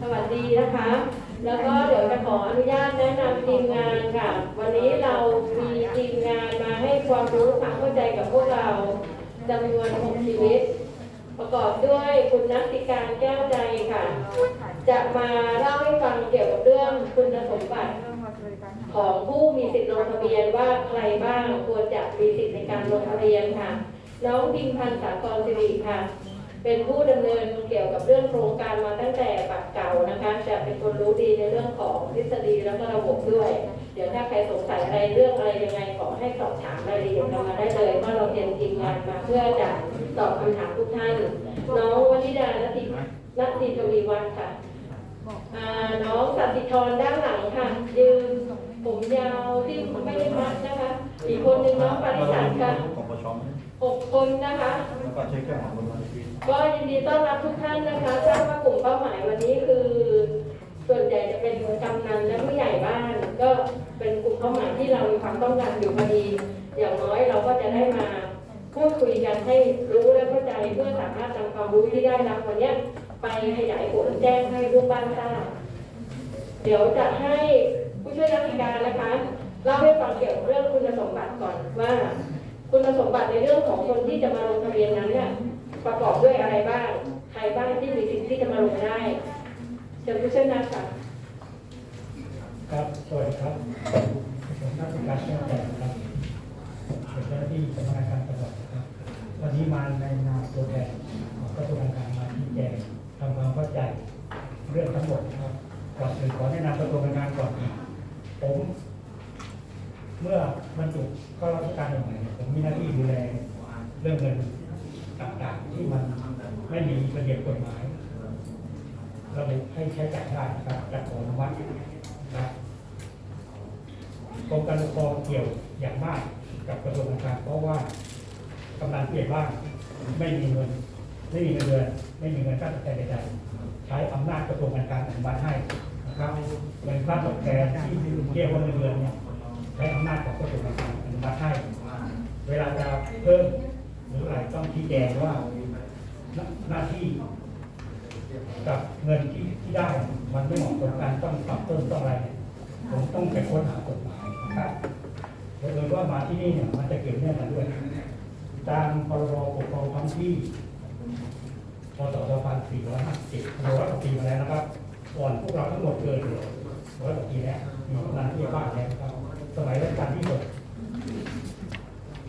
สวัสดีนะคะ แล้วก็เดี๋ยวจะขออนุญาตแนะนำทีมงานค่ะ วันนี้เรามีทีมงานมาให้ความรู้ความเข้าใจกับพวกเราจำนวน6ชีวิต ประกอบด้วยคุณนักติการแก้วใจค่ะ จะมาเล่าให้ฟังเกี่ยวกับเรื่องคุณสมบัติของผู้มีสิทธิ์ลงทะเบียนว่าใครบ้างควรจะมีสิทธิ์ในการลงทะเบียนค่ะ น้องพิมพันธ์สากรสิริค่ะ เป็นผู้ดำเนินเกี่ยวกับเรื่องโครงการมาตั้งแต่ปักเก่านะคะจะเป็นคนรู้ดีในเรื่องของทฤษฎีแล้วก็ระบบด้วย เดี๋ยวถ้าใครสงสัยอะไรเรื่องอะไรยังไงขอให้สอบถามรายละเอียดกันมาได้เลยเพราะเราเตรียมทีมงานมาเพื่อจะตอบคำถามทุกท่านน้องวนิดานตินติทวีวัฒน์ค่ะอ่าน้องสัตติธรด้านหลังค่ะยืนผมยาวที่ไม่ได้มัดนะคะ อีกคนหนึ่งน้องปาริสันค่ะของประชมหกคนนะคะแล้วก็ใช้เครื่องของบนวันที ก็ยินดีต้อนรับทุกท่านนะคะทราบว่ากลุ่มเป้าหมายวันนี้คือ ส่วนใหญ่จะเป็นกำนันและผู้ใหญ่บ้าน ก็เป็นกลุ่มเป้าหมายที่เรามีความต้องการอยู่พอดี อย่างน้อยเราก็จะได้มาพูดคุยกันให้รู้และเข้าใจเพื่อสามารถนำความรู้ที่ได้รับวันนี้ไปขยายผลแจ้งให้ลูกบ้านทราบเดี๋ยวจะให้ผู้ช่วยราชการนะคะเล่าให้ฟังเกี่ยวกับเรื่องคุณสมบัติก่อนว่า คุณสมบัติในเรื่องของคนที่จะมาลงทะเบียนนั้นเนี่ย ประกอบด้วยอะไรบ้าง ใครบ้างที่มีสิทธิ์ที่จะมาลงได้เชิญผู้ช่วยนักค่ะครับ สวัสดีครับผมนักวิชาการแก้วแก่นะครับเป็นเจ้าหน้าที่สำนักงานการตำรวจนะครับ วันนี้มาในนามตัวแทนของกระทรวงการคลังมาที่แจงทำความเข้าใจเรื่องทั้งหมดนะครับก่อนอื่นขอแนะนำกระทรวงการคลังก่อนผมเมื่อบรรจุเข้าราชการใหม่ๆผมมีหน้าที่ดูแลเรื่องเงิน ต่างๆที่มันไม่มีระเบียบกฎหมายระบุให้ใช้จ่ายได้นะครับจากขออนุมัตินะครับกรมการปกครองเกี่ยวอย่างมากกับกระทรวงการคลังเพราะว่ากำนันผู้ใหญ่บ้านไม่มีเงินไม่มีเงินเดือนไม่มีเงินค่าตอบแทนใดๆใช้อำนาจกระทรวงการคลังอนุมัติให้นะครับเงินค่าตอบแทนที่เรียกว่าเงินเดือนเนี่ยใช้อำนาจของกระทรวงการคลังอนุมัติให้ เวลาจะเพิ่ม หรืออะไรต้องชี้แจงว่าหน้าหน้าที่กับเงินที่ที่ได้มันไม่เหมาะสมกันต้องปรับเพิ่มต้องอะไรผมต้องไปค้นหากฎหมายนะครับโดยว่ามาที่นี่เนี่ยมันจะเกี่ยวเนื่องกันด้วย ตามพรบปกครองท้องที่พศ2457ร้อยกว่าปีมาแล้วนะครับ ก่อนพวกเราทั้งหมดเกิดร้อยกว่าปีแล้วมีกำนันที่บ้านแล้วครับ สมัยรัชกาลที่หก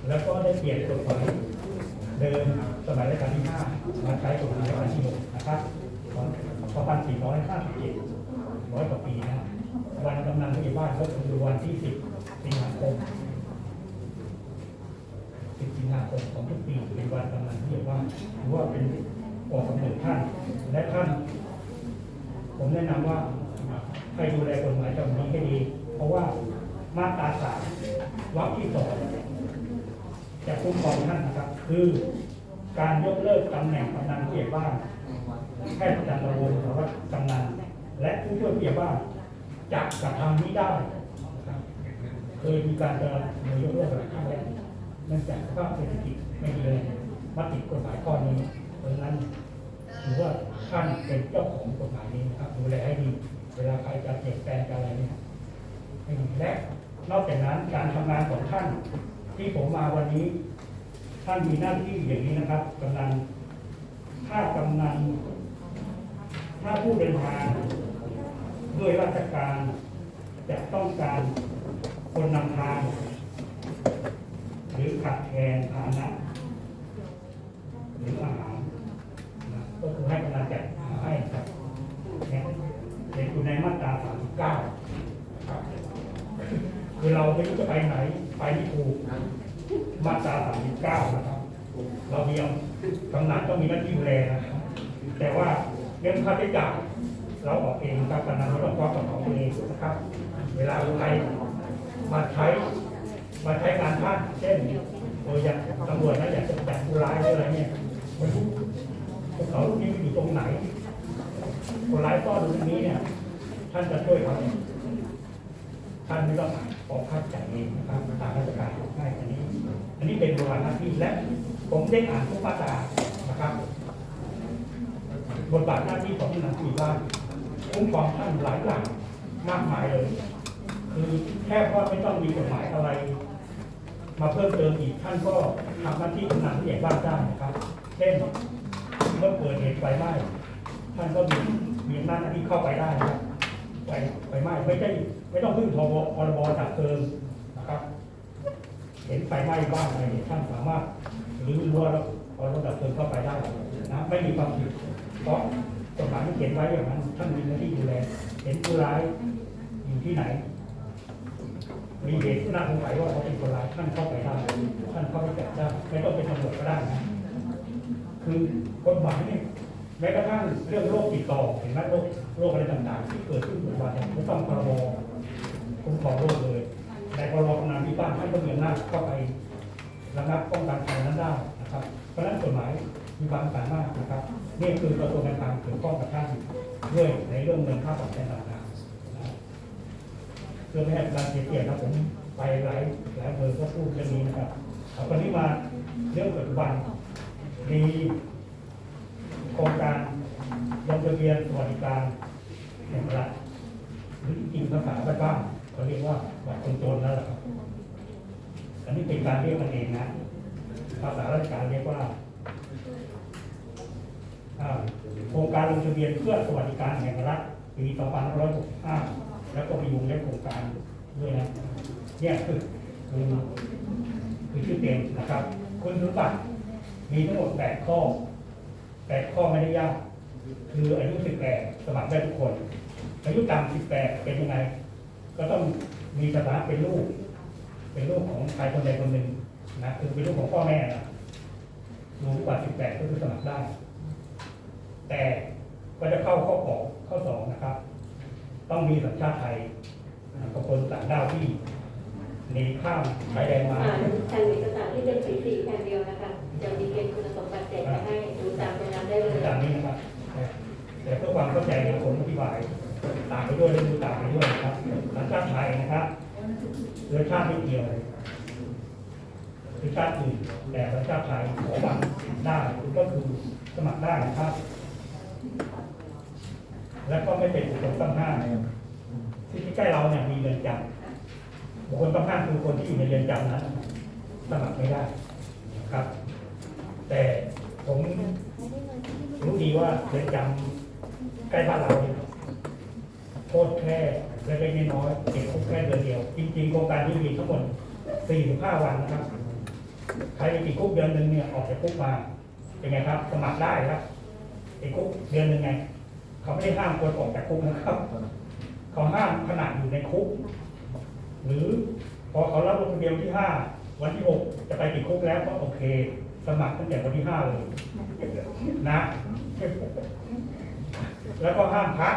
แล้วก็ได้เปลี่ยนกฎหมาย เดิมสมัยรัชกาลที่ห้ามาใช้กฎหมายรัชกาลที่หกนะครับของ2457ร้อยกว่าปีนะวันกำนันผู้ใหญ่บ้านก็คือวันที่ 10 สิงหาคม 10 สิงหาคมของทุกปีเป็นวันกำนันผู้ใหญ่บ้านถือว่าเป็นออกกำเนิดท่าน และท่าน ผมแนะนำว่าให้ดูแลกฎหมายฉบับนี้ให้ดี เพราะว่ามาตราสามวรรคที่สองจะคุ้มครองท่านนะครับ คือการยกเลิกตำแหน่งกำนันผู้ใหญ่บ้านแพทย์ประจำตำบลหรือว่ากำนันและผู้ช่วยผู้ใหญ่บ้านจะกระทำนี้ได้เคยมีการจะยกเลิกหลายครั้งแล้วเนื่องจากสภาพเศรษฐกิจไม่ดีเลยมาติดกฎหมายข้อนี้เพราะนั้นถือว่าท่านเป็นเจ้าของกฎหมายนี้นะครับดูแลให้ดี เวลาใครจะเปลี่ยนแปลงอะไรเนี่ยและนอกจากนั้นการทำงานของท่านที่ผมมาวันนี้ ท่านมีหน้าที่อย่างนี้นะครับกำนันถ้ากำนันถ้าผู้เดินทางด้วยราชการจะต้องการคนนำทาง หรือขัดแทนฐานะหรืออาหารนะก็คือให้กำลังใจให้ครับเนี่ยเห็นอยู่ในมาตรา39ครับคือเราไม่รู้จะไปไหน ไปไม่ถูก มาตรา39นะครับ เรามีกำนันก็มีหน้าที่ดูแลนะครับแต่ว่าเรื่องค่าใช้จ่ายเราออกเองครับกำนันเราต้องควักเป๋าตัวเองนะครับ เวลาใครมาใช้มาใช้การท่านเช่นเอออยากตำรวจนะอยากจะจับผู้ร้ายหรืออะไรเนี่ยม่รู้พวกเขาที่อยู่ตรงไหนคนร้ายซ่อนอยู่ตรงนี้เนี่ย ท่านจะช่วยเขาท่านไม่ต้องออกค่าใช้จ่ายเองนะครับตามราชการให้อันนี้ อันนี้เป็นบทบาทหน้าที่และผมได้อ่านทุกมาตรานะครับบทบาทหน้าที่ของผู้นำผู้ใหญ่บ้านคุ้มครองท่านหลายอย่างมากมายเลย คือแค่ว่าไม่ต้องมีกฎหมายอะไร มาเพิ่มเติมอีกท่านก็ทำหน้าที่กำนันผู้ใหญ่บ้านได้นะครับเช่นเมื่อเกิดเหตุไฟไหม้ท่านก็มีมีหน้าที่เข้าไปได้นะครับไฟไฟไหม้ไม่ใช่ไม่ต้องพึ่งพบพรบดับเพลิงนะครับ เห็นไฟไหม้บ้านอะไรเนี่ยท่านสามารถรื้อรั้วแล้วเอารถดับเพลิงเข้าไปได้นะไม่มีความผิดเพราะกฎหมายมันเขียนไว้อย่างนั้นท่านมีหน้าที่ดูแลเห็นผู้ร้ายอยู่ที่ไหน มีเหตุน่าสงสัยว่าเขาเป็นคนร้ายท่านเข้าไปได้ท่านเข้าไปจับได้ไม่ต้องเป็นตำรวจก็ได้นะคือกฎหมายเนี่ยแม้กระทั่งเรื่องโรคติดต่อเห็นไหมโรคโรคอะไรต่างๆ ที่เกิดขึ้นปัจจุบันเนี่ยไม่ต้องพรบคุ้มครองโรคเลย กำนันที่บ้านท่านก็มีอำนาจเข้าไประงับป้องกันภัยนั้นได้นะครับเพราะฉะนั้นกฎหมายมีความสามารถนะครับนี่คือกระทรวงการคลังเกี่ยวข้องกับท่านด้วยในเรื่องเงินค่าตอบแทนต่างๆเพื่อไม่ให้การเสียเกียรตินะผมไปหลายหลายอำเภอก็พูดเรื่องนี้นะครับเอาคนนี้มาเรื่องปัจจุบันมีโครงการลงทะเบียนสวัสดิการแห่งรัฐหรือจริงภาษาบ้านๆเขาเรียกว่าบัตรคนจนนั่นแหละครับ อันนี้เป็นการเรียกกันเองนะ ภาษาราชการเรียกว่าโครงการลงทะเบียนเพื่อสวัสดิการแห่งรัฐปี2565 แล้วก็มีวงเล็บโครงการด้วยนะเนี่ยคือคือคือชื่อเต็มนะครับคุณสมบัติมีทั้งหมด 8 ข้อ 8 ข้อไม่ได้ยาก คืออายุ 18 สมัครได้ทุกคน อายุต่ำ18 เป็นยังไง ก็ต้องมีสถานะเป็นลูก เป็นลูกของใครคนใดคนหนึ่งนะคือเป็นลูกของพ่อแม่นะรู้กว่า18ก็คือสมัครได้ แต่ก็จะเข้าข้อของข้อสองนะครับ ต้องมีสัญชาติไทยกับคนต่างด้าวที่หนีข้ามชายแดนมาอ่านแผ่นเอกสารที่เป็นสีสีแผ่นเดียวนะคะจะมีเกณฑ์คุณสมบัติแจกไปให้ดูตามตรงนั้นได้เลยตามนี้นะครับแต่เพื่อความเข้าใจเนี่ยผมอธิบายตามไปด้วยและดูตามไปด้วยนะครับสัญชาติไทยนะครับ เชื้อชาติไม่เกี่ยวเชื้อชาติอื่นแต่สัญชาติไทยขอบัตรได้ก็คือสมัครได้นะครับ และก็ไม่เป็นบุคคลต้องห้ามที่ใกล้เราเนี่ยมีเรือนจำบุคคลต้องห้ามคือคนที่อยู่ในเรือนจำนั้นสมัครไม่ได้นะครับ แต่ผมรู้ดีว่าเรือนจำใกล้บ้านเราเนี่ยโทษแค่ เล็กๆน้อยๆติดคุกแค่เดือนเดียว จริงๆโครงการนี้มีทั้งหมด45วันนะครับ ใครติดคุกเดือนหนึ่งเนี่ยออกจากคุกมา เป็นไงครับ สมัครได้ครับติดคุกเดือนหนึ่งไง เขาไม่ได้ห้ามคนออกจากคุกนะครับ เขาห้ามขนาดอยู่ในคุก หรือพอเขารับลงทะเบียนวันที่ห้าวันที่หกจะไปติดคุกแล้วก็โอเค สมัครตั้งแต่วันที่ห้าเลยนะ แล้วก็ห้ามพัก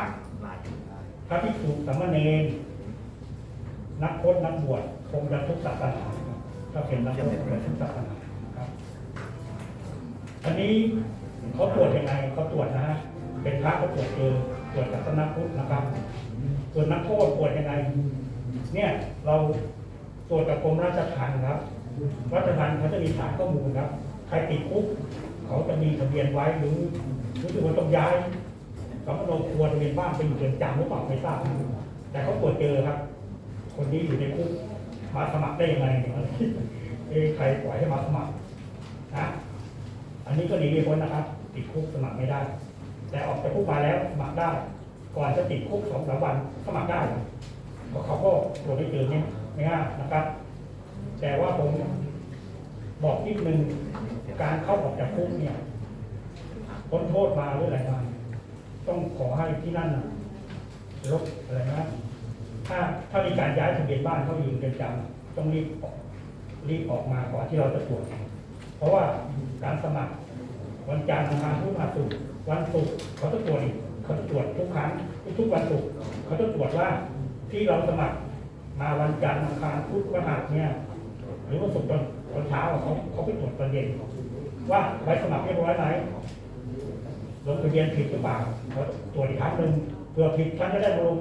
พระภิกษุสามเณรนักพจน์นักบวชคงจะทุกศาสนาครับถ้าเป็นนักพจน์คงจะทุกศาสนาครับอันนี้เขาตรวจยังไงเขาตรวจนะฮะเป็นพระเขาตรวจเจอตรวจจากสนักพุทธนะครับส่วนนักโทษตรวจยังไงเนี่ยเราตรวจกับกรมราชทัณฑ์ครับราชทัณฑ์เขาจะมีฐานข้อมูลครับ ใครติดคุกเขาจะมีทะเบียนไว้หรือรู้สึกว่าต้องย้าย เขาก็ลงครัวทะเบียนบ้านไปอยู่เรือนจำหรือเปล่าไม่ทราบ แต่เขาตรวจเจอครับ คนนี้อยู่ในคุกมาสมัครได้ยังไงเนี่ยเอ้ใครปล่อยให้มาสมัครนะอันนี้ก็หนีไม่พ้นนะครับ ติดคุกสมัครไม่ได้ แต่ออกจากคุกมาแล้วสมัครได้ ก่อนจะติดคุกสองสามวันสมัครได้เพราะเขาก็ตรวจไม่เจอเนี่ยไม่ง่ายนะครับ แต่ว่าผมบอกนิดนึงการเข้าออกจากคุกเนี่ยพ้นโทษมาหรืออะไรมา ต้องขอให้ที่นั่นลบอะไรนะถ้าถ้ามีการย้ายทะเบียนบ้านเข้าอยู่นเรือนจำต้องรีบรีบออกมาก่อนที่เราจะตรวจ เพราะว่าการสมัคร วันจันทร์อังคารพุธพฤหัสศุกร์วันศุกร์เขาจะตรวจเขาจะตรวจทุกครั้งทุกวันศุกร์เขาจะตรวจว่าที่เราสมัครมาวันจันทร์อังารพุธพฤหัสเนี่ย หรือว่าศุกร์ตอนเช้าเขาเขาไปตรวจตอนเย็นว่าใบสมัครเรียบร้อยไหม ลงทะเบียนผิดหรือเปล่าตรวจอีกครั้งหนึ่งเพื่อผิดฉันจะได้ลง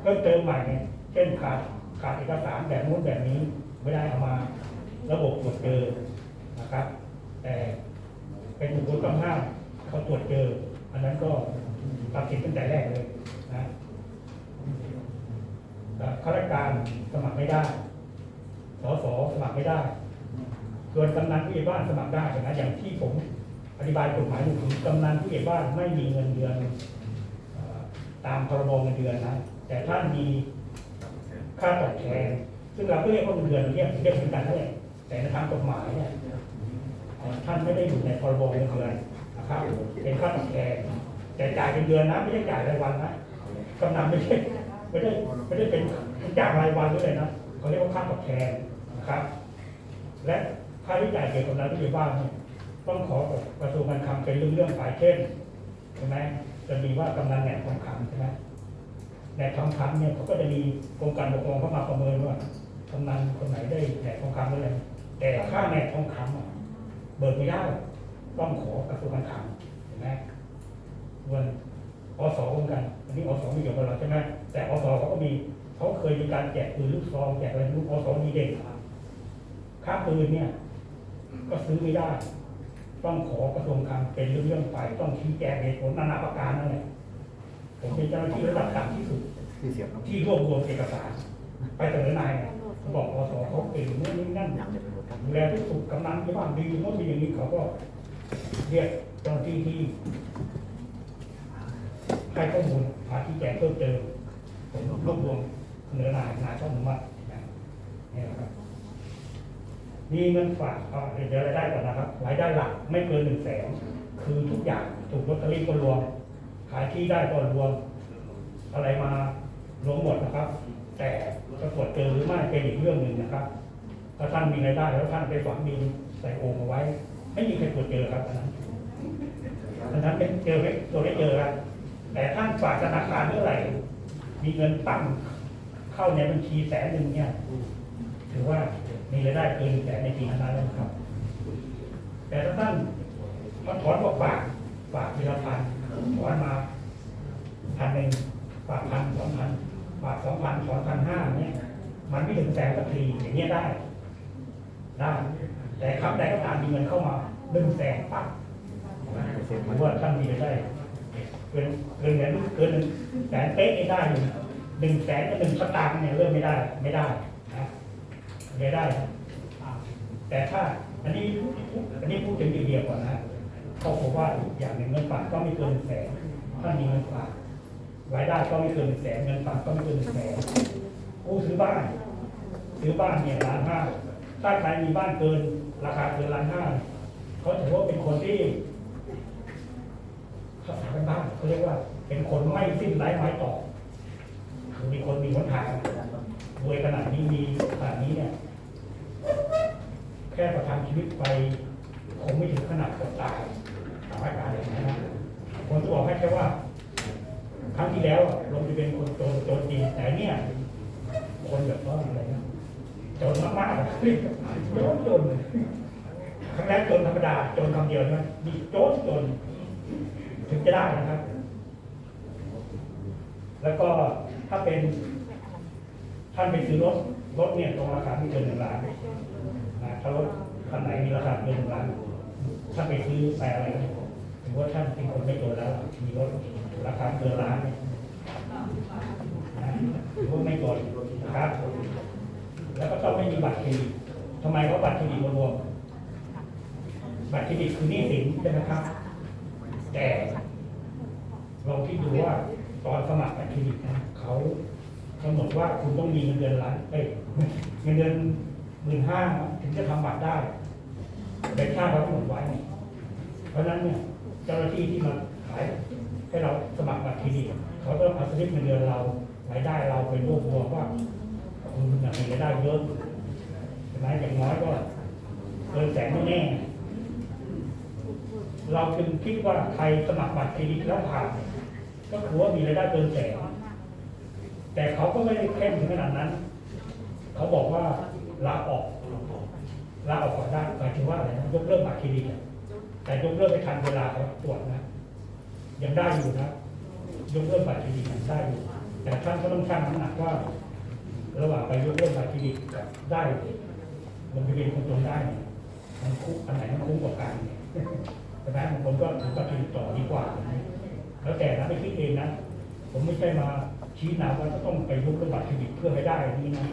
เพิ่มเติมใหม่ไงเช่นขาดขาดเอกสารแบบนู้นแบบนี้ไม่ได้เอามาระบบตรวจเจอนะครับ แต่เป็นบุคคลต้องห้ามเขาตรวจเจอ อันนั้นก็ตัดสินตั้งแต่แรกเลยนะข้าราชการสมัครไม่ได้ สสสมัครไม่ได้ส่วนกำนันผู้ใหญ่บ้านสมัครได้นะอย่างที่ผม อธิบายกฎหมายอยู่คือกำนันผู้ใหญ่บ้านไม่มีเงินเดือนตามพรบเงินเดือนนะ แต่ท่านมีค่าตอบแทน ซึ่งเราก็เรียกว่าเงินเดือนเรียกเรียกเหมือนกันนั่นแหละแต่ในทางกฎหมายเนี่ยท่านไม่ได้อยู่ในพรบเงินเดือนนะครับเป็นค่าตอบแทนแต่จ่ายเป็นเดือนนะไม่ใช่จ่ายรายวันนะกำนันไม่ใช่ไม่ได้ไม่ได้เป็นจ่ายรายวันด้วยนะเขาเรียกว่าค่าตอบแทนนะครับ และค่าใช้จ่ายเกี่ยวกับรายที่อยู่บ้านเนี่ย ต้องขอกับกระทรวงการคลังเป็นเรื่องเรื่องๆไปเช่นใช่ไหมจะมีว่ากำนันแหนกทองคำใช่ไหมแหนกทองคำเนี่ยเขาก็จะมีกรมการปกครองเข้ามาประเมินว่ากำนันคนไหนได้แหนกทองคำอะไรแต่ค่าแหนกทองคำเบิกไม่ได้ต้องขอกระทรวงการคลังเห็นไหมส่วนอสเหมือนกันอันนี้อสไม่เกี่ยวกับเราใช่ไหมแต่อสเขาก็มีเขาเคยมีการแจกปืนลูกซองแจกอะไรลูกอสดีเด่นค่าปืนเนี่ย ก็ซื้อไม่ได้ ต้องขอกระทรวงคลังเป็นเรื่องๆไป ต้องชี้แจงเหตุผลนานาประการนั่นแหละผมเป็นเจ้าหน้าที่ระดับต่ำที่สุดที่เสียบน้ำที่รวบรวมเอกสาร ไปเสนอนายเนี่ยเขาบอกอสเขาเก่งนู่นนี่นั่นอย่างเดียวไปหมดครับดูแลทุกสุขกำนันที่บ้านดีโน่นดีอย่างนี้เขาก็เรียกเจ้าหน้าที่ที่ให้ข้อมูลหาที่แจงเพิ่มเติมผมรวบรวมเสนอนายนายต้องอนุมัตินะนี่แหละครับ มีเงินฝากเอาเดี๋ยวรายได้ก่อนนะครับรายได้หลักไม่เกินหนึ่งแสนคือทุกอย่างถูกลอตเตอรี่ก็รวม ขายที่ได้ก็รวม อะไรมารวมหมดนะครับ แต่จะตรวจเจอหรือไม่เป็นอีกเรื่องหนึ่งนะครับถ้าท่านมีรายได้แล้วท่านไปฝังดินใส่โอ่งเอาไว้ ไม่มีใครตรวจเจอครับอันนั้นอันนั้นเป็นเจอไม่ตัวไม่เจอครับแต่ท่านฝากธนาคารเมื่อไหร่มีเงินตั้งเข้าในบัญชีแสนหนึ่งเนี่ยถือว่า มีรายได้เกินแสนในปีนั้นแล้วนะครับ แต่ถ้าท่านมาถอนบอกฝากฝากทีละพันถอนมาพันหนึ่งฝากพันสองพันฝากสองพันถอนพันห้าเนี่ยมันไม่ถึงแสนสักทีอย่างเงี้ยได้ได้แต่คำใดก็ตามมีเงินเข้ามาหนึ่งแสนปั๊บหรือว่าท่านมีรายได้เกินเกินเงินเกินหนึ่งแสนเป๊ะไม่ได้อยู่หนึ่งแสนกับหนึ่งสตางค์เนี่ยเริ่มไม่ได้ ไม่ได้ นะไม่ได้ แต่ถ้าอันนี้อันนี้พูดถึงเดียวก่อนนะเขาบอกว่าอีกอย่างหนึ่งเงินฝากก็ไม่เกินแสนถ้ามีเงินฝากรายได้ก็ไม่เกินแสนเงินฝากก็ไม่เกินแสนผู้ซื้อบ้านซื้อบ้านเนี่ยล้านห้าถ้าใครมีบ้านเกิน ราคาเกินล้านห้าเขาถือว่าเป็นคนที่ภาษาบ้านเขาเรียกว่า เป็นคนไม่สิ้นไร้ไม้ต่อคือมีคนมีหนทางรวยขนาดนี้มีขนาดนี้เนี่ย แค่ประทังชีวิตไปคงไม่ถึงขนาดอดตายตามอาการเลยนะผมจะบอกให้แค่ว่า ครั้งที่แล้วลงไปเป็นคนโจรโจรจริงแต่เนี่ย คนแบบว่าอะไรนะโจรมากๆอะโจรโจรครั้งแรกโจรธรรมดาโจรคำเดียวนะมีโจรโจรถึงจะได้นะครับ แล้วก็ถ้าเป็น ท่านไปซื้อรถรถเนี่ยตรงราคาไม่เกินหนึ่งล้าน ถ้ารถคันไหนมีราคาเกินหนึ่งล้านท่าไปซื้อไปอะไรเนี่ยถือว่าท่านเป็นคนไม่จนแล้ว มีรถราคาเกินล้านถือว่าไม่จนนะครับ แล้วก็ต้องไม่มีบัตรเครดิตทำไมเขาบัตรเครดิตรวมบัตรเครดิตคือหนี้สินใช่ไหมครับ แต่ลองคิดดูว่าตอนสมัครบัตรเครดิตนะเขากำหนดว่าคุณต้องมีเงินเดือนล้านเอ้ยเงินเดือน หมื่นห้าถึงจะทำบัตรได้แต่ค่าเขากำหนดไว้เนี่ยเพราะฉะนั้นเนี่ยเจ้าหน้าที่ที่มาขายให้เราสมัครบัตรเครดิตเขาต้องเอาสลิปเงินเดือนเรารายได้เราไปรวบรวมว่าคุณมีรายได้เยอะใช่ไหมอย่างน้อยก็เกินแสนแน่เราจึงคิดว่าใครสมัครบัตรเครดิตแล้วผ่านก็คือว่ามีรายได้เกินแสนแต่เขาก็ไม่ได้เข้มถึงขนาดนั้น เขาบอกว่า ลาออกลาออกก่อนได้หมายถึงว่าอะไรนะยกเลิกบัตรเครดิตแต่ยกเลิกไม่ทันเวลาเขาตรวจนะยังได้อยู่นะยกเลิกบัตรเครดิตยังได้อยู่แต่ท่านก็ต้องชั่งน้ำหนักว่า ระหว่างไปยกเลิกบัตรเครดิตกับได้ลงทะเบียนคนจนได้มันคุ้มอันไหนมันคุ้มกว่ากันใช่ไหมบางคนก็ถือบัตรเครดิตต่อดีกว่าแล้วแต่นะไม่คิดเองนะผมไม่ใช่มาชี้นำว่าจะต้องไปยกเรื่องบัตรเครดิตเพื่อให้ได้นี่นะ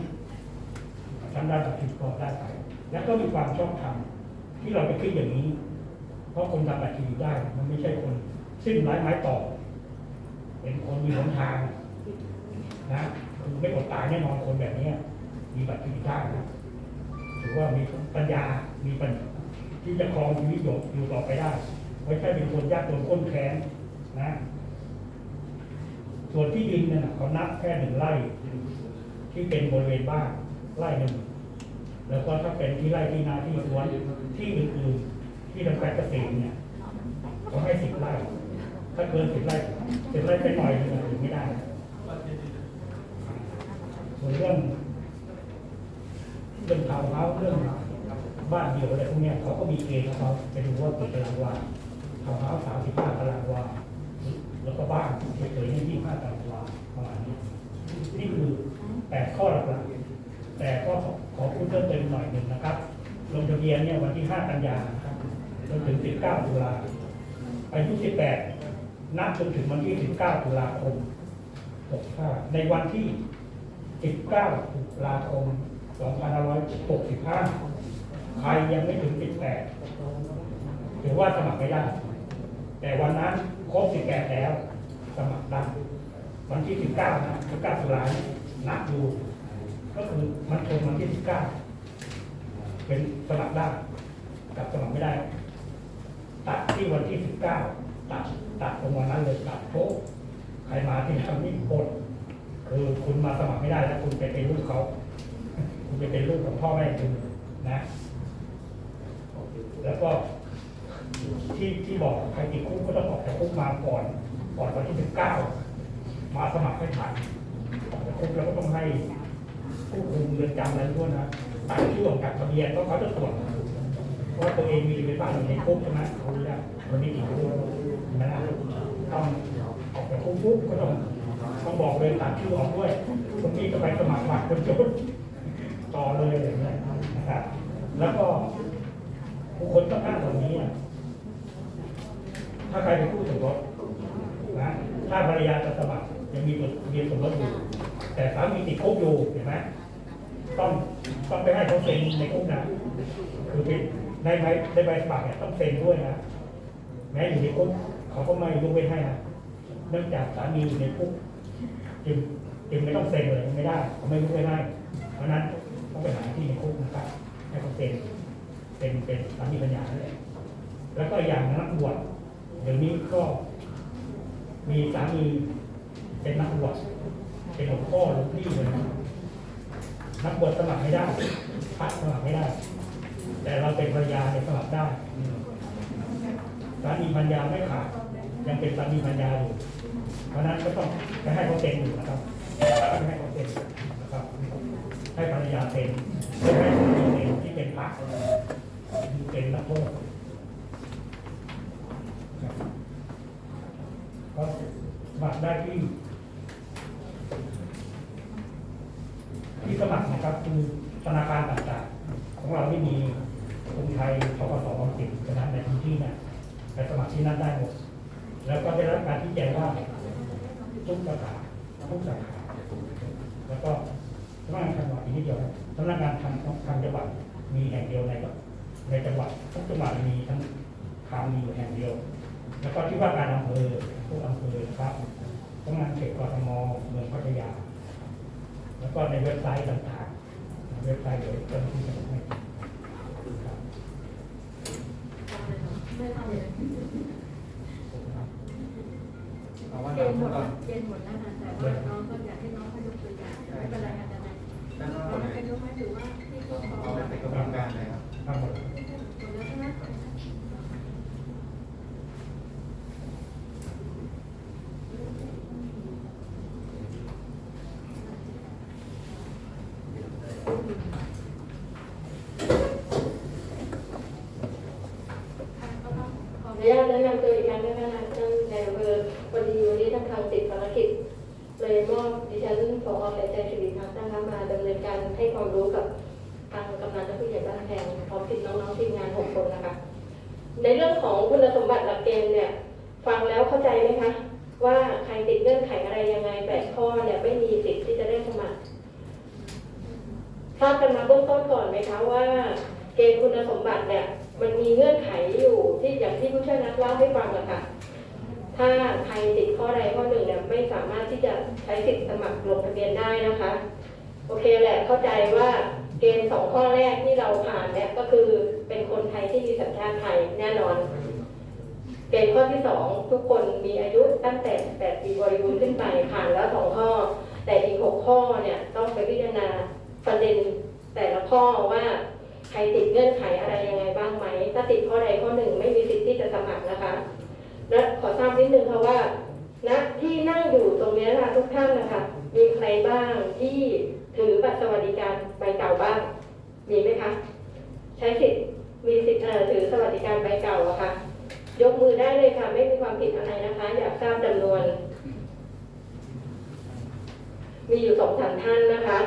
ทำได้บัตรเครดิตก็ได้ไปแล้วก็มีความชอบธรรมที่เราไปคิดอย่างนี้ เพราะคนทำบัตรเครดิตได้ มันไม่ใช่คนสิ้นไร้ไม้ต่อเป็นคนมีหนทางนะคือไม่อดตายแน่นอนคนแบบเนี้ยมีบัตรเครดิตได้นะถือว่ามีปัญญา มีปัญญาที่จะครองชีวิตอยู่อยู่ต่อไปได้ ไม่ใช่เป็นคนยากจนข้นแค้นนะ ส่วนที่ดินเนี่ยนเขานับแค่หนึ่งไร่ที่เป็นบริเวณบ้าน ไร่หนึ่งแล้วก็ถ้าเป็นที่ไร่ที่นาที่สวนที่อื่นๆที่ทำการเกษตรเนี่ยเขาให้สิบไร่ถ้าเกินสิบไร่สิบไร่ไปหน่อยหนึงถึงไม่ได้ส่วนเรื่องเรื่องทาวน์เฮาส์เรื่องบ้านเดี่ยวอะไรพวกเนี้ยเขาก็มีเกณฑ์ของเขาไปดูว่ากี่ตารางวาทาวน์เฮาส์สามสิบห้าตารางวาแล้วก็บ้านเฉยๆเนี่ยยี่ห้าตารางวาประมาณนี้นี่คือแปดข้อหลักๆ แต่ก็ขอพูดเพิ่มเติมหน่อยหนึ่งนะครับ ลงทะเบียนเนี่ยวันที่ 5 กันยานะครับจนถึง 19 ตุลาอายุ 18 นับจนถึงวันที่ 19 ตุลาคม 65 ในวันที่ 19 ตุลาคม 2565 ใครยังไม่ถึง 18 ถือว่าสมัครไม่ได้ แต่วันนั้นครบ 18 แล้ว สมัครได้ วันที่ 19 นะ 19 ตุลานับดู ก็คือมันชนวันที่19เป็นสมัครได้กับสมัครไม่ได้ ตัดที่วันที่19ตัดตัดตรงวันนั้นเลยตัดโป๊ะใครมาที่ทำนี่กดคือคุณมาสมัครไม่ได้แล้วคุณไปเป็นลูกเขา คุณไปเป็นลูกของพ่อแม่คุณนะ แล้วก็ที่ที่บอกใครติดคุกก็ต้องออกจากคุกมาก่อนก่อนวันที่19มาสมัครให้ทันออกจากคุกแล้วก็ต้องให้ ผู้คุมเรือนจำอะไรด้วยนะตัดชื่อออกากทะเบียนเพราะเขาจะตรวจว่าตัวเองมีเป็นบ้านอยู่ในคุกใช่ไหมเขารู้แล้วคนนี้ติดคุกนะต้องออกจากคุกปุ๊บก็ต้องต้องบอกเลยตัดชื่อออกด้วยคนนี้ก็ไปสมัครบัตรคนจนต่อเลยอย่างเงี้ยนะครับแล้วก็บุคคลต้องอ้างตรงนี้ถ้าใครเป็นผู้สมรสนะถ้าภรรยาจะสมัครยังมีจดทเบียนสมรสอยู่แต่สามีติดคุกอยู่เห็นไหม ต้องต้องไปให้เขาเซ็นในคุกนะคือเป็นในใบในใบสมัครเนี่ยต้องเซ็นด้วยนะแม้อยู่ในคุกเขาก็ไม่ยกเว้นให้นะเนื่องจากสามีอยู่ในคุกจึงจึงไม่ต้องเซ็นเลยไม่ได้เขาไม่ยกเว้นให้เพราะนั้นต้องไปหาที่ในคุกนะครับให้เขาเซ็นเป็นเป็นสามีปัญญานะและแล้วก็อย่างนักบวชเดี๋ยวนี้ก็มีสามีเป็นนักบวชเป็นหลวงพ่อหลวงพี่เลยนะ นักบวชสมัครไม่ได้พระสมัครไม่ได้ แต่เราเป็นภรรยาเนี่ยสมัครได้สามีภรรยาไม่ขาดยังเป็นสามีภรรยาอยู่ เพราะนั้นก็ต้องไปให้เขาเซ็นอยู่นะครับให้เขาเซ็นนะครับ ให้ภรรยาเซ็นไม่ให้สามีเซ็นที่เป็นพระเป็นนักโทษก็สมัครได้ที่ ที่สมัครนะครับคือธนาคารต่างๆ ของเราที่มีกรุงไทยทกสออมสินะนะในพื้นที่นี่ยไปสมัครที่นั่นได้หมด แล้วก็ได้รับการที่แจ้งว่าทุกสาขาทุกสาขาแล้วก็สำนักงานจังหวัดอีกนิดเดียวสำนักงานทางทางจังหวัดมีแห่งเดียวในในจังหวัดทุกจังหวัดมีทั้งคามมีอยู่แห่งเดียว แล้วก็ที่ว่าการอำเภอทุกอำเภอนะครับสำนักงานเขตกทมเมืองพัทยา แล้วก็ในเว็บไซต์ต่างๆในเว็บไซต์เดี๋ยวเจ้าหน้าที่จะให้ครับเอาว่าเกเราณฑ์หมพูดดก่อนเกณฑ์หมดแล้วค่ะแต่ว่าน้องก็อยากให้น้องเขายกตัวอย่างไม่เป็นไรค่ะแต่ไหนด้านนอกเราไหนเป็นยกให้ถือว่าที่เขาขอเอาหมดเป็นกระบวนการไหนครับ ทั้งหมด แล้วใช่ไหม ขออนุ ญาตแนะนำตัวอีกครั้งนะคะท่านในอำเภอพอดีวันนี้ท่านทำติดภารกิจเลยมอบดิฉันผอแก่ใจสิริพัฒน์นะคะมาดำเนินการให้ความรู้กับทางกำนันและผู้ใหญ่บ้านแพงพร้อมทีมน้องๆทีมงานหกคนนะคะ ในเรื่องของคุณสมบัติหลักเกณฑ์เนี่ย ฟังแล้วเข้าใจไหมคะ ว่าใครติดเงื่อนไขอะไรยังไงแปดข้อเนี่ยไม่มีสิทธิ์ที่จะได้สมัครทราบกันมาเบื้องต้นก่อนไหมคะว่า เกณฑ์คุณสมบัติเนี่ย มันมีเงื่อนไขอยู่ที่อย่างที่ผู้ช่วยนักเล่าให้ฟังอะค่ะ ถ้าใครติดข้อใดข้อหนึ่งเนี่ยไม่สามารถที่จะใช้สิทธิ์สมัครลงทะเบียนได้นะคะ โอเคแหละเข้าใจว่าเกณฑ์สองข้อแรกที่เราผ่านเนี่ยก็คือเป็นคนไทยที่มีสัญชาติไทยแน่นอน เกณฑ์ข้อที่สองทุกคนมีอายุตั้งแต่8ปีบริบูรณ์ขึ้นไปผ่านแล้วสองข้อ แต่อีกหกข้อเนี่ยต้องไปพิจารณาประเด็นแต่ละข้อว่า ครติดเงื่อนไขอะไรยังไงบ้างไหม ถ้าติดข้อใดข้อหนึ่งไม่มีสิทธิ์ที่จะสมัครนะคะ และขอทราบนิดนึงค่ะว่าณที่นั่งอยู่ตรงนี้นะคะทุกท่านนะคะ มีใครบ้างที่ถือบัตรสวัสดิการใบเก่าบ้าง มีไหมคะ ใช้สิทธิ์มีสิทธิ์ถือสวัสดิการใบเก่าอะค่ะยกมือได้เลยค่ะ ไม่มีความผิดอะไรนะคะ อยากทราบจำนวน มีอยู่สองสามท่านนะคะ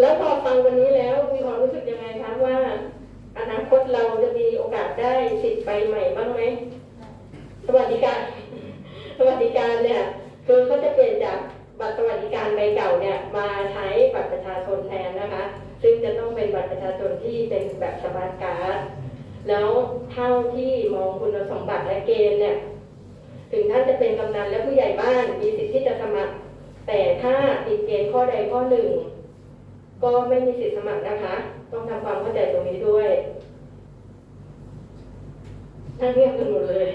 แล้วพอฟังวันนี้แล้วมีความรู้สึกยังไงคะว่า อนาคตเราจะมีโอกาสได้สิทธิ์ไปใหม่บ้างไหมสวัสดิการสวัสดิการเนี่ยคือเขาจะเปลี่ยนจากบัตรสวัสดิการใบเก่าเนี่ยมาใช้บัตรประชาชนแทนนะคะ ซึ่งจะต้องเป็นบัตรประชาชนที่เป็นแบบสมาร์ทการ์ดแล้วเท่าที่มองคุณสมบัติและเกณฑ์เนี่ยถึงท่านจะเป็นกำนันและผู้ใหญ่บ้านมีสิทธิ์ที่จะสมัคร แต่ถ้าติดเกณฑ์ข้อใดข้อหนึ่ง ก็ไม่มีสิทธิสมัครนะคะ ต้องทำความเข้าใจตรงนี้ด้วยท่านเรียกกันหมดเลย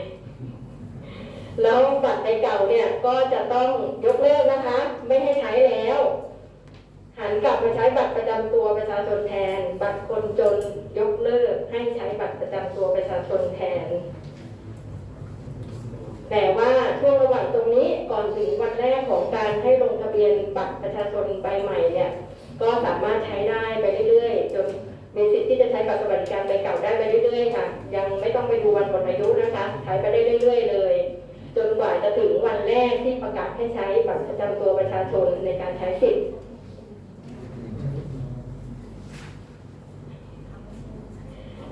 แล้วบัตรใบเก่าเนี่ยก็จะต้องยกเลิกนะคะ ไม่ให้ใช้แล้ว หันกลับมาใช้บัตรประจำตัวประชาชนแทน บัตรคนจนยกเลิกให้ใช้บัตรประจำตัวประชาชนแทน แต่ว่าช่วงระหว่างตรงนี้ก่อนถึงวันแรกของการให้ลงทะเบียนบัตรประชาชนใบใหม่เนี่ย ก็สามารถใช้ได้ไปเรื่อยๆจนมีสิทธิ์ที่จะใช้บัตรสวัสดิการใบเก่าได้ไปเรื่อยๆค่ะ ยังไม่ต้องไปดูวันหมดอายุนะคะ ใช้ไปได้เรื่อย ๆ เลย จนกว่าจะถึงวันแรกที่ประกาศให้ใช้บัตรประจำตัวประชาชนในการใช้สิทธิ์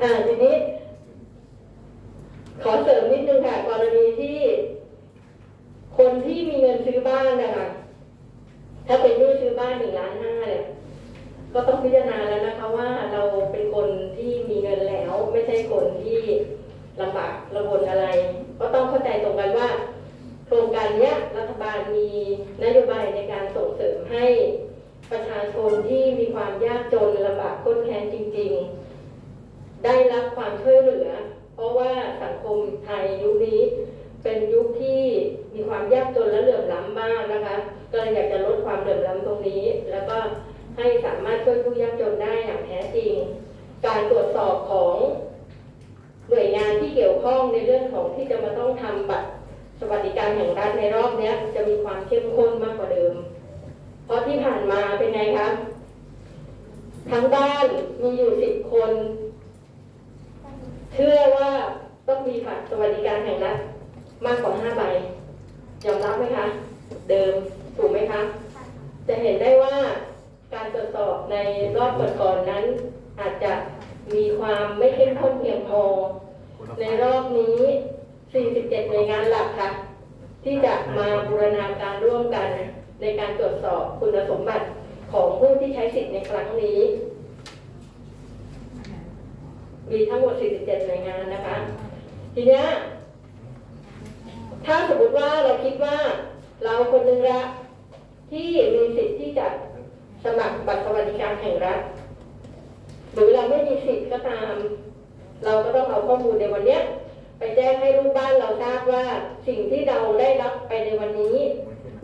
อ่าทีนี้ ขอเสริมนิดนึงค่ะกรณีที่ คนที่มีเงินซื้อบ้านนะคะถ้าเป็น บ้านหนึ่งล้านห้าเนี่ยก็ต้องพิจารณาแล้วนะคะว่าเราเป็นคนที่มีเงินแล้ว ไม่ใช่คนที่ลำบากระบนอะไร ก็ต้องเข้าใจตรงกันว่า โครงการเนี้ยรัฐบาลมีนโยบายในการส่งเสริมให้ประชาชนที่มีความยากจนลำบากค้นแค้นจริง ๆ ได้รับความช่วยเหลือ เพราะว่าสังคมไทยยุคนี้เป็นยุคที่มีความยากจนและเหลื่อมล้ำมากนะคะ ก็เลยอยากจะลดความเหลื่อมล้ำตรงนี้ แล้วก็ให้สามารถช่วยผู้ยากจนได้อย่างแท้จริง การตรวจสอบของหน่วยงานที่เกี่ยวข้องในเรื่องของที่จะมาต้องทำบัตรสวัสดิการแห่งรัฐในรอบนี้จะมีความเข้มข้นมากกว่าเดิม เพราะที่ผ่านมาเป็นไงคะทั้งบ้านมีอยู่สิบคน เชื่อว่าต้องมีบัตรสวัสดิการแห่งรัฐมากกว่าห้าใบยอมรับไหมคะ เดิม ถูกไหมคะ จะเห็นได้ว่าการตรวจสอบในรอบก่อนๆนั้น อาจจะมีความไม่เข้มข้นเพียงพอ ในรอบนี้ 47 หน่วยงานหลักค่ะ ที่จะมาบูรณาการร่วมกันในการตรวจสอบคุณสมบัติของผู้ที่ใช้สิทธิ์ในครั้งนี้ มีทั้งหมด 47 หน่วยงานนะคะ ทีเนี้ยถ้าสมมติว่าเราคิดว่าเราคนหนึ่งละ ที่มีสิทธิ์ที่จะสมัครบัตรสวัสดิการแห่งรัฐ หรือเราไม่มีสิทธิ์ก็ตาม เราก็ต้องเอาข้อมูลในวันเนี้ยไปแจ้งให้ลูกบ้านเราทราบว่าสิ่งที่เราได้รับไปในวันนี้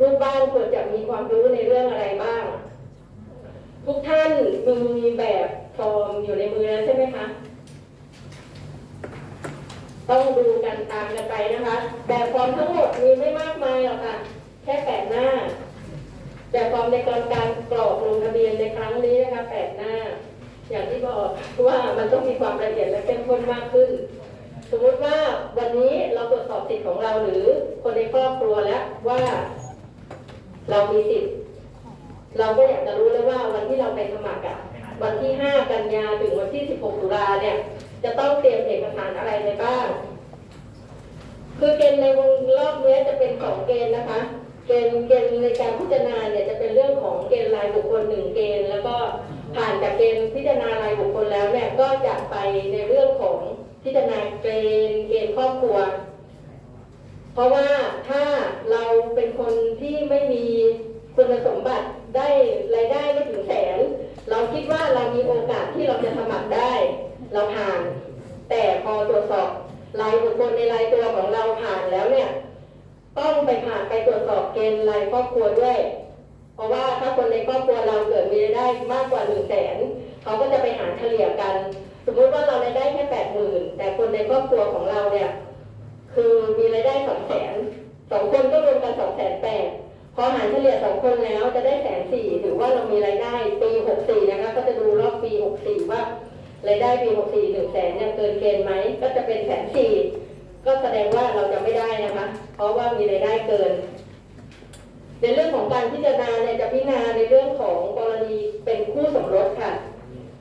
ลูกบ้านควรจะมีความรู้ในเรื่องอะไรบ้าง ทุกท่านมีแบบฟอร์มอยู่ในมือแล้วใช่ไหมคะต้องดูกันตามกันไปนะคะ แบบฟอร์มทั้งหมดมีไม่มากมายหรอกค่ะ แค่แปดหน้า แบบฟอร์มในการการกรอกลงทะเบียนในครั้งนี้นะคะแปดหน้า อย่างที่บอกว่ามันต้องมีความละเอียดและเข้มข้นมากขึ้น สมมติว่าวันนี้เราตรวจสอบสิทธิ์ของเราหรือคนในครอบครัวแล้วว่า เรามีสิทธิ์เราก็อยากจะรู้แล้วว่าวันที่เราไปสมัครอะวันที่ 5 กันยาถึงวันที่ 16 ตุลาเนี่ย จะต้องเตรียมเอกสารอะไรไปบ้าง คือเกณฑ์ในวงรอบเนี้ยจะเป็นสองเกณฑ์นะคะ เกณฑ์เกณฑ์ในการพิจารณาเนี่ยจะเป็นเรื่องของเกณฑ์รายบุคคลหนึ่งเกณฑ์ แล้วก็ผ่านจากเกณฑ์พิจารณารายบุคคลแล้วเนี่ยก็จะไปในเรื่องของพิจารณาเกณฑ์เกณฑ์ครอบครัว เพราะว่าถ้าเราเป็นคนที่ไม่มีคุณสมบัติได้รายได้ไม่ถึงแสน เราคิดว่าเรามีโอกาสที่เราจะสมัครได้ เราผ่าน แต่พอตรวจสอบรายบุคคลในรายตัวของเราผ่านแล้วเนี่ย ต้องไปผ่านไปตรวจสอบเกณฑ์รายครอบครัวด้วย เพราะว่าถ้าคนในครอบครัวเราเกิดมีรายได้มากกว่าหนึ่งแสนเขาก็จะไปหารเฉลี่ยกัน สมมุติว่าเรารายได้แค่แปดหมื่นแต่คนในครอบครัวของเราเนี่ย คือมีรายได้สองแสนสองคนก็รวมกันสองแสนแปดพอหารเฉลี่ยสองคนแล้วจะได้แสนสี่ถือว่าเรามีรายได้ปีหกสี่นะคะก็จะดูรอบปีหกสี่ว่ารายได้ปีหกสี่หนึ่งแสนเนี่ยเกินเกณฑ์ไหมก็จะเป็นแสนสี่ ก็แสดงว่าเราจะไม่ได้นะคะ เพราะว่ามีรายได้เกิน ในเรื่องของการพิจารณาเนี่ยจะพิจารณาในเรื่องของกรณีเป็นคู่สมรสค่ะ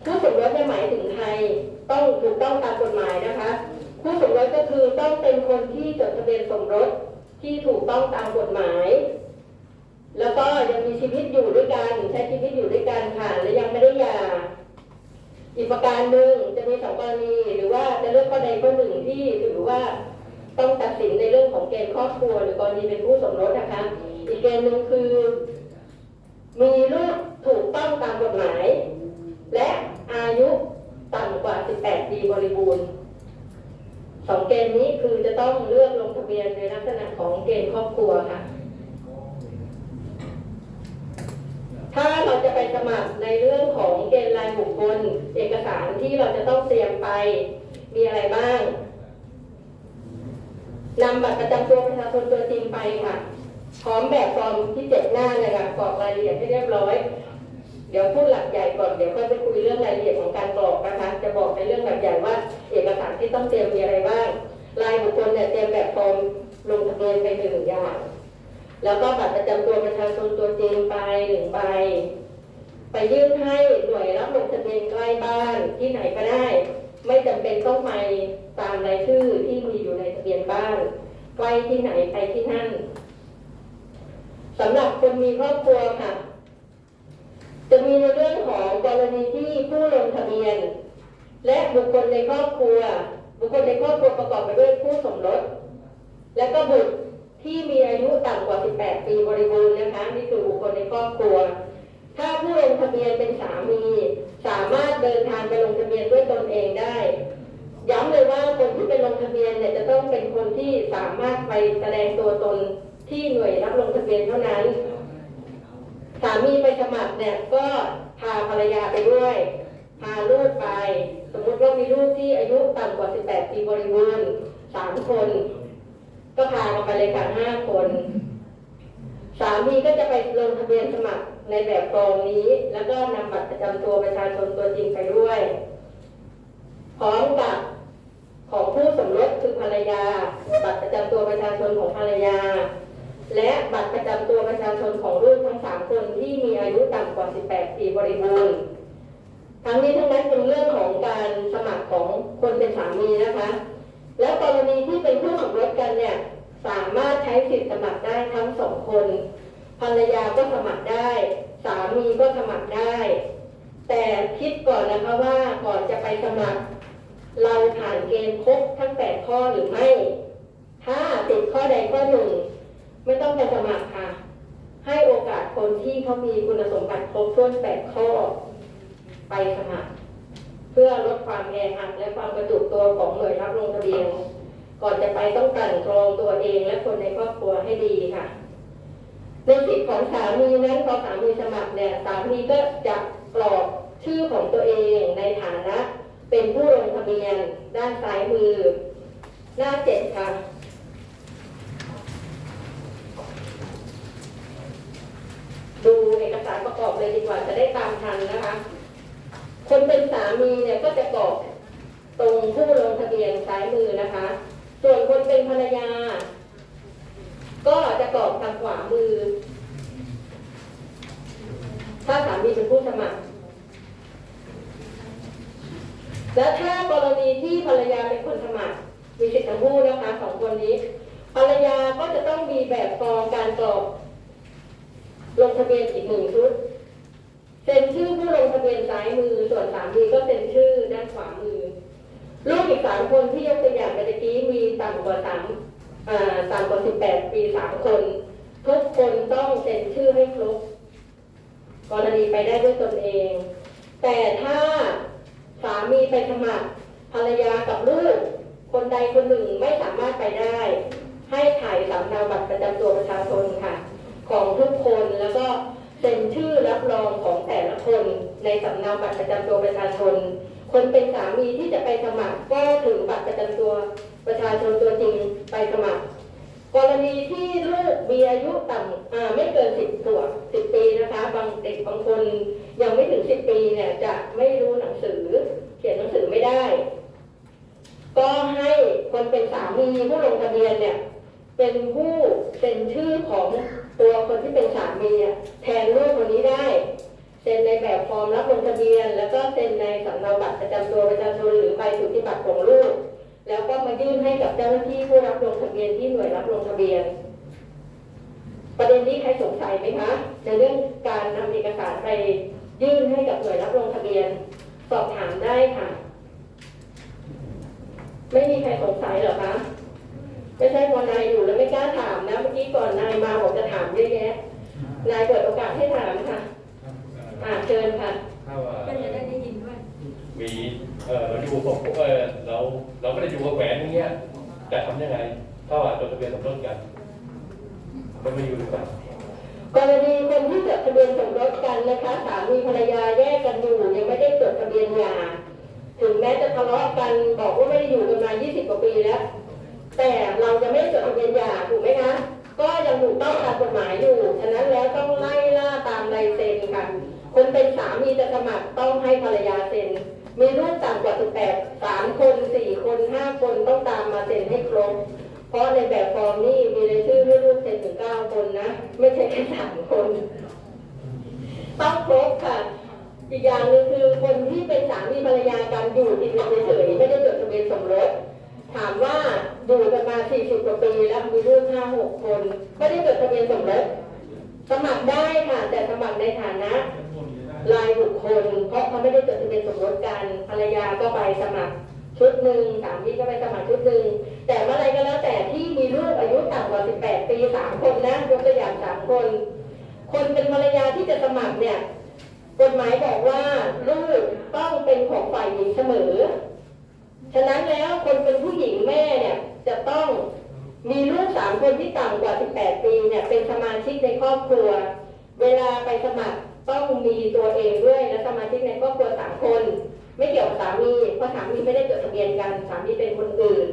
คู่สมรสเนี่ยหมายถึงใครต้องถูกต้องตามกฎหมายนะคะ คู่สมรสก็คือต้องเป็นคนที่จดทะเบียนสมรสที่ถูกต้องตามกฎหมาย แล้วก็ยังมีชีวิตอยู่ด้วยกันใช้ชีวิตอยู่ด้วยกันค่ะและยังไม่ได้หย่าอีกประการหนึ่งจะมีสองกรณีหรือว่าจะเลือกข้อใดข้อหนึ่งที่ถือว่า ต้องตัดสินในเรื่องของเกณฑ์ครอบครัว หรือกรณีเป็นคู่สมรสนะคะ อีกเกณฑ์หนึ่งคือ มีลูกถูกต้องตามกฎหมาย และอายุต่ำกว่า 18 ปีบริบูรณ์สองเกณฑ์นี้คือจะต้องเลือกลงทะเบียนในลักษณะของเกณฑ์ครอบครัวค่ะ ถ้าเราจะไปสมัครในเรื่องของเกณฑ์รายบุคคล เอกสารที่เราจะต้องเตรียมไปมีอะไรบ้าง นำบัตรประจำตัวประชาชนตัวจริงไปค่ะ พร้อมแบบฟอร์มที่เจ็ดหน้าเลยค่ะกรอกรายละเอียดให้เรียบร้อย เดี๋ยวพูดหลักใหญ่ก่อน เดี๋ยวค่อยไปคุยเรื่องรายละเอียดของการกรอกนะคะ จะบอกในเรื่องหลักใหญ่ว่า เอกสารที่ต้องเตรียมมีอะไรบ้าง รายบุคคลเนี่ยเตรียมแบบฟอร์มลงทะเบียนไปหนึ่งอย่าง แล้วก็บัตรประจำตัวประชาชนตัวจริงไปหนึ่งใบ ไปยื่นให้หน่วยรับลงทะเบียนใกล้บ้านที่ไหนก็ได้ ไม่จำเป็นต้องไปตามรายชื่อที่มีอยู่ในทะเบียนบ้านใกล้ที่ไหนไปที่นั่นสำหรับคนมีครอบครัวค่ะ จะมีในเรื่องของกรณีที่ผู้ลงทะเบียน และบุคคลในครอบครัว บุคคลในครอบครัวประกอบไปด้วยผู้สมรสและก็บุตรที่มีอายุต่ำกว่า 18 ปีบริบูรณ์นะคะนี่คือบุคคลในครอบครัว ถ้าผู้ลงทะเบียนเป็นสามี สามารถเดินทางไปลงทะเบียนด้วยตนเองได้ย้ำเลยว่าคนที่เป็นลงทะเบียนเนี่ยจะต้องเป็นคนที่สามารถไปแสดงตัวตนที่หน่วยรับลงทะเบียนเท่านั้น สามีไปสมัครเนี่ยก็พาภรรยาไปด้วย พาลูกไป สมมติว่ามีลูกที่อายุต่ำกว่า 18 ปีบริบูรณ์สามคน ก็พามาไปเลยค่ะห้าคน สามีก็จะไปลงทะเบียนสมัคร ในแบบฟอร์มนี้ แล้วก็นำบัตรประจำตัวประชาชนตัวจริงไปด้วยพร้อมกับของผู้สมรสคือภรรยา บัตรประจำตัวประชาชนของภรรยา และบัตรประจำตัวประชาชนของลูกทั้งสามคนที่มีอายุต่ำกว่า 18 ปีบริบูรณ์ทั้งนี้ทั้งนั้นเป็นเรื่องของการสมัครของคนเป็นสามีนะคะ แล้วกรณีที่เป็นคู่สมรสกันเนี่ยสามารถใช้สิทธิสมัครได้ทั้งสองคน ภรรยาก็สมัครได้ สามีก็สมัครได้ แต่คิดก่อนนะคะว่าก่อนจะไปสมัคร เราผ่านเกณฑ์ครบทั้ง8ข้อหรือไม่ ถ้าติดข้อใดข้อหนึ่ง ไม่ต้องไปสมัครค่ะ ให้โอกาสคนที่เขามีคุณสมบัติครบถ้วน8ข้อ ไปสมัคร เพื่อลดความแออัดและความกระจุกตัวของหน่วยรับลงทะเบียนก่อนจะไปต้องกลั่นกรองตัวเองและคนในครอบครัวให้ดีค่ะ ในสิทธิของสามีนั้นพอสามีสมัครเนี่ยสามีก็จะกรอกชื่อของตัวเองในฐานะ เป็นผู้ลงทะเบียนด้านซ้ายมือ หน้าเจ็ดค่ะดูเอกสารประกอบเลยดีกว่าจะได้ตามทันนะคะ คนเป็นสามีเนี่ยก็จะกรอกตรงผู้ลงทะเบียนซ้ายมือนะคะ ส่วนคนเป็นภรรยา ก็จะกรอกทางขวามือ ถ้าสามีเป็นผู้สมัคร และถ้ากรณีที่ภรรยาเป็นคนสมัคร มีสิทธิ์ทั้งคู่นะคะสองคนนี้ ภรรยาก็จะต้องมีแบบฟอร์มการกรอกลงทะเบียนอีกหนึ่งชุดเซ็นชื่อผู้ลงทะเบียนซ้ายมือ ส่วนสามีก็เซ็นชื่อด้านขวามือ ลูกอีกสามคนที่ยกตัวอย่างไปตะกี้มีต่ำกว่าสาม ต่ำกว่าสิบแปดปีสามคน ทุกคนต้องเซ็นชื่อให้ครบกรณีไปได้ด้วยตนเอง แต่ถ้าสามีไปสมัครภรรยากับลูก คนใดคนหนึ่งไม่สามารถไปได้ ให้ถ่ายสำเนาบัตรประจำตัวประชาชนค่ะ ของทุกคนแล้วก็เซ็นชื่อรับรองของแต่ละคน ในสำเนาบัตรประจำตัวประชาชน คนเป็นสามีที่จะไปสมัครก็ถึงบัตรประจำตัว ประชาชนตัวจริงไปสมัคร กรณีที่ลูกมีอายุต่ำไม่เกินสิบขวบสิบปีนะคะ บางเด็กบางคนยังไม่ถึงสิบปีเนี่ยจะไม่รู้หนังสือ เขียนหนังสือไม่ได้ ก็ให้คนเป็นสามีผู้ลงทะเบียนเนี่ยเป็นผู้เซ็นชื่อของตัวคนที่เป็นสามีแทนลูกคนนี้ได้เซ็นในแบบฟอร์มรับลงทะเบียน แล้วก็เซ็นในสำเนาบัตรประจำตัวประชาชนหรือใบสุทธิบัตรของลูก แล้วก็มายื่นให้กับเจ้าหน้าที่ผู้รับลงทะเบียนที่หน่วยรับลงทะเบียน ประเด็นนี้ใครสงสัยไหมคะในเรื่องการนำเอกสารไปยื่นให้กับหน่วยรับลงทะเบียน สอบถามได้ค่ะ ไม่มีใครสงสัยเหรอคะไม่ใช่พอนายอยู่แล้วไม่กล้าถามนะเมื่อกี้ก่อนนายมาบอกจะถามเยอะแยะนายเปิดโอกาสให้ถามค่ะอ่าเชิญค่ะถ้าว่าก็จะได้ได้ยินด้วยมี เออเราอยู่กับเออเราเราไม่ได้อยู่กับแหวนอย่างเงี้ยจะทำยังไงถ้าว่าจดทะเบียนสมรสกัน มันไม่อยู่ด้วยกันกรณีคนที่จดทะเบียนสมรสกันนะคะสามีภรรยาแยกกันอยู่ยังไม่ได้จดทะเบียนหย่าถึงแม้จะทะเลาะกันบอกว่าไม่ได้อยู่กันมา 20 กว่าปีแล้ว แต่เราจะไม่จดทะเบียนหย่าถูกไหมคะ ก็ยังถูกต้องตามกฎหมายอยู่ ฉะนั้นแล้วต้องไล่ล่าตามลายเซ็นค่ะคนเป็นสามีจะสมัครต้องให้ภรรยาเซ็น มีลูกต่ำกว่า18 3คน4คน5คนต้องตามมาเซ็นให้ครบ เพราะในแบบฟอร์มนี่มีรายชื่อให้ลูกเซ็นถึง9คนนะ ไม่ใช่แค่3คน ต้องครบค่ะ อีกอย่างหนึ่งคือคนที่เป็นสามีภรรยากันอยู่กินกันเฉยๆไม่ได้จดทะเบียนสมรสถามว่าอยู่กันมา 40 กว่าปีแล้วมีลูก5 6 คน ไม่ได้จดทะเบียนสมรสสมัครได้ค่ะ แต่สมัครในฐานะ รายบุคคล เพราะเขาไม่ได้จดทะเบียนสมรสกันภรรยาก็ไปสมัครชุดหนึ่งสามีก็ไปสมัครชุดหนึ่งแต่เมื่อไรก็แล้วแต่ที่มีลูกอายุต่ำกว่า 18 ปี3คนนะยกตัวอย่าง3คน คนเป็นภรรยาที่จะสมัครเนี่ยกฎหมายบอกว่าลูกต้องเป็นของฝ่ายหญิงเสมอ ฉะนั้นแล้วคนเป็นผู้หญิงแม่เนี่ยจะต้องมีลูกสามคนที่ต่ำกว่า 18 ปีเนี่ยเป็นสมาชิกในครอบครัว เวลาไปสมัคร ต้องมีตัวเองด้วยและสมาชิกในครอบครัวสามคน ไม่เกี่ยวกับสามีเพราะสามีไม่ได้จดทะเบียนกันสามีเป็นคนอื่น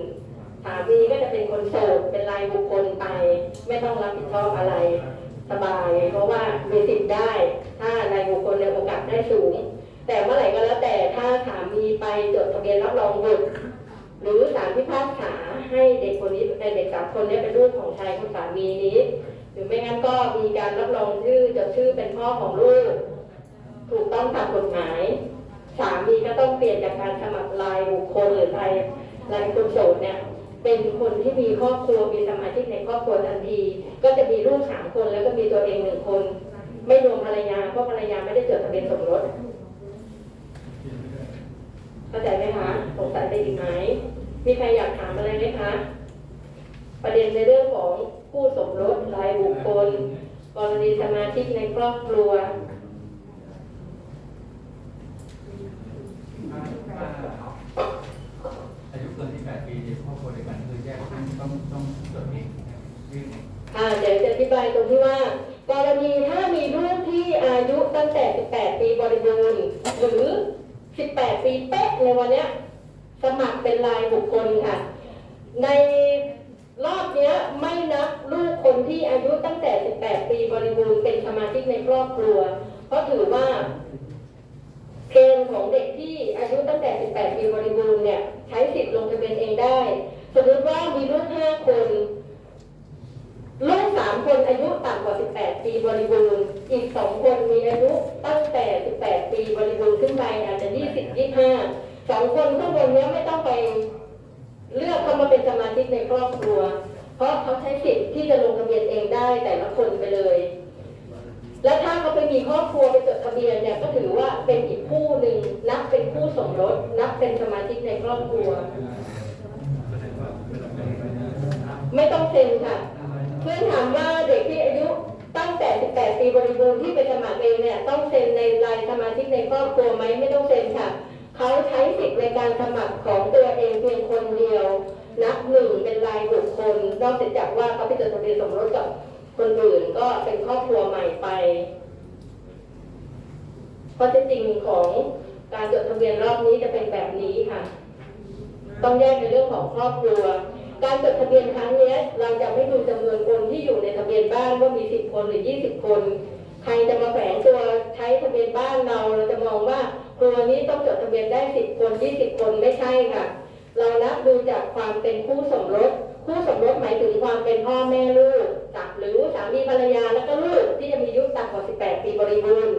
สามีก็จะเป็นคนโสดเป็นรายบุคคลไป ไม่ต้องรับผิดชอบอะไร สบาย เพราะว่ามีสิทธิ์ได้ ถ้ารายบุคคลในโอกาสได้สูง แต่เมื่อไหร่ก็แล้วแต่ถ้าสามีไปจดทะเบียนรับรองบุตรหรือสารพิพากษาให้เด็กคนนี้เอ่อเด็กสามคนนี้เป็นลูกของชายคนสามีนี้ หรือไม่งั้นก็มีการรับรองชื่อจดชื่อเป็นพ่อของลูก ถูกต้องตามกฎหมาย สามีก็ต้องเปลี่ยนจากการสมัครรายบุคคลหรือรายรายคนโสดเนี่ยเป็นคนที่มีครอบครัวมีสมาชิกในครอบครัวทันที ก็จะมีลูกสามคนแล้วก็มีตัวเองหนึ่งคน ไม่รวมภรรยาเพราะภรรยาไม่ได้จดทะเบียนสมรสเข้าใจไหมคะสงสัยได้อีกไหมมีใครอยากถามอะไรไหมคะ ประเด็นในเรื่องของ คู่สมรสรายบุคคล กรณีสมาชิกในครอบครัวอายุเกิน18ปีในครอบครัวเดียวกันคือแยกต้องต้องต้องจดที่ยื่นอ่าเดี๋ยวจะอธิบายตรงที่ว่า กรณีถ้ามีลูกที่อายุตั้งแต่ 18 ปีบริบูรณ์หรือ 18 ปีเป๊ะในวันเนี้ยสมัครเป็นรายบุคคลค่ะ ใน รอบนี้ไม่นับลูกคนที่อายุตั้งแต่ 18 ปีบริบูรณ์เป็นสมาชิกในครอบครัว เพราะถือว่าเกณฑ์ของเด็กที่อายุตั้งแต่ 18 ปีบริบูรณ์เนี่ยใช้สิทธิ์ลงทะเบียนเองได้ สมมติว่ามีลูก 5 คนลูก 3 คนอายุต่ำกว่า 18 ปีบริบูรณ์ อีก 2 คนมีอายุตั้งแต่ 18 ปีบริบูรณ์ขึ้นไปอาจจะ 20 25สองคนข้างบนเนี้ยไม่ต้องไป เลือกเข้ามาเป็นสมาชิกในครอบครัว เพราะเขาใช้สิทธิ์ที่จะลงทะเบียนเองได้แต่ละคนไปเลย และถ้าเขาไปมีครอบครัวไปจดทะเบียนเนี่ยก็ถือว่าเป็นอีกคู่หนึ่งนับเป็นคู่สมรสนับเป็นสมาชิกในครอบครัว ไม่ต้องเซ็นค่ะเพื่อนถามว่าเด็กที่อายุตั้งแต่ 18 ปีบริบูรณ์ที่ไปสมัครเองเนี่ยต้องเซ็นในรายสมาชิกในครอบครัวไหมไม่ต้องเซ็นค่ะ เขาใช้สิทธิ์ในการสมัครของตัวเองเพียงคนเดียว นับหนึ่งเป็นรายบุคคลนอกจากว่าเขาไปจดทะเบียนสมรสกับคนอื่นก็เป็นครอบครัวใหม่ไปข้อเท็จจริงของการจดทะเบียนรอบนี้จะเป็นแบบนี้ค่ะ ต้องแยกในเรื่องของครอบครัว การจดทะเบียนครั้งนี้เราจะไม่ดูจำนวนคนที่อยู่ในทะเบียนบ้านว่ามี10คนหรือ20คน ใครจะมาแฝงตัวใช้ทะเบียนบ้านเราเราจะมองว่า ครัวนี้ต้องจดทะเบียนได้ 10 คน 20 คนไม่ใช่ค่ะ เรานับดูจากความเป็นคู่สมรส คู่สมรสหมายถึงความเป็นพ่อแม่ลูกกับหรือสามีภรรยาแล้วก็ลูกที่จะมีอายุต่ำกว่า 18 ปีบริบูรณ์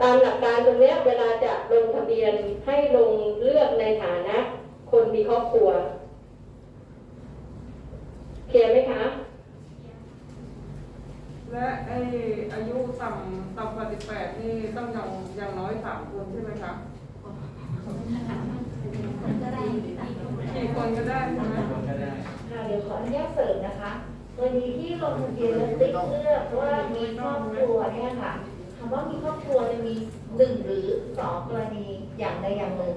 ตามหลักการตรงนี้เวลาจะลงทะเบียนให้ลงเลือกในฐานะ คนมีครอบครัว เคลียร์ไหมคะ และไออายุต่ำต่ำกว่า18นี่ต้องอย่างอย่างน้อยสามคนใช่ไหมคะก็ได้กี่คนก็ได้ใช่ไหมคนก็ได้ค่ะเดี๋ยวขออนุญาตเสริมนะคะกรณีที่ลงทะเบียนแล้วติ๊กเลือกว่ามีครอบครัวเนี่ยค่ะคำว่ามีครอบครัวจะมีหนึ่งหรือสองกรณีอย่างใดอย่างหนึ่ง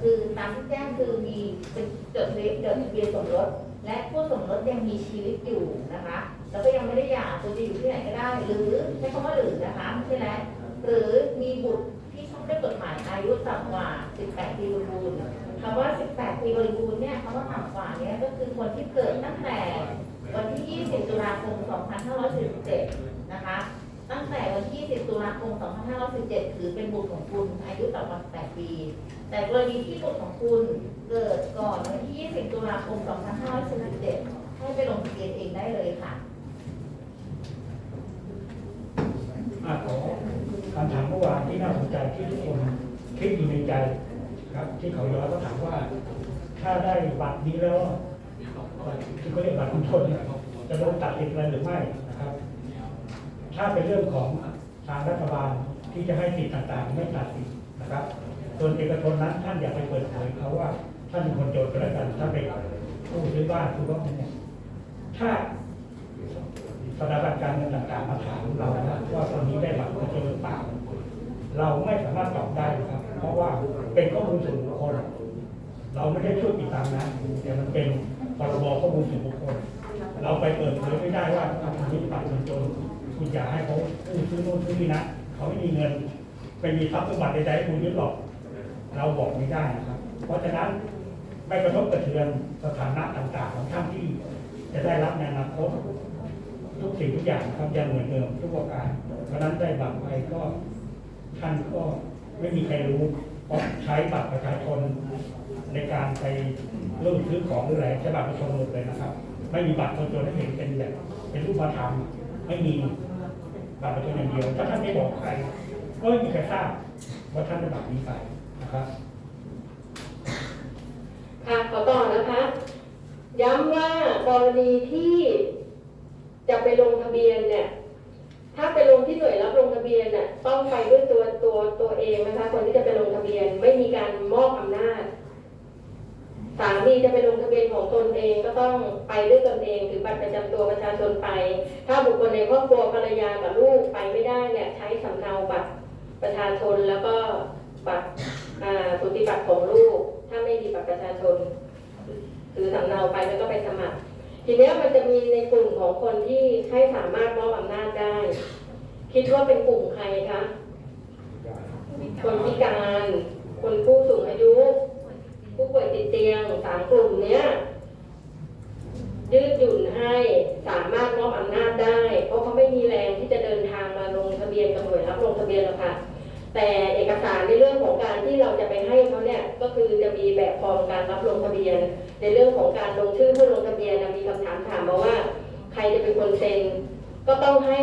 คือตามที่แจ้งคือมีเป็นจดทะเบียนจดทะเบียนสมรสและผู้สมรสยังมีชีวิตอยู่นะคะ แล้วก็ยังไม่ได้หย่าตัวจะอยู่ที่ไหนก็ได้ หรือใช้คำว่าหรือนะคะไม่ใช่แล้วหรือมีบุตรที่ชอบด้วยกฎหมายอายุต่ำกว่า 18 ปีบริบูรณ์คำว่า 18 ปีบริบูรณ์เนี่ยคำว่าต่ำกว่าเนี่ยก็คือคนที่เกิดตั้งแต่วันที่ 20 ตุลาคม 2547 นะคะ ตั้งแต่วันที่10ตุลาคม 2517 ถือเป็นบุตรของคุณอายุต่ำกว่า 18 ปี แต่กรณีที่บุตรของคุณเกิดก่อนวันที่ 20 ตุลาคม 2547ให้ไปลงทะเบียนเองได้เลยค่ะ อะขอคำถามเมื่อวานที่น่าสนใจที่ทุกคนคิดอยู่ในใจครับ ที่เขาย้อนก็ถามว่า ถ้าได้บัตรนี้แล้วที่เขาเรียกบัตรคนชนจะโดนตัดสิทธิ์อะไรหรือไม่นะครับ ถ้าเป็นเรื่องของทางรัฐบาลที่จะให้สิทธิ์ต่างๆ ไม่ตัดสิทธิ์นะครับส่วนเอกชนนั้นท่านอย่าไปเปิดเผยเขาว่า ท่านเป็นคนโจทย์ก็แล้วกันถ้าเป็นผู้ซื้อบ้านผู้ร้องเนี่ยถ้า สถาบันการเงินต่างๆมาถามเรานะว่าคนนี้ได้บัตรคนจนหรือเปล่าเราไม่สามารถตอบได้นะครับ เพราะว่าเป็นข้อมูลส่วนบุคคล เราไม่ได้ช่วยปิดบังนะแต่มันเป็นพรบข้อมูลส่วนบุคคล เราไปเปิดเผยไม่ได้ว่าคุณนี้บัตรคนจนคุณอย่าให้เขาซื้อโน่นซื้อนี่นะเขาไม่มีเงินไม่มีทรัพย์สมบัติใดๆให้คุณยึดหรอก เราบอกไม่ได้นะครับ เพราะฉะนั้นไม่กระทบกระเทือนสถานะต่างๆ ของท่านที่จะได้รับในอนาคต ทุกสิ่งทุกอย่างครับยังเหมือนเดิมทุกประการเพราะฉะนั้นได้บัตรไปก็ท่านก็ไม่มีใครรู้เพราะใช้บัตรประชาชนในการไปเริ่มซื้อของหรืออะไรใช้บัตรประชาชนหมดเลยนะครับ ไม่มีบัตรประชาชนให้เห็นเป็นแบบเป็นรูปธรรมไม่มีบัตรประชาชนอย่างเดียวถ้าท่านไม่บอกใครก็ไม่มีใครทราบว่าท่านได้บัตรนี้ไปนะครับค่ะขอต่อนะคะ ย้ำว่ากรณีที่ จะไปลงทะเบียนเนี่ย ถ้าไปลงที่หน่วยรับลงทะเบียนน่ะต้องไปด้วยตัวตัวตัวเองนะคะ คนที่จะไปลงทะเบียนไม่มีการมอบอำนาจสามีจะไปลงทะเบียนของตนเองก็ต้องไปด้วยตนเองถือบัตรประจำตัวประชาชนไป ถ้าบุคคลในครอบครัวภรรยากับลูกไปไม่ได้เนี่ยใช้สำเนาบัตรประชาชนแล้วก็บัตรอ่าสุติบัตรของลูก ถ้าไม่มีบัตรประชาชนถือสำเนาไปแล้วก็ไปสมัคร ทีเนี้ยมันจะมีในกลุ่มของคนที่ให้สามารถมอบอำนาจได้ คิดว่าเป็นกลุ่มใครคะ คนพิการ คนผู้สูงอายุ ผู้ป่วยติดเตียงสามกลุ่มเนี้ยยืดหยุ่นให้สามารถมอบอำนาจได้ เพราะเขาไม่มีแรงที่จะเดินทางมาลงทะเบียนกับหน่วยรับลงทะเบียนหรอกค่ะ แต่เอกสารในเรื่องของการที่เราจะไปให้เขาเนี่ยก็คือจะมีแบบฟอร์มการรับลงทะเบียน ในเรื่องของการลงชื่อผู้ลงทะเบียนมีคำถามถามมาว่า ใครจะเป็นคนเซ็น ก็ต้องให้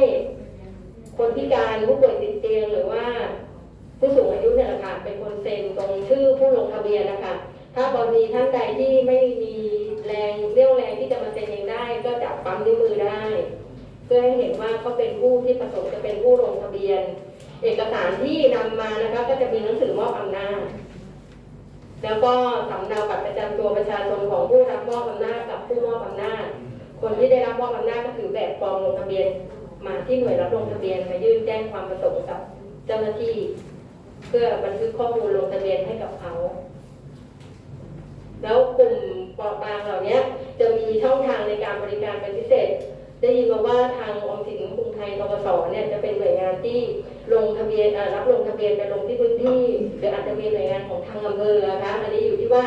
คนพิการผู้ป่วยติดเตียงหรือว่า ผู้สูงอายุเนี่ยแหละค่ะเป็นคนเซ็นตรงชื่อผู้ลงทะเบียนนะคะถ้ากรณีท่านใดที่ไม่มีแรงเรี่ยวแรงที่จะมาเซ็นเองได้ ก็จับปั๊มนิ้วมือได้ เพื่อให้เห็นว่าเขาเป็นผู้ที่ประสงค์จะเป็นผู้ลงทะเบียน เอกสารที่นำมานะคะก็จะมีหนังสือมอบอำนาจ แล้วก็สำเนาบัตรประจำตัวประชาชนของผู้รับมอบอำนาจกับผู้มอบอำนาจ คนที่ได้รับมอบอำนาจก็ถือแบบฟอร์มลงทะเบียน มาที่หน่วยรับลงทะเบียนมายื่นแจ้งความประสงค์กับเจ้าหน้าที่ เพื่อบันทึกข้อมูลลงทะเบียนให้กับเขา แล้วกลุ่มเปราะบางเหล่านี้จะมีช่องทางในการบริการเป็นพิเศษ ได้ยินมาว่าทางออมสินกรุงไทยทกสเนี่ยจะเป็นหน่วยงานที่ ลงทะเบียนรับลงทะเบียนไปลงที่พื้นที่หรืออาจจะมีหน่วยงานของทางอำเภอนะคะอันนี้อยู่ที่ว่า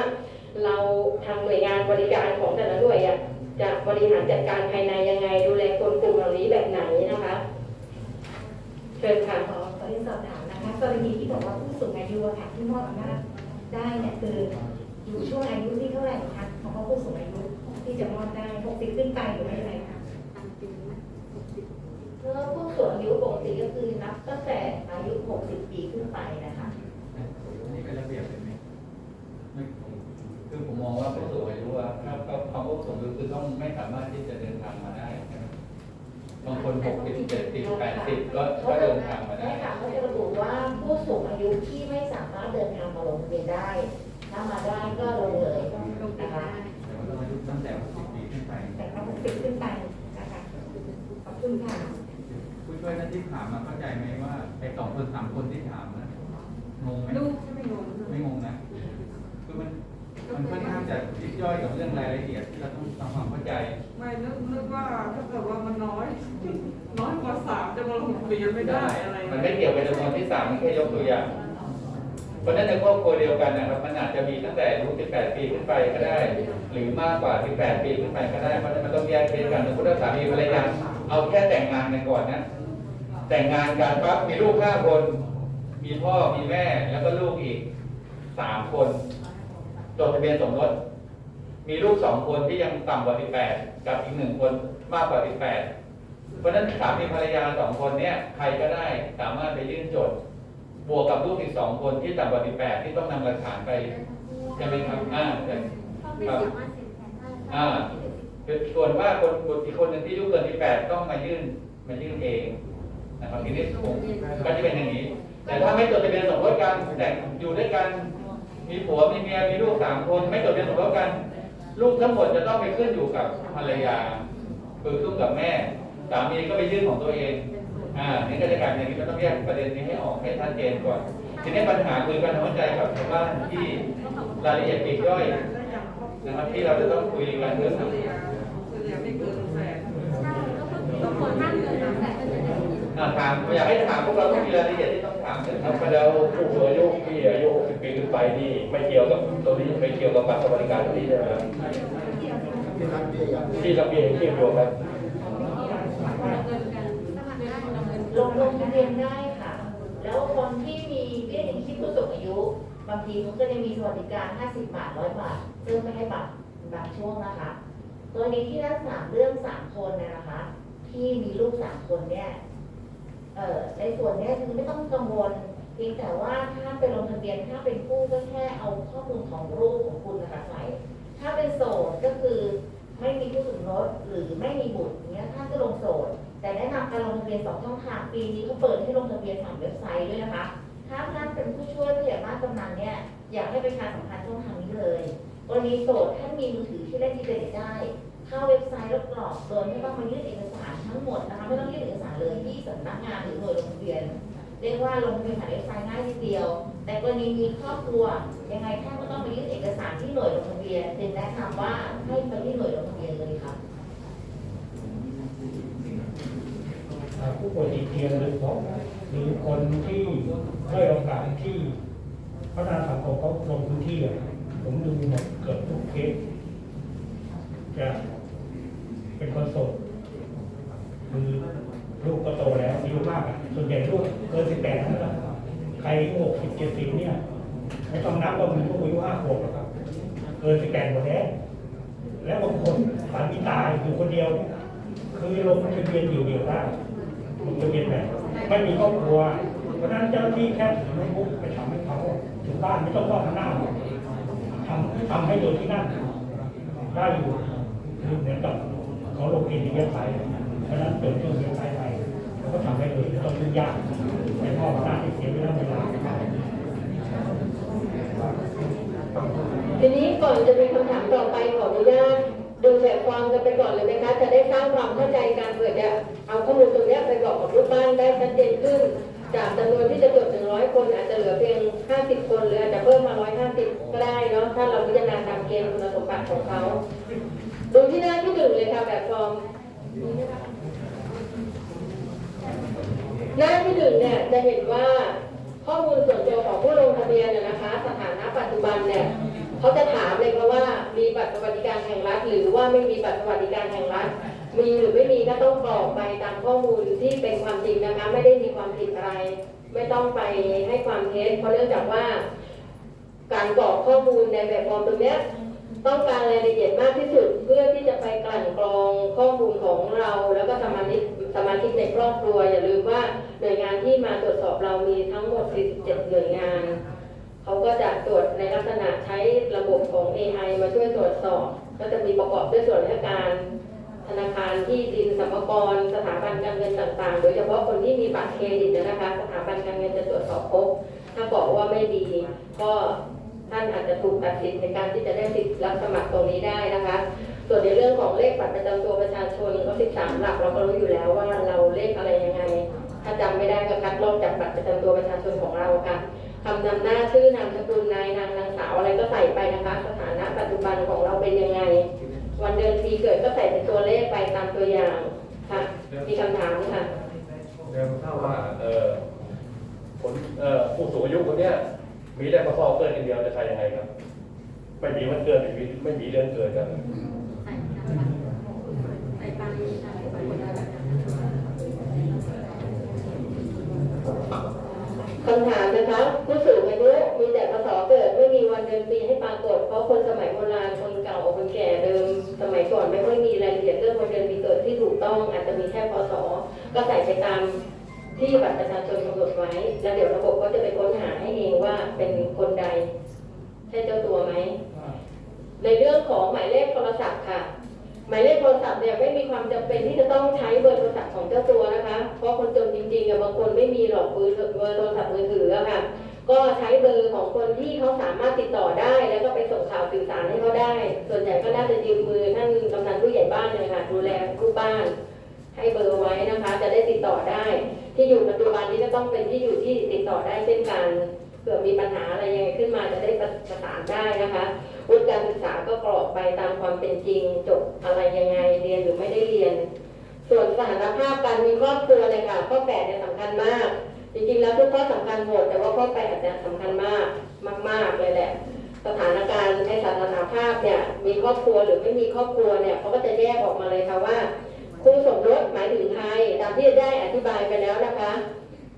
เราทางหน่วยงานบริการของแต่ละหน่วยอะจะบริหารจัดการภายในยังไง ดูแลคนกลุ่มเหล่านี้แบบไหนนะคะเชิญค่ะขอขอเรียนสอบถามนะคะกรณีที่บอกว่าผู้สูงอายุค่ะที่มอบอำนาจได้เนี่ยคืออยู่ช่วงอายุที่เท่าไหร่คะของผู้สูงอายุที่จะมอบได้60ขึ้นไปหรือไม่ยังไงคะ เมื่อผู้สูงอายุปกติก็คือนับตั้งแต่อายุ 60 ปีขึ้นไปนะคะอันนี้เป็นระเบียบเลยไหมไม่คือผมมองว่าผู้สูงอายุอะถ้าเขาคำว่าผู้สูงอายุคือต้องไม่สามารถที่จะเดินทางมาได้ใช่ไหมบางคนหกสิบเจ็ดสิบแปดสิบก็ก็เดินทางมาได้ใช่ค่ะเขาจะระบุว่าผู้สูงอายุที่ไม่สามารถเดินทางมาลงทะเบียนได้ ถ้ามาได้ก็ลงเลยนะคะแต่ว่าต้องอายุตั้งแต่หกสิบปีขึ้นไปแต่ก็60ขึ้นไปนะคะขอบคุณค่ะผู้ ช่วยท่านที่ถามมาเข้าใจไหมว่าไอ้สองคนสามคนที่ถามนะงงไหมลูกไม่งงไม่งงนะคือมันมันค่อนข้างจะยิบย่อยกับเรื่องรายละเอียดที่เราต้องทำความเข้าใจ ไม่นึกนึกว่าถ้าเกิดว่ามันน้อย น้อยกว่าสามจะมาลงทะเบียนไม่ได้อะไรมันไม่เกี่ยวกับจำนวนที่สามแค่ยกตัวอย่างเพราะฉะนั้นในครอบครัวเดียวกันนะครับมันอาจจะมีตั้งแต่อายุ18 ปีขึ้นไปก็ได้ หรือมากกว่า 18 ปีขึ้นไปก็ได้เพราะฉะนั้นมันต้องแยกเคสกันสมมติว่าสามีภรรยาเอาแค่แต่งงานกันก่อนนะ แต่งงานกันปั๊บมีลูกห้าคน มีพ่อมีแม่แล้วก็ลูกอีกสามคนจดทะเบียนสมรสมีลูกสองคนที่ยังต่ำกว่า18กับอีกหนึ่งคนมากกว่า18เพราะฉะนั้นสามีภรรยาสองคนเนี้ยใครก็ได้สามารถไปยื่นจดบวกกับลูกอีกสองคนที่ต่ำกว่า18ที่ต้องนำหลักฐานไปใช่ไหมครับอ่าใช่ครับอ่าส่วนว่าคนอีกคนหนึ่งที่อายุเกิน18ต้องมายื่นมายื่นเอง นะครับทีนี้ผมก็จะเป็นอย่างนี้ แต่ถ้าไม่จดทะเบียนสมรสกันแต่งอยู่ด้วยกัน มีผัวมีเมียมีลูกสามคน ไม่จดทะเบียนสมรสกัน ลูกทั้งหมดจะต้องไปขึ้นอยู่กับภรรยาคือขึ้นกับแม่สามีก็ไปยื่นของตัวเองอ่านี่ก็จะกลายเป็นอย่างนี้ก็ต้องแยกประเด็นนี้ให้ออกให้ชัดเจนก่อน ทีนี้ปัญหาคือการทำความเข้าใจกับชาวบ้านที่รายละเอียดปลีกย่อยนะครับที่เราจะต้องคุยกันเรื่องเฉลี่ยเฉลี่ยไม่เกินแสนอ่า ถามอยากให้ถามพวกเราต้องมีรายละเอียดที่ต้องถามนะคครัรับบแล้วผู้สูงอายุที่อายุ 60 ปีขึ้นไปนี่ไม่เกี่ยวกับตัวนี้ไม่เกี่ยวกับบัตรสวัสดิการตัวนี้ใช่ไหมครับที่ระเบียงที่รวมกันลงลงทะเบียนได้ค่ะ แล้วคนที่มีเบี้ยยังชีพผู้สูงอายุ บางทีเขาก็จะมีสวัสดิการ 50 บาท 100 บาท ซึ่งไม่ให้บัตรบางช่วงนะคะ ตัวนี้ที่รักษาเรื่อง 3 คนเนี่ยนะคะ ที่มีลูก 3 คนเนี่ยเอ่อ ในส่วนนี้คือไม่ต้องกังวลเพียงแต่ว่าถ้าไปลงทะเบียนถ้าเป็นผู้ก็แค่เอาข้อมูลของลูกของคุณนะคะใส่ถ้าเป็นโสดก็คือไม่มีผู้สมรสหรือไม่มีบุตรเนี้ยท่านก็ลงโสด แต่แนะนำการลงทะเบียนสองช่องทางปีนี้เขาเปิดให้ลงทะเบียนผ่านเว็บไซต์ด้วยนะคะ ถ้าท่านเป็นผู้ช่วยผู้ใหญ่บ้านกำนันเนี่ยอยากให้ประชาสัมพันธ์ช่องทางนี้เลยกรณีโสดท่านมีมือถือที่เล่นอินเทอร์เน็ตได้ เข้าเว็บไซต์แล้วกรอกโดยไม่ต้องมายื่นเอกสาร ทั้งหมดนะคะไม่ต้องยื่นเอกสารเลยที่สำนักงานหรือหน่วยลงทะเบียน เรียกว่าลงทะเบียนผ่านเว็บไซต์ง่ายนิดเดียว แต่กรณีมีครอบครัวยังไงท่านก็ต้องไปยื่นเอกสารที่หน่วยลงทะเบียนจึงแนะนำว่าให้ไปที่หน่วยลงทะเบียนเลยค่ะผู้ป่วยติดเตียงหรือของหรือคนที่ด้อยโอกาสที่พัฒนาสังคมเขาลงพื้นที่ผมดูหมดเกือบทุกเคสจะเป็นคนโสด คือลูกก็โตแล้วอายุมากส่วนใหญ่ลูกเกินสิบแปดนั่นแหละใครหกสิบเจ็ดสิบเนี่ยไม่ต้องนับว่ามีลูกอายุห้าขวบหรอกครับเกินสิบแปดหมดแล้วแล้วบางคนสามีตายอยู่คนเดียว คือลงทะเบียนอยู่เดียวได้ลงทะเบียนแบบไม่มีครอบครัวเพราะนั้นเจ้าที่แค่ถือโน้ตบุ๊กไปทำให้เขาถึงบ้านไม่ต้องเข้ามาหน้าทำทำให้โดยที่นั่นได้อยู่คือเหมือนกับเขาลงอินเดียไปเพ ราะฉะนั้นเปิดเครื่องเว็บไซต์ไปเราก็ทำได้เลยไม่ต้องยุ่งยากแต่พ่อหน้าที่เสียเวลาเวลาทีนี้ก่อนจะมีคำถามต่อไปขออนุญาตดูแบบฟอร์มกันไปก่อนเลยไหมคะ จะได้สร้างความเข้าใจกันเผื่อจะเอาข้อมูลตรงนี้ไปบอกกับลูกบ้านได้ชัดเจนขึ้น จากจำนวนที่จะจด100คน อาจจะเหลือเพียง 50 คนหรืออาจจะเพิ่มมา150 ก็ได้เนาะถ้าเราพิจารณาตามเกณฑ์คุณสมบัติของเขาดูที่หน้าที่หนึ่งเลยค่ะแบบฟอร์ม หน้าที่หนึ่งเนี่ยจะเห็นว่าข้อมูลส่วนตัวของผู้ลงทะเบียนเนี่ยนะคะ สถานะปัจจุบันเนี่ยเขาจะถามเลยค่ะว่ามีบัตรสวัสดิการแห่งรัฐ หรือว่าไม่มีบัตรสวัสดิการแห่งรัฐ มีหรือไม่มีก็ต้องกรอกไปตามข้อมูลที่เป็นความจริงนะคะ ไม่ได้มีความผิดอะไร ไม่ต้องไปให้ความเท็จเพราะเนื่องจากว่า การกรอกข้อมูลในแบบฟอร์มตรงนี้ต้องการรายละเอียดมากที่สุดเพื่อที่จะไปกลั่นกรองข้อมูลของเรา แล้วก็สมาชิก สมาชิกในครอบครัว อย่าลืมว่าหน่วยงานที่มาตรวจสอบเรามีทั้งหมด 47 หน่วยงาน เขาก็จะตรวจในลักษณะใช้ระบบของ AI มาช่วยตรวจสอบ ก็จะมีประกอบด้วยส่วนราชการ ธนาคารที่ดินสรรพากรสถาบันการเงินต่างๆ โดยเฉพาะคนที่มีบัตรเครดิตนะคะ สถาบันการเงินจะตรวจสอบพบ ถ้าบอกว่าไม่ดี ก็ท่านอาจจะถูกตัดสิทธิ์ในการที่จะได้สิทธิ์รับสมัครตรงนี้ได้นะคะ ส่วนในเรื่องของเลขบัตรประจำตัวประชาชนก็13 หลักเราก็รู้อยู่แล้วว่าเราเลขอะไรยังไง ถ้าจำไม่ได้ก็คัดลอกจากบัตรประจำตัวประชาชนของเราค่ะคำนำหน้าชื่อนามสกุลนายนางนางสาวอะไรก็ใส่ไปนะคะ สถานะปัจจุบันของเราเป็นยังไง วันเดือนปีเกิดก็ใส่เป็นตัวเลขไปตามตัวอย่างค่ะ มีคำถามค่ะเดี๋ยวถ้าว่าเออคนเอ่อผู้สูงอายุคนเนี้ยมีได้มาฟอเกิดกันเดียวจะใช้ยังไงครับ ไม่มีวันเกิดไม่มีไม่มีเดือนเกิดกัน คำถามนะคะผู้สูงอายุมีแต่พศเกิดไม่มีวันเดือนปีให้ปรากฏ เพราะคนสมัยโบราณคนเก่าคนแก่เดิม สมัยก่อนไม่ค่อยมีรายละเอียดเรื่องวันเดือนปีเกิดที่ถูกต้องอาจจะมีแค่พศก็ใส่ไปตามที่บัตรประชาชนกำหนดไว้ แล้วเดี๋ยวระบบก็จะไปค้นหาให้เองว่าเป็นคนใด ใช่เจ้าตัวไหมในเรื่องของหมายเลขโทรศัพท์ค่ะ หมายเลขโทรศัพท์เนี่ยไม่มีความจำเป็นที่จะต้องใช้เบอร์โทรศัพท์ของเจ้าตัวนะคะ เพราะคนจนจริงๆอะบางคนไม่มีหรอกเบอร์เบอร์โทรศัพท์มือถืออะค่ะ ก็ใช้เบอร์ของคนที่เขาสามารถติดต่อได้ แล้วก็ไปส่งข่าวสื่อสารให้เขาได้ ส่วนใหญ่ก็น่าจะยืมมือท่านกำนันผู้ใหญ่บ้านเลยค่ะดูแลลูกบ้าน ให้เบอร์ไว้นะคะ จะได้ติดต่อได้ ที่อยู่ปัจจุบันนี้ก็ต้องเป็นที่อยู่ที่ติดต่อได้เช่นกัน เผื่อมีปัญหาอะไรยังไงขึ้นมาจะได้ประสานได้นะคะวุฒิการศึกษาก็กรอกไปตามความเป็นจริงจบอะไรยังไงเรียนหรือไม่ได้เรียน ส่วนสถานภาพการมีครอบครัวเลยค่ะข้อแปดเนี่ยสำคัญมาก จริงๆแล้วทุกข้อสำคัญหมดแต่ว่าข้อแปดเนี่ยสำคัญมากมาก ๆเลยแหละสถานการณ์ในสถานภาพเนี่ยมีครอบครัวหรือไม่มีครอบครัวเนี่ยเขาก็จะแยกออกมาเลยค่ะว่าคู่สมรสหมายถึงใครตามที่ได้อธิบายไปแล้วนะคะ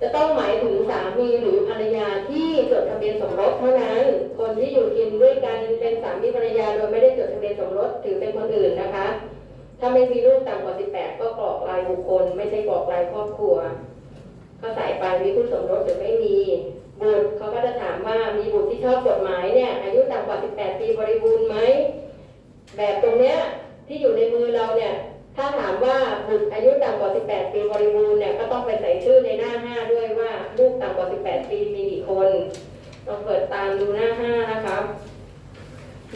จะต้องหมายถึงสามีหรือภรรยาที่จดทะเบียนสมรสเท่านั้น คนที่อยู่กินด้วยกันเป็นสามีภรรยาโดยไม่ได้จดทะเบียนสมรสถือเป็นคนอื่นนะคะ ถ้าไม่มีลูกต่ำกว่า 18 ก็กรอกรายบุคคล ไม่ใช่กรอกรายครอบครัวก็ใส่ไปมีคู่สมรสหรือไม่มีบุตรเขาก็จะถามว่ามีบุตรที่ชอบกฎหมายเนี่ยอายุต่ำกว่า 18 ปีบริบูรณ์ไหมแบบตรงเนี้ยที่อยู่ในมือเราเนี่ย ถ้าถามว่าบุตรอายุต่ำกว่า 18 ปีบริบูรณ์เนี่ยก็ต้องไปใส่ชื่อในหน้า5ด้วยว่าลูกต่ำกว่า 18 ปีมีกี่คนลองเปิดตามดูหน้า5นะครับ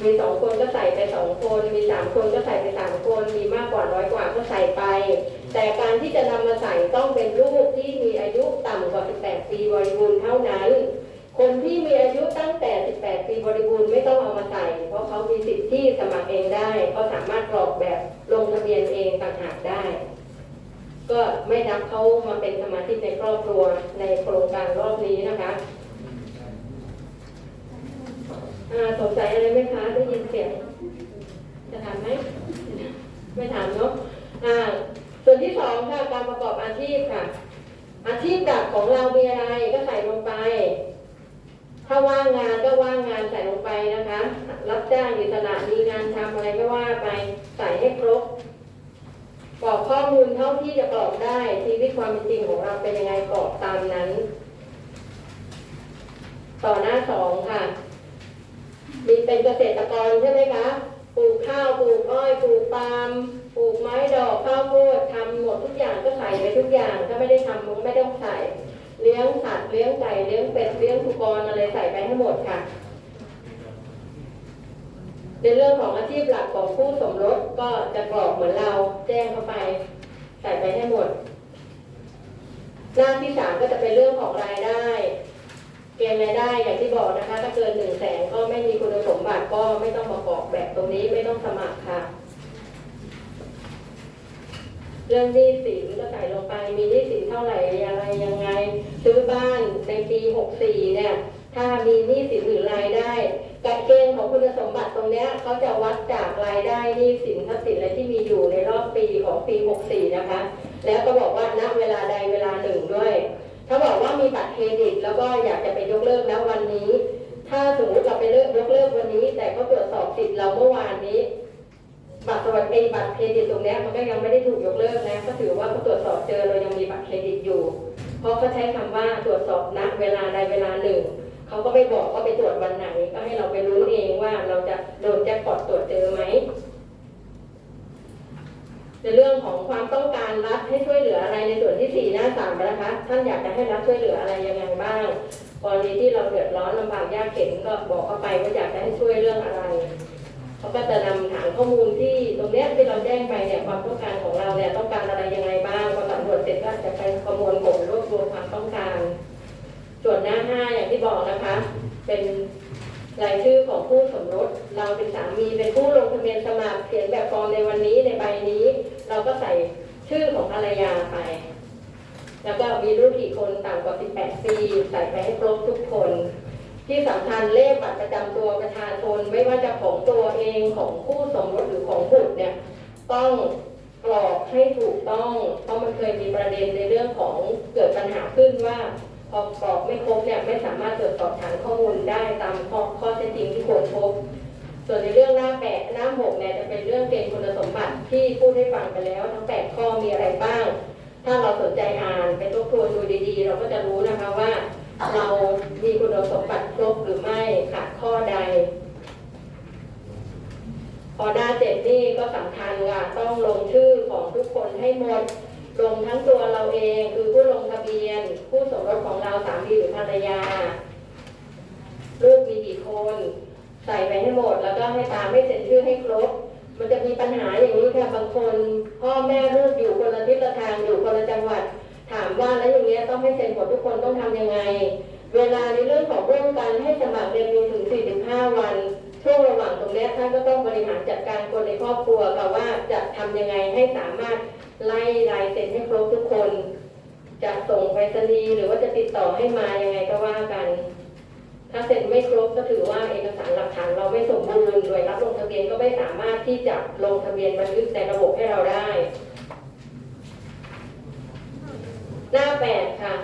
มีสองคนก็ใส่ไปสองคน มีสามคนก็ใส่ไปสามคน มีมากกว่าน้อยกว่าก็ใส่ไป แต่การที่จะนำมาใส่ต้องเป็นรูปที่มีอายุต่ำกว่า 18 ปีบริบูรณ์เท่านั้น คนที่มีอายุตั้งแต่ 18 ปีบริบูรณ์ไม่ต้องเอามาใส่ เพราะเขามีสิทธิ์ที่สมัครเองได้เขาสามารถกรอกแบบลงทะเบียนเองต่างหากได้ ก็ไม่นับเขามาเป็นสมาชิกในครอบครัวในโครงการรอบนี้นะคะสงสัยอะไรไหมคะได้ยินเสียงจะถามไหมไม่ถามเนาะส่วนที่สองค่ะการประกอบอาชีพค่ะ อาชีพหลักของเรามีอะไรก็ใส่ลงไป ถ้าว่างงานก็ว่างงานใส่ลงไปนะคะ รับจ้างอิสระมีงานทำอะไรก็ว่าไปใส่ให้ครบกรอกข้อมูลเท่าที่จะกรอกได้ชีวิตความเป็นจริงของเราเป็นยังไงกรอกตามนั้น ต่อหน้าสองค่ะ มีเป็นเกษตรกรใช่ไหมคะปลูกข้าวปลูกอ้อยปลูกปาล์มปลูกไม้ดอกข้าวโพดทำหมดทุกอย่างก็ใส่ไปทุกอย่าง ถ้าไม่ได้ทำมันก็ไม่ต้องใส่ เลี้ยงสัตว์เลี้ยงไก่เลี้ยงเป็ดเลี้ยงสุกรอะไรใส่ไปให้หมดค่ะ ในเรื่องของอาชีพหลักของผู้สมรสก็จะกรอกเหมือนเราแจ้งเข้าไป ใส่ไปให้หมด หน้าที่สามก็จะเป็นเรื่องของรายได้ เกณฑ์รายได้อย่างที่บอกนะคะ ถ้าเกินหนึ่งแสนก็ไม่มีคุณสมบัติก็ไม่ต้องมากรอกแบบตรงนี้ไม่ต้องสมัครค่ะ เรื่องหนี้สินก็ใส่ลงไปมีหนี้สินเท่าไหร่อะไรยังไง ซื้อบ้านในปี64เนี่ยถ้ามีหนี้สินหรือรายได้การเกณฑ์ของคุณสมบัติตรงเนี้ยเขาจะวัดจากรายได้หนี้สินทรัพย์สินอะไรที่มีอยู่ในรอบปีของปี 64 นะคะ แล้วก็บอกว่าณเวลาใดเวลาหนึ่งด้วย ถ้าบอกว่ามีบัตรเครดิต แล้วก็อยากจะไปยกเลิกแล้ววันนี้ ถ้าสมมติเราไปเลิกยกเลิกวันนี้ แต่เขาตรวจสอบสิทธิ์เราเมื่อวานนี้ บัตรสวัสดิบัตรเครดิตตรงนี้มันก็ยังไม่ได้ถูกยกเลิกนะก็ถือว่าเขาตรวจสอบเจอเรายังมีบัตรเครดิตอยู่ เพราะเขาใช้คำว่าตรวจสอบณเวลาใดเวลาหนึ่งเขาก็ไม่บอกว่าไปตรวจวันไหน ก็ให้เราไปรู้เองว่าเราจะโดนแจ็คพอตตรวจเจอไหมในเรื่องของความต้องการรัฐให้ช่วยเหลืออะไรในส่วนที่สี่หน้าสามนะคะท่านอยากจะให้รัฐช่วยเหลืออะไรยังไงบ้างกรณีที่เราเดือดร้อนลำบากยากเข็นก็บอกเข้าไปว่าอยากจะให้ช่วยเรื่องอะไร เขาก็จะนำฐานข้อมูลที่ตรงเนี้ยที่เราแจ้งไปเนี่ยความต้องการของเราเนี่ยต้องการอะไรยังไงบ้างพอสำรวจเสร็จก็จะไปประมวลผลรวบรวมความต้องการ ส่วนหน้าห้าอย่างที่บอกนะคะ เป็นรายชื่อของผู้สมรส เราเป็นสามีเป็นผู้ลงทะเบียนสมัครเขียนแบบฟอร์มในวันนี้ในใบนี้ เราก็ใส่ชื่อของภรรยาไป แล้วก็มีลูกกี่คนต่ำกว่า 18 ปี ใส่ไปให้ครบทุกคน ที่สำคัญเลขบัตรประจำตัวประชาชนไม่ว่าจะของตัวเองของคู่สมรสหรือของบุตรเนี่ยต้องกรอกให้ถูกต้องเพราะมันเคยมีประเด็นในเรื่องของเกิดปัญหาขึ้นว่าพอกรอกไม่ครบเนี่ยไม่สามารถตรวจสอบฐานข้อมูลได้ตามข้อข้อเท็จจริงที่ควรพบ ส่วนในเรื่องหน้าแปดหน้าหกเนี่ยจะเป็นเรื่องเกณฑ์คุณสมบัติที่พูดให้ฟังไปแล้ว ทั้งแปดข้อมีอะไรบ้าง ถ้าเราสนใจอ่านไปทบทวนดูดีๆ เราก็จะรู้นะคะว่า เรามีคุณสมบัติครบหรือไม่ขาดข้อใด พอหน้าเจ็ดนี่ก็สำคัญค่ะต้องลงชื่อของทุกคนให้หมดลงทั้งตัวเราเองคือผู้ลงทะเบียน ผู้สมรสของเราสามีหรือภรรยาลูกมีกี่คนใส่ไปให้หมด แล้วก็ให้ตามให้เซ็นชื่อให้ครบ มันจะมีปัญหาอย่างนี้ค่ะบางคน พ่อแม่ลูกอยู่คนละทิศละทางอยู่คนละจังหวัด ถามว่าแล้วอย่างเงี้ยต้องให้เซ็นหมดทุกคนต้องทำยังไง เวลาในเรื่องของร่วมกันให้สมัครเรียนมีถึง 45 วัน ช่วงระหว่างตรงนี้ท่านก็ต้องบริหารจัดการคนในครอบครัวค่ะว่าจะทำยังไงให้สามารถไล่ลายเซ็นให้ครบทุกคน จะส่งไปรษณีย์หรือว่าจะติดต่อให้มายังไงก็ว่ากัน ถ้าเซ็นไม่ครบก็ถือว่าเอกสารหลักฐานเราไม่สมบูรณ์โดยรับลงทะเบียนก็ไม่สามารถที่จะลงทะเบียนบันทึกในระบบให้เราได้ หน้าแปดค่ะ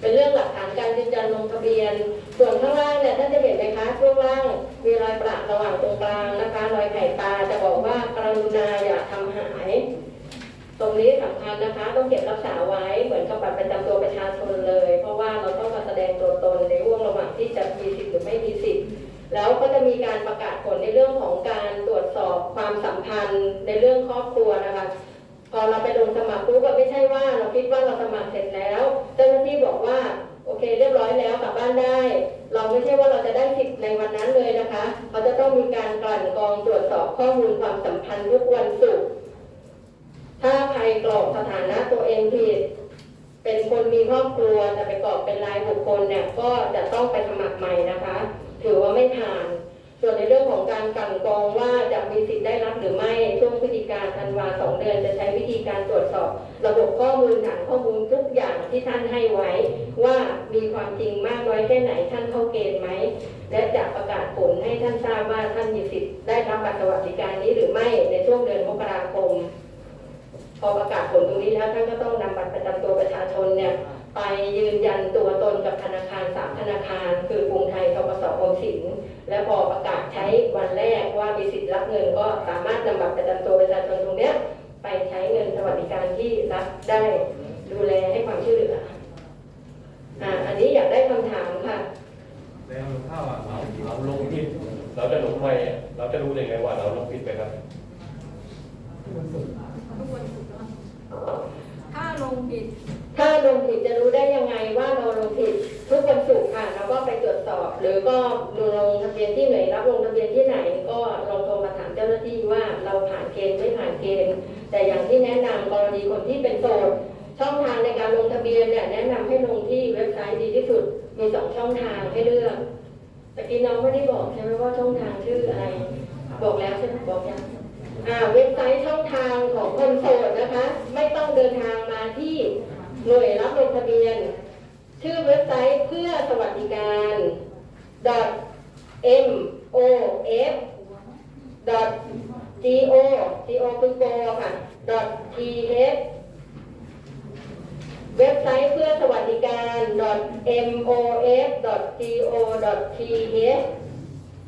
เป็นเรื่องหลักฐานการยืนยันลงทะเบียน ส่วนข้างล่างเนี่ยท่านจะเห็นไหมคะช่วงล่างมีรอยประระหว่างตรงกลางนะคะรอยไข่ปลาจะบอกว่ากรุณาอย่าทำหาย ตรงนี้สำคัญนะคะ ต้องเก็บรักษาไว้เหมือนกับบัตรประจำตัวประชาชนเลย เพราะว่าเราต้องมาแสดงตัวตนในห่วงระหว่างที่จะมีสิทธิ์หรือไม่มีสิทธิ์แล้วก็จะมีการประกาศผลในเรื่องของการตรวจสอบความสัมพันธ์ในเรื่องครอบครัวนะคะ พอเราไปลงสมัครปุ๊บก็ไม่ใช่ว่าเราคิดว่าเราสมัครเสร็จแล้ว เจ้าหน้าที่บอกว่าโอเค เรียบร้อยแล้วกลับบ้านได้ เราไม่ใช่ว่าเราจะได้สิทธิ์ในวันนั้นเลยนะคะเขาจะต้องมีการกลั่นกรองตรวจสอบข้อมูลความสัมพันธ์ทุกวันศุกร์ถ้าใครกรอกสถานะตัวเองผิดเป็นคนมีครอบครัวแต่ไปกรอกเป็นรายบุคคลเนี่ยก็จะต้องไปสมัครใหม่นะคะ ถือว่าไม่ผ่าน ส่วนในเรื่องของการกันกรองว่าจะมีสิทธิ์ได้รับหรือไม่ช่วงพฤศจิกาธันวาสองเดือนจะใช้วิธีการตรวจสอบ ระบบข้อมูลฐานข้อมูลทุกอย่างที่ท่านให้ไว้ ว่ามีความจริงมากน้อยแค่ไหนท่านเข้าเกณฑ์ไหมและจะประกาศผลให้ท่านทราบว่าท่านมีสิทธิ์ได้รับบัตรสวัสดิการนี้หรือไม่ในช่วงเดือนมกราคม พอประกาศผลตรงนี้แล้วท่านก็ต้องนำบัตรประจำตัวประชาชนเนี่ย ไปยืนยันตัวตนกับธนาคารสามธนาคาร คือกรุงไทยธกสออมสิน และพอประกาศใช้วันแรกว่ามีสิทธิ์รับเงินก็สามารถนำบัตรประจำตัวประชาชนตรงเนี้ยไปใช้เงินสวัสดิการที่รัฐได้ดูแลให้ความช่วยเหลืออ่าอันนี้อยากได้คำถามค่ะแล้วถ้าเราเราลงที่เราจะลงทำไมอะเราจะรู้ได้ไงว่าเราลงผิดไปครับ ถ้าลงผิด ถ้าลงผิดจะรู้ได้ยังไงว่าเราลงผิดทุกวันศุกร์ค่ะเราก็ไปตรวจสอบ หรือก็ลงทะเบียนที่ไหนรับลงทะเบียนที่ไหน ก็ลองโทรมาถามเจ้าหน้าที่ว่าเราผ่านเกณฑ์ไม่ผ่านเกณฑ์ แต่อย่างที่แนะนำกรณีคนที่เป็นโสดช่องทางในการลงทะเบียนเนี่ยแนะนำให้ลงที่เว็บไซต์ดีที่สุดมีสองช่องทางให้เลือกตะกี้น้องไม่ได้บอกใช่ไหมว่าช่องทางชื่ออะไร บอกแล้วใช่ไหมบอกยัง เว็บไซต์ช่องทางของคนโสดนะคะ ไม่ต้องเดินทางมาที่หน่วยรับลงทะเบียน ชื่อเว็บไซต์เพื่อสวัสดิการ m o f g o g o คือโกค่ะ t h เว็บไซต์เพื่อสวัสดิการ m o f g o t h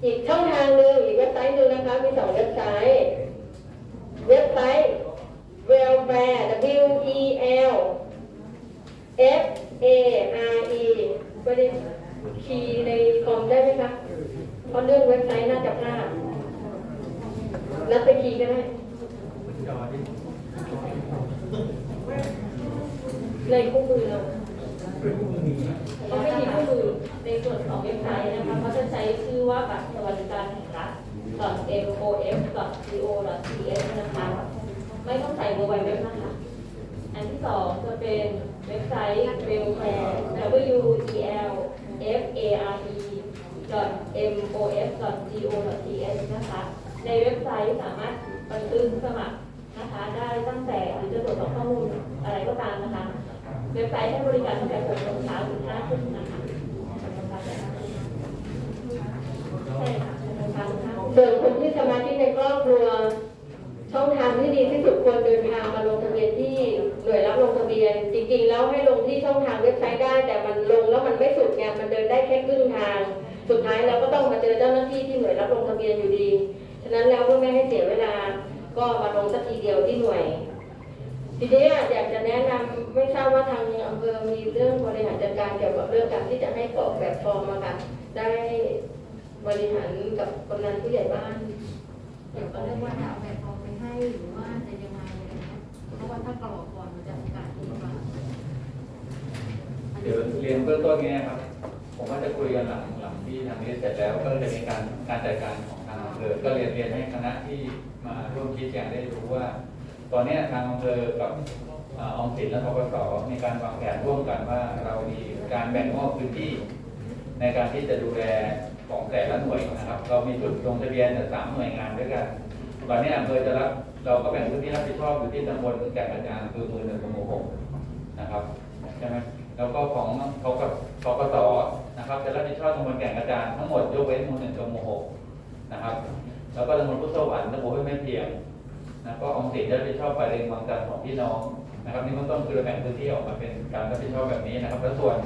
อีกช่องทางหนึ่งอีกเว็บไซต์หนึ่งนะคะ มีสองเว็บไซต์ เว็บไซต์ welfare w e l f a r e ไม่ได้คีย์ในคอมได้ไหมคะเพราะเรื่องเว็บไซต์น่าจะพลาดนัดไปคีย์ก็ได้ในคู่มือเราเขาไม่มีคู่มือในส่วนของเว็บไซต์นะคะเขาจะใช้ชื่อว่าบัตรสวัสดิการแห่ง รัฐ .mof.go.th นะคะไม่ต้องใส่ mobile web นะคะ อันที่สองจะเป็นเว็บไซต์ welfare w e l f a r e mof.go.th นะคะ ในเว็บไซต์สามารถบันทึกสมัครนะคะ ได้ตั้งแต่หรือจะตรวจสอบข้อมูลอะไรก็ตามนะคะ เว็บไซต์ให้บริการตั้งแต่6โมงเช้าถึง5ทุ่มนะคะใช่ค่ะ ส่วนคนที่สมาชิกในครอบครัว ช่องทางที่ดีที่สุดควรเดินทางมาลงทะเบียนที่หน่วยรับลงทะเบียน จริงๆ แล้วให้ลงที่ช่องทางเว็บไซต์ได้ แต่มันลงแล้วมันไม่สุดไงมันเดินได้แค่ครึ่งทาง สุดท้ายเราก็ต้องมาเจอเจ้าหน้าที่ที่หน่วยรับลงทะเบียนอยู่ดีฉะนั้นแล้วเพื่อไม่ให้เสียเวลาก็มาลงสักทีเดียวที่หน่วยทีนี้อยากจะแนะนำไม่ทราบว่าทางอำเภอมีเรื่องบริหารจัดการเกี่ยวกับเรื่องการที่จะให้กรอกแบบฟอร์มอะค่ะได้ บริหารกับกำนันผู้ใหญ่บ้านเดี๋ยวก็เรียกว่าจะเอาแบบฟอร์มไปให้หรือว่าจะยังไงอะไรเงี้ยเพราะว่าถ้ากรอกก่อนมันจะโอกาสดีกว่าเดี๋ยวเรียนเบื้องต้นเนี้ยครับ ผมว่าจะคุยกันหลังหลังที่ทางนี้เสร็จแล้วก็จะมีการการจัดการของทางอำเภอก็เรียนเรียนให้คณะที่มาร่วมคิดอย่างได้รู้ว่า ตอนเนี้ยทางอำเภอกับเอ่อออมสินและทกสมีการวางแผนร่วมกันว่าเรามีการแบ่งมอบพื้นที่ ในการที่จะดูแล ของแต่ละหน่วยนะครับ เรามีจุดลงทะเบียนเนี่ยสามหน่วยงานด้วยกันตอนนี้อำเภอจะรับเราก็แบ่งพื้นที่รับผิดชอบอยู่ที่ตำบลแก่งกระจานคือมือหนึ่งกับมู่หกนะครับใช่ไหมแล้วก็ของเขากับทกสนะครับจะรับผิดชอบตำบลแก่งกระจานทั้งหมดยกเว้นมู่หนึ่งกับมู่หกนะครับ แล้วก็ตำบลพุทธสวรรค์ตำบลห้วยแม่เพียงแล้วก็ออมสินจะรับผิดชอบไปเรียงวังจันทร์ของพี่น้องนะครับนี่เบื้องต้นคือเราแบ่งพื้นที่ออกมาเป็นการรับผิดชอบแบบนี้นะครับ แล้วส่วน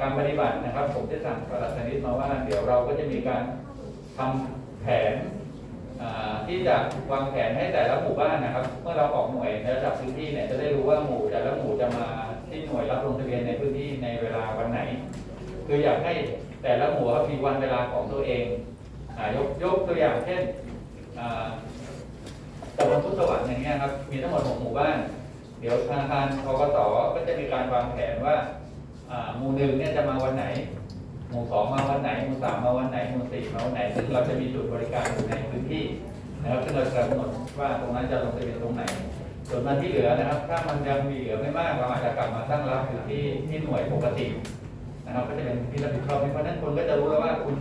การปฏิบัตินะครับ ผมจะสั่งปลัดชนิดมาว่า เดี๋ยวเราก็จะมีการทำแผนที่จะวางแผนให้แต่ละหมู่บ้านนะครับ เมื่อเราออกหน่วยในระดับพื้นที่เนี่ยจะได้รู้ว่าหมู่แต่ละหมู่จะมาที่หน่วยรับลงทะเบียนในพื้นที่ในเวลาวันไหน คืออยากให้แต่ละหมู่มีวันเวลาของตัวเองอยกยกตัวอย่างเช่นตำบลพุทธสวัสดิ์อย่างเงี้ยครับมีทั้งหมดหกหมู่บ้าน เดี๋ยวธนาคารทกสก็จะมีการวางแผนว่า หมู่หนึ่งเนี่ยจะมาวันไหน หมู่สองมาวันไหน หมู่สามมาวันไหน หมู่สี่มาวันไหน ซึ่งเราจะมีจุดบริการอยู่ในพื้นที่นะครับซึ่งเราจะกำหนดว่าตรงนั้นจะลงทะเบียนตรงไหน ส่วนมันที่เหลือนะครับ ถ้ามันยังมีเหลือไม่มากเราอาจจะกลับมาตั้งรับอยู่ที่ที่หน่วยปกตินะครับ ก็จะเป็นที่รับผิดชอบเพราะนั้นคนก็จะรู้แล้วว่าคุณ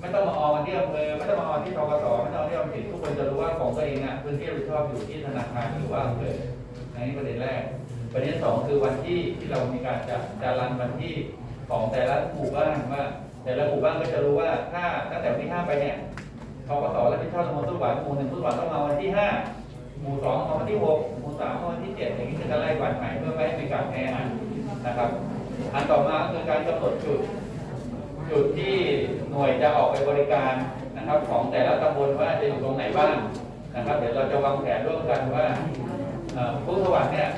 ไม่ต้องมาออที่อำเภอไม่ต้องมาออที่ทกสไม่ต้องที่ออมสินทุกคนจะรู้ว่าของตัวเองอะพื้นที่รับผิดชอบอยู่ที่ธนาคารหรือว่าอำเภออันนี้ประเด็นแรก ประเด็นสองคือวันที่ที่เรามีการจัดจารันวันที่ของแต่ละหมู่บ้านว่า แต่ละหมู่บ้านก็จะรู้ว่าถ้าตั้งแต่วันที่ห้าไปเนี่ยทกสรับผิดชอบตำบลทุกวันหมู่หนึ่งทุกวันต้องมาวันที่ห้าหมู่สองมาวันที่หกหมู่สามมาวันที่เจ็ดอย่างนี้จะไล่วันใหม่เพื่อไม่ให้มีการแพ้อันนะครับ อันต่อมาคือการกำหนดจุด จุดที่หน่วยจะออกไปบริการนะครับ ของแต่ละตำบลว่าจะอยู่ตรงไหนบ้างนะครับ เดี๋ยวเราจะวางแผนร่วมกันว่าผู้สวัสดิ์เนี่ย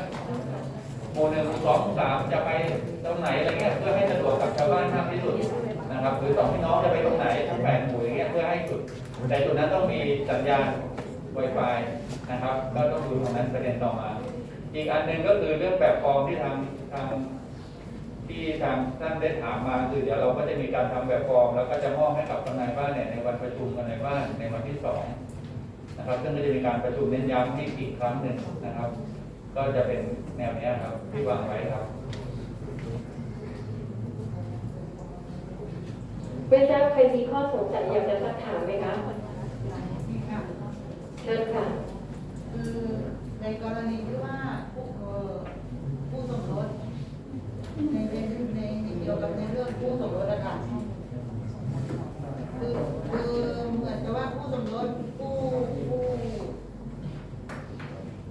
หมู่หนึ่งหมู่สองหมู่สามจะไปตรงไหนอะไรเงี้ยเพื่อให้สะดวกกับชาวบ้านมากที่สุดนะครับหรือสองพี่น้องจะไปตรงไหนทั้งแปดหมู่อย่างเงี้ยเพื่อให้จุดแต่จุดนั้นต้องมีสัญญาณ Wi-Fi นะครับก็ต้องดูตรงนั้นประเด็นต่อมา อีกอันหนึ่งก็คือเรื่องแบบฟอร์มที่ทางทางที่ทางท่านได้ถามมาคือเดี๋ยวเราก็จะมีการทำแบบฟอร์ม แล้วก็จะมอบให้กับทนายบ้านเนี่ยในวันประชุมทนายบ้านในวันที่สองนะครับซึ่งก็จะมีการประชุมเน้นย้ำให้อีกครั้งหนึ่งนะครับ ก็จะเป็นแนวเนี้ยครับที่วางไว้ครับ ไม่ทราบใครมีข้อสงสัยอยากจะสักถามไหมคะเชิญค่ะคือในกรณีที่ว่าผู้เอ่อผู้สมรสในในในในเกี่ยวกับในเรื่องผู้สมรสอะค่ะคือคือเหมือนกับว่าผู้สมรสผู้ผู้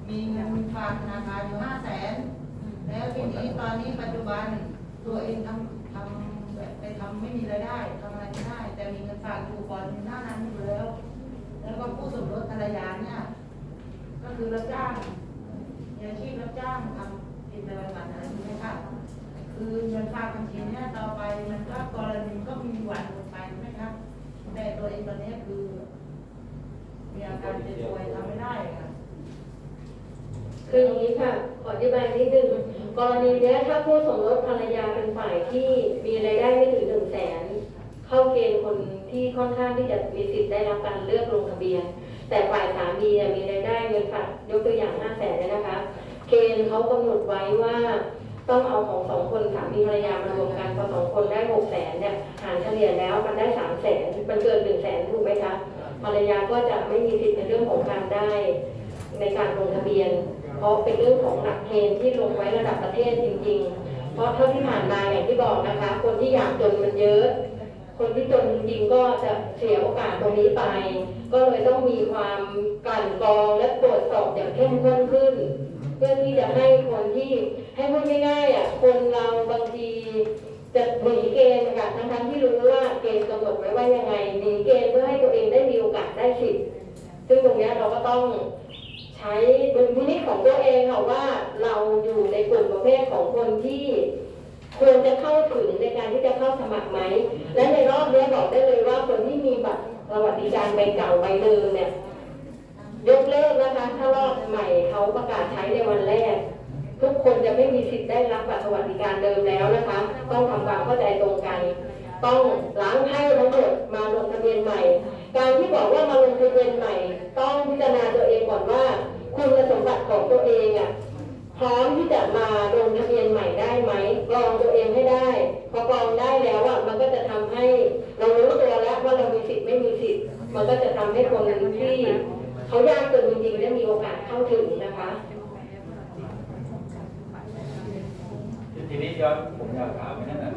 มีเงินฝากธนาคารอยู่ห้าแสนแล้วทีนี้ตอนนี้ปัจจุบันตัวเองทำทำแบบไปทำไม่มีรายได้ทำอะไรไม่ได้ แต่มีเงินฝากอยู่ก่อนหน้านั้นอยู่แล้ว แล้วก็ผู้สมรสภรรยาเนี่ยก็คือรับจ้างมีอาชีพรับจ้างทำกินประจำวันอะไรอย่างเงี้ยค่ะคือเงินฝากบัญชีเนี่ยต่อไปมันก็กรณีก็มีหวันหมดไปใช่ไหมครับแต่ตัวเองตอนนี้คือมีอาการเจ็บป่วยทำไม่ได้ค่ะ คืออย่างนี้ค่ะขออธิบายนิดนึงกรณีเนี้ยถ้าผู้สมรสภรรยาเป็นฝ่ายที่มีรายได้ไม่ถึงหนึ่งแสนเข้าเกณฑ์คนที่ค่อนข้างที่จะมีสิทธิ์ได้รับการเลือกลงทะเบียน แต่ฝ่ายสามีเนี่ยมีรายได้เงินฝากยกตัวอย่างห้าแสนเนี่ยนะคะ เกณฑ์เขากำหนดไว้ว่าต้องเอาของสองคนสามีภรรยามารวมกันพอสองคนได้หกแสนเนี่ยหารเฉลี่ยแล้วมันได้สามแสนมันเกินหนึ่งแสนถูกไหมคะภรรยาก็จะไม่มีสิทธิ์ในเรื่องของการได้ ในการลงทะเบียน เพราะเป็นเรื่องของหลักเกณฑ์ที่ลงไว้ระดับประเทศจริง ๆ เพราะเท่าที่ผ่านมาอย่างที่บอกนะคะ คนที่อยากจนมันเยอะ คนที่จนจริงๆก็จะเสียโอกาสตรงนี้ไป ก็เลยต้องมีความกลั่นกรองและตรวจสอบอย่างเข้มข้นขึ้น เพื่อที่จะให้คนที่ให้พูดง่ายๆอะคนเราบางทีจะหนีเกณฑ์ค่ะทั้งๆที่รู้ว่าเกณฑ์กำหนดไว้ว่ายังไงหนีเกณฑ์เพื่อให้ตัวเองได้มีโอกาสได้สิทธิ์ซึ่งตรงเนี้ยเราก็ต้องใช้ดุลพินิจของตัวเองค่ะว่าเราอยู่ในกลุ่มประเภทของคนที่ควรจะเข้าถึงในการที่จะเข้าสมัครไหม และในรอบเนี้ยบอกได้เลยว่าคนที่มีบัตรสวัสดิการใบเก่าใบเดิมเนี่ยยกเลิกนะคะ ถ้ารอบใหม่เขาประกาศใช้ในวันแรก ทุกคนจะไม่มีสิทธิ์ได้รับบัตรสวัสดิการเดิมแล้วนะคะ ต้องทำความเข้าใจตรงกัน ต้องล้างไพ่ทั้งหมดมาลงทะเบียนใหม่ การที่บอกว่ามาลงทะเบียนใหม่ ต้องพิจารณาตัวเองก่อนว่า คุณสมบัติของตัวเองอะพร้อมที่จะมาลงทะเบียนใหม่ได้ไหมกรองตัวเองให้ได้ พอกรองได้แล้วอะมันก็จะทำให้ เรารู้ตัวแล้วว่าเรามีสิทธิ์ไม่มีสิทธิ์ มันก็จะทำให้คนที่เขายากจนจริงๆได้มีโอกาสเข้าถึงนะคะทีนี้ย้อนผมอยากถามไปนั่นนะ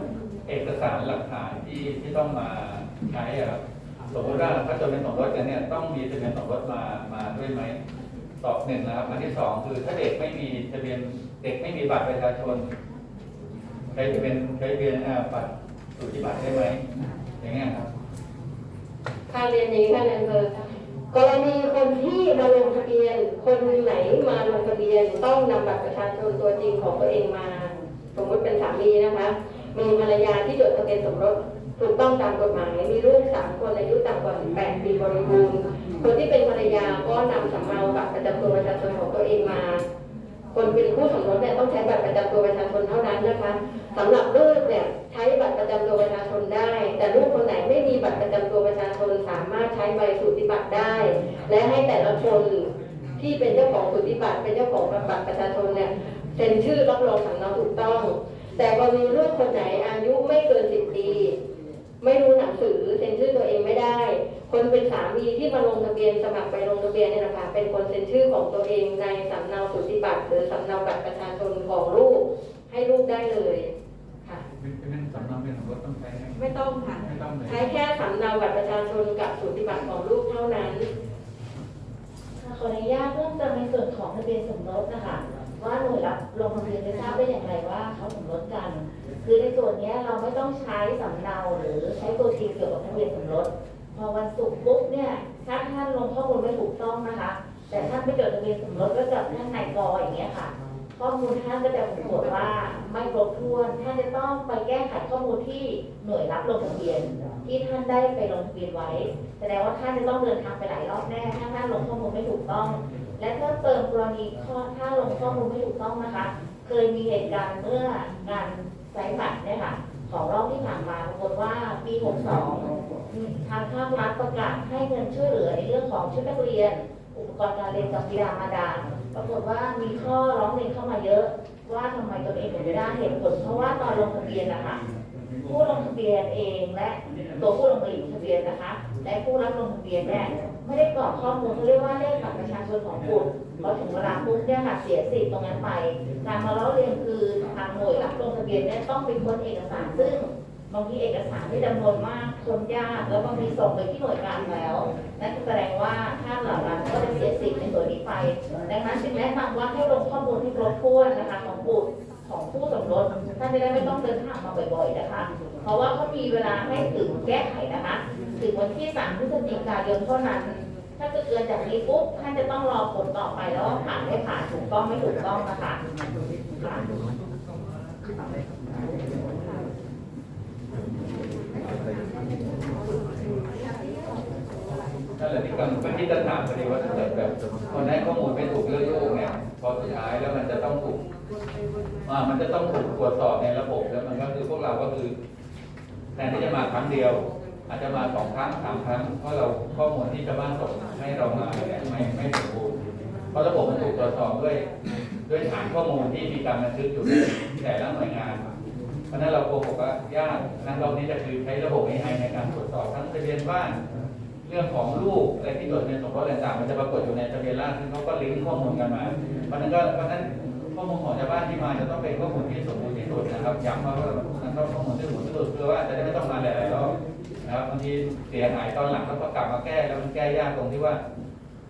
เอกสารหลักฐานที่ที่ต้องมาใช้อะครับสมมติว่าถ้าจดเป็นสมรสกันเนี่ยต้องมีทะเบียนสมรสมามาด้วยไหม ตอบหนึ่งนะครับอันที่สองคือถ้าเด็กไม่มีทะเบียนเด็กไม่มีบัตรประชาชนใช้ทะเบียนใช้ทะเบียนบัตรสุทธิบัตรได้ไหมอย่างเงี้ยครับค่าเรียนอย่างนี้ค่ะนายอำเภอกรณีคนที่มาลงทะเบียน คนไหนมาลงทะเบียนต้องนำบัตรประชาชนตัวจริงของตัวเองมา สมมติเป็นสามีนะคะ มีภรรยาที่จดทะเบียนสมรส ถูกต้องตามกฎหมาย มีลูกสามคนอายุต่ำกว่า 18 ปีบริบูรณ์ คนที่เป็นภรรยาก็นำสำเนาบัตรประจำตัวประชาชนของตัวเองมา คนเป็นคู่สมรสเนี่ยต้องใช้บัตรประจำตัวประชาชนเท่านั้นนะคะสำหรับลูกเนี่ยใช้บัตรประจำตัวประชาชนได้ แต่ลูกคนไหนไม่มีบัตรประจำตัวประชาชนสามารถใช้ใบสุทธิบัตรได้ และให้แต่ละคนที่เป็นเจ้าของสุทธิบัตรเป็นเจ้าของบัตรประชาชนเนี่ยเซ็นชื่อรับรองสำเนาถูกต้อง แต่กรณีลูกคนไหนอายุไม่เกิน10ปี ไม่รู้หนังสือเซ็นชื่อตัวเองไม่ได้ คนเป็นสามีที่มาลงทะเบียนสมัครไปลงทะเบียนเนี่ยนะคะเป็นคนเซ็นชื่อของตัวเองในสำเนาสุทธิบัตรหรือสำเนาบัตรประชาชนของลูกให้ลูกได้เลยค่ะเป็นสำเนาเป็นสมรสต้องใช้ไหมไม่ต้องค่ะไม่ต้องเลยใช้แค่สำเนาบัตรประชาชนกับสุทธิบัตรของลูกเท่านั้นขออนุญาตเพิ่มเติมในส่วนของทะเบียนสมรสนะคะ ว่าหน่วยรับลงทะเบียนจะทราบได้อย่างไรว่าเขาสมรสกัน คือในส่วนนี้เราไม่ต้องใช้สำเนาหรือใช้ตัวจริงเกี่ยวกับทะเบียนสมรส พอวันศุกร์ปุ๊บเนี่ยถ้าท่านลงข้อมูลไม่ถูกต้องนะคะ แต่ท่านไม่จดทะเบียนสมรสก็จะท่านนายกออย่างเงี้ยค่ะ ข้อมูลท่านก็จะปรากฏว่าไม่บรบถ้วน ท่านจะต้องไปแก้ไขข้อมูลที่หน่วยรับลงทะเบียน ที่ท่านได้ไปลงทะเบียนไว้ แสดงว่าท่านจะต้องเดินทางไปหลายรอบแน่ถ้าท่านลงข้อมูลไม่ถูกต้อง และเพิ่มเติมกรณีข้อถ้าลงข้อมูลไม่ถูกต้องนะคะ เคยมีเหตุการณ์เมื่องานไซต์บัตรเนี่ยค่ะของรอบที่ผ่านมาปรากฏว่าปี62ทางภาครัฐประกาศให้เงินช่วยเหลือในเรื่องของชุดนักเรียน อุปกรณ์การเรียนกับบิดามาดา ปรากฏว่ามีข้อร้องเรียนเข้ามาเยอะ ว่าทำไมตนเองถึงไม่ได้เหตุผลเพราะว่าตอนลงทะเบียนนะคะผู้ลงทะเบียนเองและตัวผู้ลงทะเบียนนะคะ และผู้รับลงทะเบียนเนี่ย ไม่ได้กรอกข้อมูลเขาเรียกว่าเลขบัตรประชาชนของบุตรพอถึงเวลาปุ๊บเนี่ยค่ะเสียสิทธิ์ตรงนั้นไปการมาเล่าเรียนคือทางหน่วยรับลงทะเบียนเนี่ยต้องเป็นคนเอกสารซึ่งบางทีเอกสารที่จำนวนมากคนยากแล้วบางทีส่งไปที่หน่วยงานแล้วนั่นแสดงว่าท่านเหล่านั้นก็จะเสียสิทธิ์ในส่วนนี้ไปดังนั้นจึงแนะนำว่าให้ลงข้อมูลที่ครบถ้วนนะคะของบุตรของผู้สมรสท่านจะได้ไม่ต้องเดินทางมาบ่อย ๆนะคะ เพราะว่าเขามีเวลาให้ถึงแก้ไขนะคะ ถึงวันที่ 3 พฤศจิกายนเท่านั้น ถ้าเกิดเกินจากนี้ปุ๊บท่านจะต้องรอผลต่อไปแล้วว่าผ่านไม่ผ่านถูกต้องไม่ถูกต้องนะคะนั่นแหละที่กังเป็นที่จะถามพอดีว่าถ้าเกิดแบบคนให้ข้อมูลไม่ถูกเรื่องลูกเนี่ยพอสุดท้ายแล้วมันจะต้องถูกอ่ามันจะต้องถูกตรวจสอบในระบบแล้วมันก็คือพวกเราก็คือแทนที่จะมาครั้งเดียว อาจจะมาสองครั้งสามครั้งเพราะเราข้อมูลที่ชาวบ้านส่งให้เรามาเนี่ยไม่ไม่สมบูรณ์เพราะระบบมันถูกตรวจสอบด้วย ด้วยฐานข้อมูลที่มีการบันทึกอยู่ในแต่ละหน่วยงาน เพราะนั้นเราโกหกว่ายากนั้นเรานี้จะคือใช้ระบบ AI ในการตรวจสอบทั้งทะเบียนบ้านเรื่องของลูกอะไรที่จดในสมรสอะไรต่างๆมันจะปรากฏอยู่ในทะเบียนราษฎรซึ่งเขาก็ลิงก์ข้อมูลกันมา เพราะนั้นก็เพราะฉะนั้นข้อมูลของชาวบ้านที่มาจะต้องเป็นข้อมูลที่สมบูรณ์ที่สุดนะครับย้ำว่ามันต้องข้อมูลที่สมบูรณ์ที่สุดเพื่อว่าจะได้ไม่ต้องมาหลายๆรอบ นะครับบางทีเสียหายตอนหลังแล้วก็กลับมาแก้แล้วมันแก้ยากตรงที่ว่า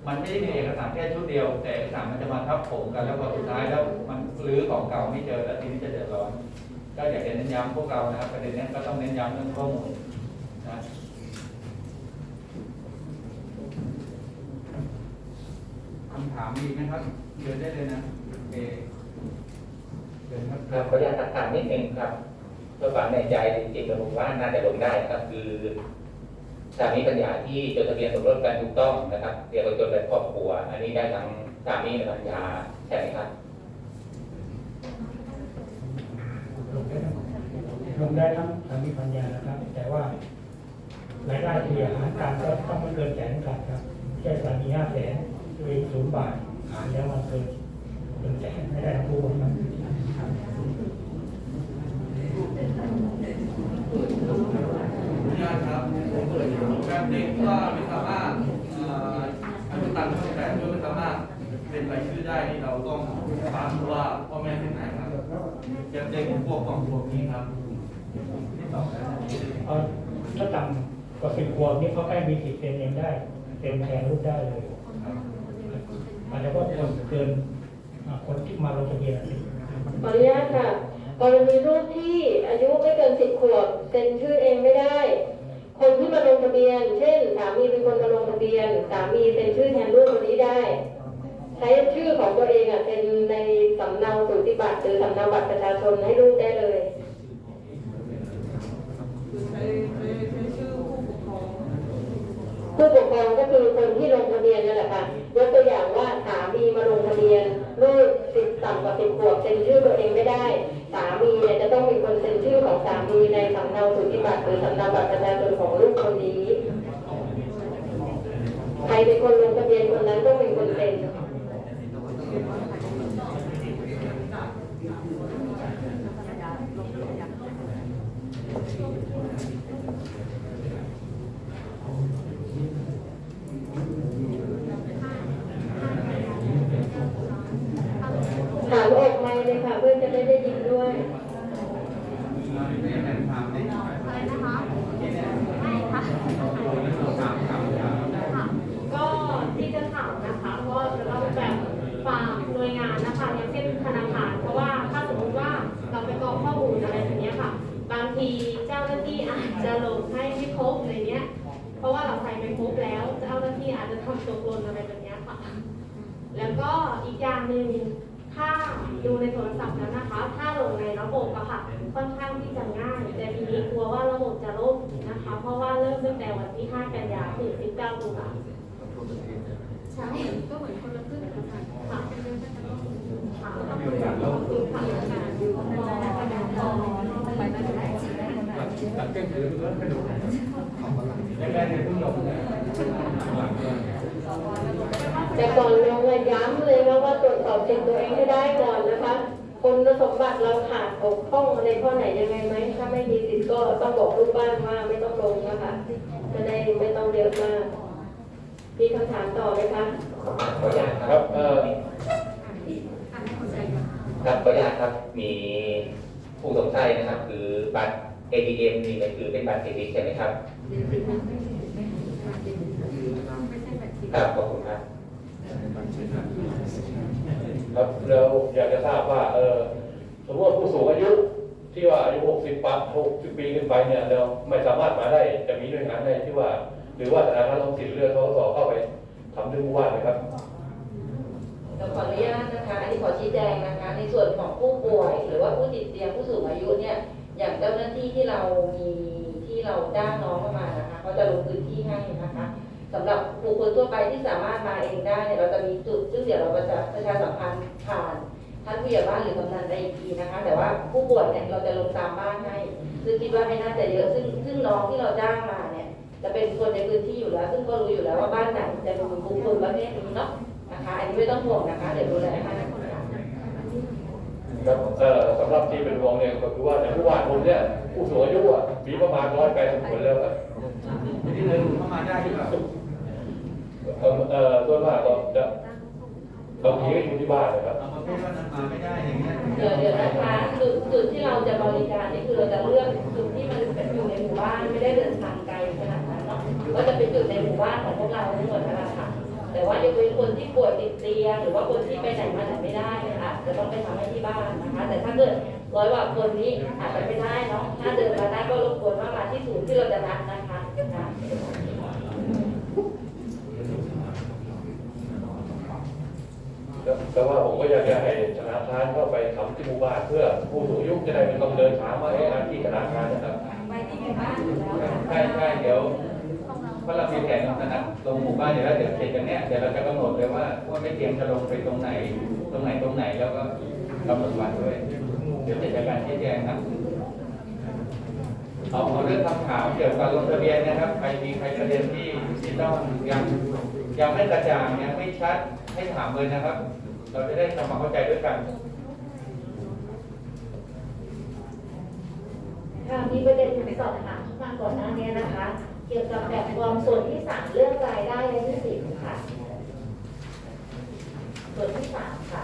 มันไม่ได้มีเอกสารแค่ชุดเดียว แต่เอกสารมันจะมาทับถมกันแล้วพอสุดท้ายแล้วมันรื้อของเก่าไม่เจอแล้วทีนี้จะเดือดร้อนก็อยากจะเน้นย้ำพวกเรานะครับประเด็นนี้ก็ต้องเน้นย้ำเรื่องข้อมูลนะคำถามมีไหมครับเดินได้เลยนะโอเดินครับขออนุญาตทักายนิดนึงครับ เพื่อฝังในใจจริงๆผมว่าน่าจะลงได้นะครับ คือสามีปัญญาที่จดทะเบียนสมรสกันถูกต้องนะครับเรียกว่าจดแบบครอบครัว อันนี้ได้ทั้งสามีและปัญญาใช่ไหมครับลงได้ทั้งสามีภรรยานะครับ แต่ว่ารายได้เฉลี่ยหารกันก็ต้องไม่เกินแสนกันครับแค่สามีห้าแสนตัวเองศูนย์บาทหารแล้วมันเกินเกินแสนไม่ได้ทั้งคู่ครับ ญาติครับ แบบเด็กก็ไม่สามารถเอ่ออายุต่ำกว่า18ก็ไม่สามารถเป็นรายชื่อได้นี่เราต้องถามดูว่าพ่อแม่เป็นไหนครับแบบเด็กพวกของพวกนี้ครับที่ตอบได้เอาถ้าต่ำกว่าสิบขวบนี่เขาแค่มีสิทธิ์เซ็นเองได้เซ็นแทนลูกได้เลยอาจจะว่าคนเกินอ่าคนที่มาลงทะเบียนอะขออนุญาตค่ะกรณีลูกที่อายุไม่เกินสิบขวบเซ็นชื่อเองไม่ได้ คนที่มาลงทะเบียน เช่น สามีเป็นคนมาลงทะเบียน สามีเซ็นชื่อแทนลูกคนนี้ได้ ใช้ชื่อของตัวเองอะเซ็นในสำเนาสูติบัตรหรือสำเนาบัตรประชาชนให้ลูกได้เลยคือใช้ใช้ใช้ชื่อผู้ปกครองผู้ปกครองก็คือคนที่ลงทะเบียนนั่นแหละค่ะ ยกตัวอย่างว่าสามีมาลงทะเบียนลูกสิบต่ำกว่าสิบขวบเซ็นชื่อตัวเองไม่ได้ สามีเนี่ยจะต้องมีคนเซ็นชื่อของสามีในสำเนาสุทธิบัตรหรือสำเนาบัตรประชาชนของลูกคนนี้ใครเป็นคนลงทะเบียนคนนั้นต้องเป็นคนเซ็น ถามออกไมค์เลยค่ะ เพื่อจะได้ได้ยินด้วย ก็ที่จะถามนะคะก็จะต้องแบบฝากหน่วยงานนะคะอย่างเช่นธนาคาร เพราะว่าถ้าสมมติว่าเราไปกรอกข้อมูลอะไรแบบเนี้ยค่ะ บางทีเจ้าหน้าที่อาจจะลงให้ไม่ครบอะไรเงี้ย เพราะว่าเราใส่ไปครบแล้ว เจ้าหน้าที่อาจจะทำตกหล่นอะไรแบบเนี้ยค่ะ แล้วก็อีกอย่างหนึ่ง ถ้าดูในโทรศัพท์แล้วนะคะ ถ้าลงในระบบอะค่ะ ค่อนข้าง ที่จะง่ายแต่ทีนี้กลัวว่าระบบจะล่มนะคะ เพราะว่าเริ่มตั้งแต่วันที่ 5 กันยายนถึง 19ตุลาคมใช่ก็เหมือนคนละครึ่งนะคะค่ะเป็นเรื่องที่จะต้องค่ะขอบคุณค่ะขอบคุณค่ะไปได้ไหมหลังเที่ยงคืนเริ่มกระดูกยังไงเนี่ยเพิ่งลงนะหลังเลยแต่ก่อนลงอะย้ำเลยว่าว่าตรวจสอบสิทธิ์ตัวเองให้ได้ก่อนนะคะ คุณสมบัติเราขาดบกพร่องอะไรข้อไหนยังไงไหมถ้าไม่มีสิทธิ์ก็ต้องบอกลูกบ้านว่าไม่ต้องลงนะคะจะได้ไม่ต้องเยอะมากมีคำถามต่อไหมคะขออนุญาตคครัรับบเอ่อครับขออนุญาตครับมีผู้สงสัยนะครับ คือบัตร ATM นี่ก็คือเป็นบัตรเครดิตใช่ไหมครับครับขอบคุณครับ ครับเราอยากจะทราบว่าเออสมมติว่าผู้สูงอายุที่ว่าอายุ60ปั60ปีขึ้นไปเนี่ยเราไม่สามารถมาได้จะมีหน่วยงานใดที่ว่า หรือว่าธนาคารออมสินเรือทกสเข้าไปทำเรื่องผู้ว่าไหมครับเราขออนุญาตนะคะ อันนี้ขอชี้แจงนะคะ ในส่วนของผู้ป่วย หรือว่าผู้ติดเตียงผู้สูงอายุเนี่ย อย่างเจ้าหน้าที่ที่เรามีที่เราจ้างน้องเข้ามานะคะเขาจะลงพื้นที่ให้นะคะ สำหรับบุคคลทั่วไปที่สามารถมาเองได้เนี่ยเราจะมีจุดซึ่งเดี๋ยวเราจะประชาสัมพันธ์ผ่านท่านผู้ใหญ่บ้านหรือกำนันได้อีกทีนะคะ แต่ว่าผู้ป่วยเนี่ยเราจะลงตามบ้านให้ ซึ่งคิดว่าไม่น่าจะเยอะซึ่งซึ่งน้องที่เราจ้างมาเนี่ย จะเป็นคนในพื้นที่อยู่แล้ว ซึ่งก็รู้อยู่แล้วว่าบ้านไหนจะมีบุคคลประเภทนี้เนาะนะคะ อันนี้ไม่ต้องห่วงนะคะเดี๋ยวดูแลให้นะคะครับเอ่อสำหรับที่เป็นห่วงเนี่ยก็คือว่าในผู้ว่าผมเนี่ยผู้สูงอายุอะมีประมาณร้อยแปดสิบคนแล้วครับที่หนึ่งเข้ามาได้หรือเปล่าเอ่อส่วนมากก็จะบางทีก็อยู่ที่บ้านนะครับ เอาประเภทว่านันมาไม่ได้อย่างเงี้ยเดี๋ยวเดี๋ยวนะคะจุดจุดที่เราจะบริการนี่คือเราจะเลือกจุดที่มันเป็นอยู่ในหมู่บ้านไม่ได้เดินทางไกลขนาดนั้นเนาะก็จะเป็นจุดในหมู่บ้านของพวกเราทั้งหมดนะคะแต่ว่ายกเว้นคนที่ป่วยติดเตียงหรือว่าคนที่ไปไหนมาไหนไม่ได้นะคะจะต้องไปทำให้ที่บ้านนะคะ แต่ถ้าเกิดร้อยกว่าคนนี้อาจจะไม่ได้เนาะถ้าเดินมาได้ก็รบกวนว่ามาที่ศูนย์ที่เราจะนัดนะคะค่ะ แต่ว่าผมก็อยากจะให้ธนาคารเข้าไปทำที่หมู่บ้านเพื่อผู้สูงอายุจะได้ไม่ต้องเดินทางมาให้อาที่ธนาคารนะครับไปที่หมู่บ้านอยู่แล้วค่ะใช่ใช่เดี๋ยวเพราะเรามีแผนนะครับลงหมู่บ้านเดี๋ยวแล้วเดี๋ยวเสร็จกันเนี้ยเดี๋ยวเราจะกำหนดเลยว่าว่าไม่เตรียมจะลงไปตรงไหน ตรงไหนตรงไหนแล้วก็กำหนดวันด้วยเดี๋ยวจะจัดการชี้แจงครับเอาเอาเรื่องคำถามเกี่ยวกับลงทะเบียนนะครับใครมีใครประเด็นที่ที่ต้องยังยังไม่กระจ่างยังไม่ชัดให้ถามเลยนะครับ เราจะได้ทำความเข้าใจด้วยกันค่ะมีประเด็นสอบถามเข้ามาก่อนหน้านี้นะคะ เกี่ยวกับแบบฟอร์มส่วนที่สามเรื่องรายได้และหนี้สินค่ะ ส่วนที่สามค่ะ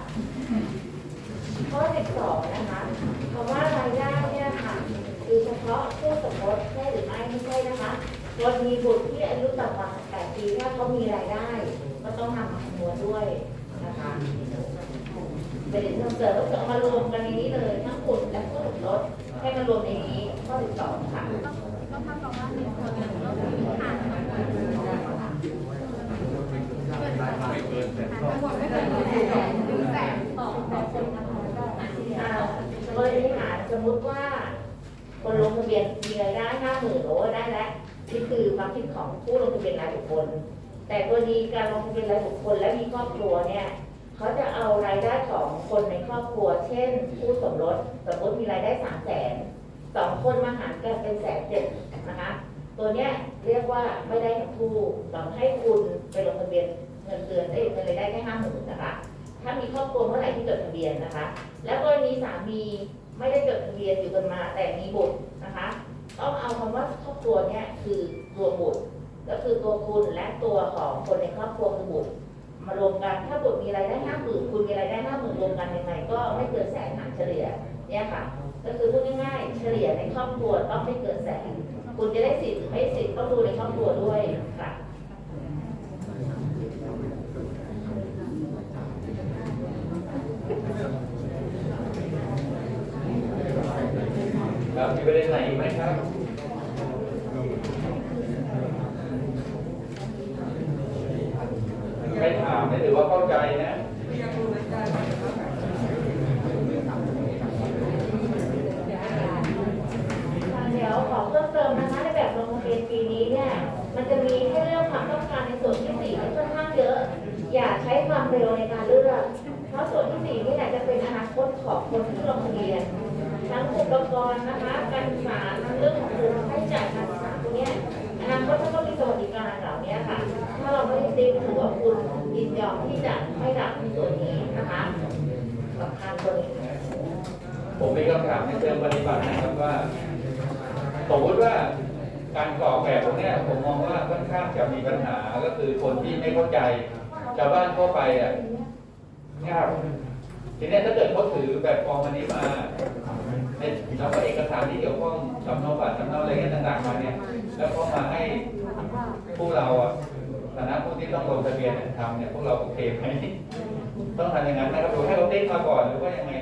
ข้อสิบสองนะคะคำว่ารายได้เนี่ยค่ะคือเฉพาะผู้สมรสใช่หรือไม่ไม่ใช่นะคะกรณีบุตรที่อายุต่ำกว่า18ปีถ้าเขามีรายได้ ก็ต้องนำมาคำนวณด้วย นะคะประเด็นเพิ่มเติมก็จะเอามารวมกันในนี้เลยทั้งบุตรและผู้สมรสให้มารวมในนี้ข้อสิบสองค่ะก็เท่ากับว่าหนึ่งคนเนี่ยก็คือผ่านมดยนะคะไม่เกินแต่ทั้งหมดไม่เกินแสนหรือแสนต่อต่อคนทั้งหมดก็อ่ากรณีหาสมมุติว่า คนลงทะเบียนมีรายได้ห้าหมื่นโอ้ได้แล้วนี่คือความคิดของผู้ลงทะเบียนรายบุคคล แต่กรณีการลงทะเบียนรายบุคคลและมีครอบครัวเนี่ยเขาจะเอารายได้ของคนในครอบครัว เช่นผู้สมรสสมมติมีรายได้สามแสนสองคนมาหารกันเป็นแสนเจ็ดนะคะตัวเนี้ยเรียกว่าไม่ได้ทั้งคู่ต้องให้คุณไปลงทะเบียนเงินเดือนได้เงินรายได้แค่ห้าหมื่นนะคะ ถ้ามีครอบครัวเมื่อไหร่ที่จดทะเบียนนะคะ แล้วกรณีสามีไม่ได้จดทะเบียนอยู่กันมาแต่มีบุตรนะคะต้องเอาคำว่าครอบครัวเนี่ยคือรวมบุตร ก็คือตัวคุณและตัวของคนในครอบครัวคือบุตรมารวมกันถ้าบุตรมีรายได้ห้าหมื่นคุณมีรายได้ห้าหมื่นรวมกันยังไงก็ไม่เกินแสนหารเฉลี่ยเนี่ยค่ะ ก็คือพูดง่ายๆเฉลี่ยในครอบครัวต้องไม่เกินแสนคุณจะได้สิทธิ์หรือไม่สิทธิ์ต้องดูในครอบครัวด้วยค่ะครับมีประเด็นไหนไหมครับ ไม่ถือว่าเข้าใจนะเวขอเพิ่มเติมนะคะในแบบลงทะเบียนปีนี้เนี่ยมันจะมีแค่เรื่องความต้องการในส่วนที่สี่ค่อนข้างเยอะ อย่าใช้ความเร็วในการเลือกเพราะส่วนที่สี่นี่แหละจะเป็นอนาคตของคนที่ลงทะเบียนทั้งอุปกรณ์นะคะการศึกษาเรื่องของค่าใช้จ่ายการศึกษาตรงนี้อนาคตถ้าต้องมีสวัสดิการเหล่านี้ค่ะ ถ้าเราไม่ได้ติดถือวคุณ ยินยอมที่จะไม่รับในส่วนนี้นะคะสำคัญตัวนี้ผมมีคำถามในเชิงปฏิบัตินะครับว่าสมมติว่าการกรอแบบพวกเนี้ผมมองว่าค่อนข้างจะมีปัญหาก็คือคนที่ไม่เข้าใจชาวบ้านทั่วไปอะยากทีนี้ถ้าเกิดเขาถือแบบฟอร์มอันนี้มาแล้วก็เอกสารที่เกี่ยวข้องสำเนาบัตรสำเนาอะไรต่างๆมาเนี่ย แล้วเขามาให้ผู้เราอะ ฐานะผู้ที่ต้องลงทะเบียนทำเนี่ยพวกเราโอเคไหมต้องทำอย่างนั้นนะครับหรือให้เขาเติ๊กมาก่อนหรือว่ายังไง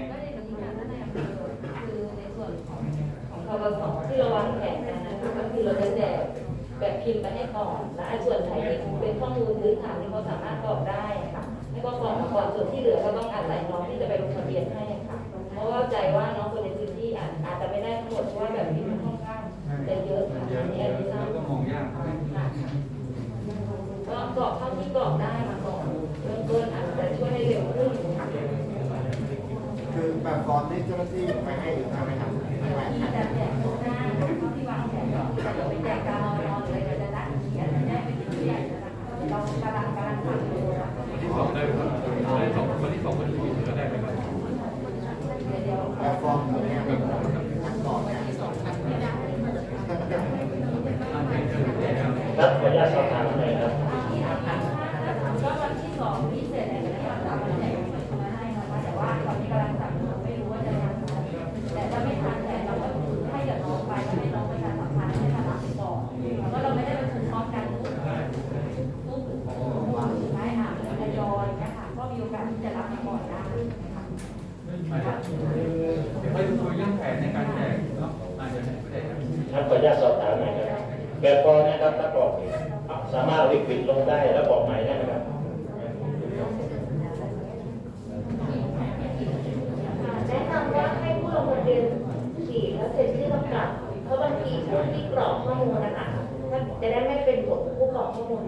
ของทบสที่เราวางแผนกันนะคะก็คือเราจะแจกแบบพิมพ์ไปให้ก่อนและไอ้ส่วนไหนที่เป็นข้อมูลพื้นฐานที่เขาสามารถกรอกได้ค่ะให้เขากรอกมาก่อนส่วนที่เหลือก็ต้องอาศัยน้องที่จะไปลงทะเบียนให้ค่ะ เพราะว่าใจว่าน้องคนใน กรอกเท่าที่กรอกได้มาก่อนเริ่มต้นอาจจะช่วยให้เร็วขึ้นคือแบบฟอร์มที่เจ้าหน้าที่ไปให้หรือทำไมครับไม่ไหวที่จะแจกตรงหน้าที่วางแผนก่อนที่จะไปแจกการนอนนอนเลยจะนัดเขียนได้ไม่ถึงใหญ่นะคะเรากำลังกำลังทำอยู่นะคะ สองได้ไหมครับได้สองวันที่สองวันที่สี่ก็ได้ไหมครับ เดี๋ยว แบบฟอร์มตัวเนี้ยเป็นขั้นตอนเนี่ย ครับขออนุญาตสอบถามหน่อยครับ ก็วันที่สองพิเศษเนี่ยจะทำแจกมาให้นะคะแต่ว่าตอนนี้กำลังสั่งไม่รู้ว่าจะทันไหมแต่ถ้าไม่ทันแต่เราก็ให้กับน้องไปให้น้องประชาสัมพันธ์ให้ทางรับไปก่อนเพราะเราไม่ได้ประชุมพร้อมกันทุกทุกสุดท้ายอะทยอยนะคะก็มีโอกาสที่จะรับมาก่อนได้ค่ะ ไม่คุยเรื่องแผนในการแจกเนาะอาจจะไม่ได้ครับ ครับขออนุญาตสอบถามหน่อยครับแบบฟอร์นะครับถ้ากรอกสามารถเอาลิควิดลงได้แล้วบอกใหม่ได้ไหมครับ แนะนำว่าให้ผู้ลงทะเบียนฉีดแล้วเซ็นชื่อกำกับ เพราะบางทีผู้ที่กรอกข้อมูลนะคะถ้าจะได้ไม่เป็นผลผู้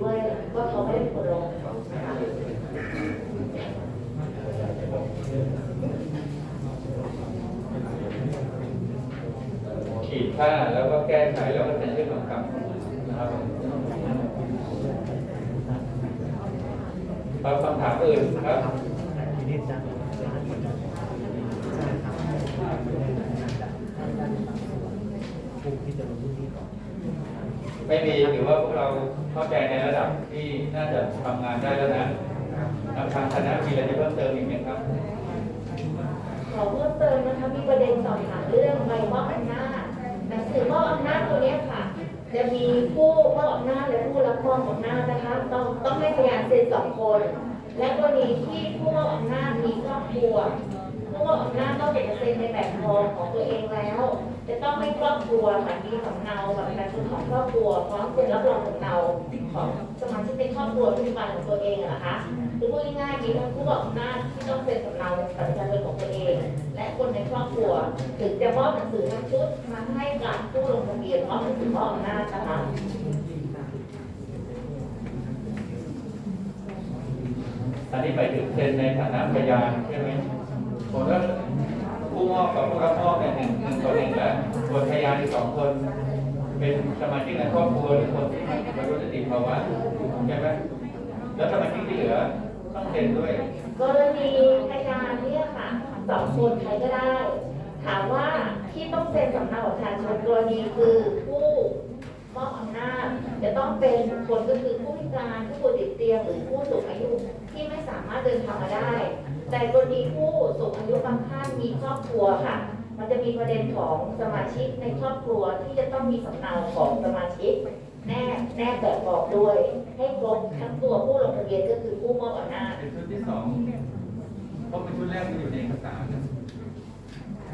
กรอกข้อมูลด้วยว่าเขาไม่ได้เป็นคนลงขีดค่าแล้วก็แก้ไขแล้วก็เป็นเรื่องของกรรมนะครับครับคำถามอื่นครับ ไม่มี ถือว่าพวกเราเข้าใจในระดับที่น่าจะทำงานได้แล้วนะทางคณะมีอะไรจะเพิ่มเติมอีกไหมครับขอเพิ่มเติมนะคะมีประเด็นสอบถามเรื่องใบมอบอำนาจหนังสือมอบอำนาจตัวนี้ค่ะ จะมีผู้มอบอำนาจและผู้รับมอบอำนาจนะคะต้องต้องให้พยานเซ็นสองคน และกรณีที่ผู้มอบอำนาจมีครอบครัว ผู้มอบอำนาจต้องเป็นเซ็นในแบบฟอร์มของตัวเองแล้ว จะต้องให้ครอบครัวค่ะมีสำเนาแบบประชาชนของครอบครัวพร้อมเซ็นรับรองสำเนาของสมาชิกในครอบครัวปัจจุบันของตัวเองนะคะคือพูดง่ายๆมีทั้งผู้มอบอำนาจที่ต้องเซ็นสำเนาบัตรประชาชนของตัวเอง และคนในครอบครัวถึงจะมอบหนังสือทั้งชุดมาให้กับผู้ลงทะเบียนพร้อมหนังสือมอบอำนาจนะคะอันนี้ไปถึงเซ็นในฐานะพยานใช่ไหม ผมว่าผู้มอบกับผู้รับมอบเนี่ยหนึ่งหนึ่งต่อหนึ่งแล้วส่วนพยานอีกสองคน เป็นสมาชิกในครอบครัวหรือคนที่บรรลุนิติภาวะใช่ไหมแล้วสมาชิกที่เหลือต้องเซ็นด้วย กรณีพยานเนี่ยค่ะสองคนใครก็ได้ ถามว่าที่ต้องเซ็นสำเนาประชาชนกรณีคือผู้มอบอำนาจจะต้องเป็นคนก็คือผู้พิการผู้ป่วยติดเตียงหรือผู้สูงอายุที่ไม่สามารถเดินทางมาได้ แต่กรณีผู้สูงอายุบางท่านมีครอบครัวค่ะ มันจะมีประเด็นของสมาชิกในครอบครัวที่จะต้องมีสำเนาของสมาชิก แนบแนบแบบบอกด้วย ให้ครบทั้งตัวผู้ลงทะเบียนก็คือผู้มอบอำนาจเป็นชุดที่สองเพราะเป็นชุดแรกมันอยู่ในเอกสารนะ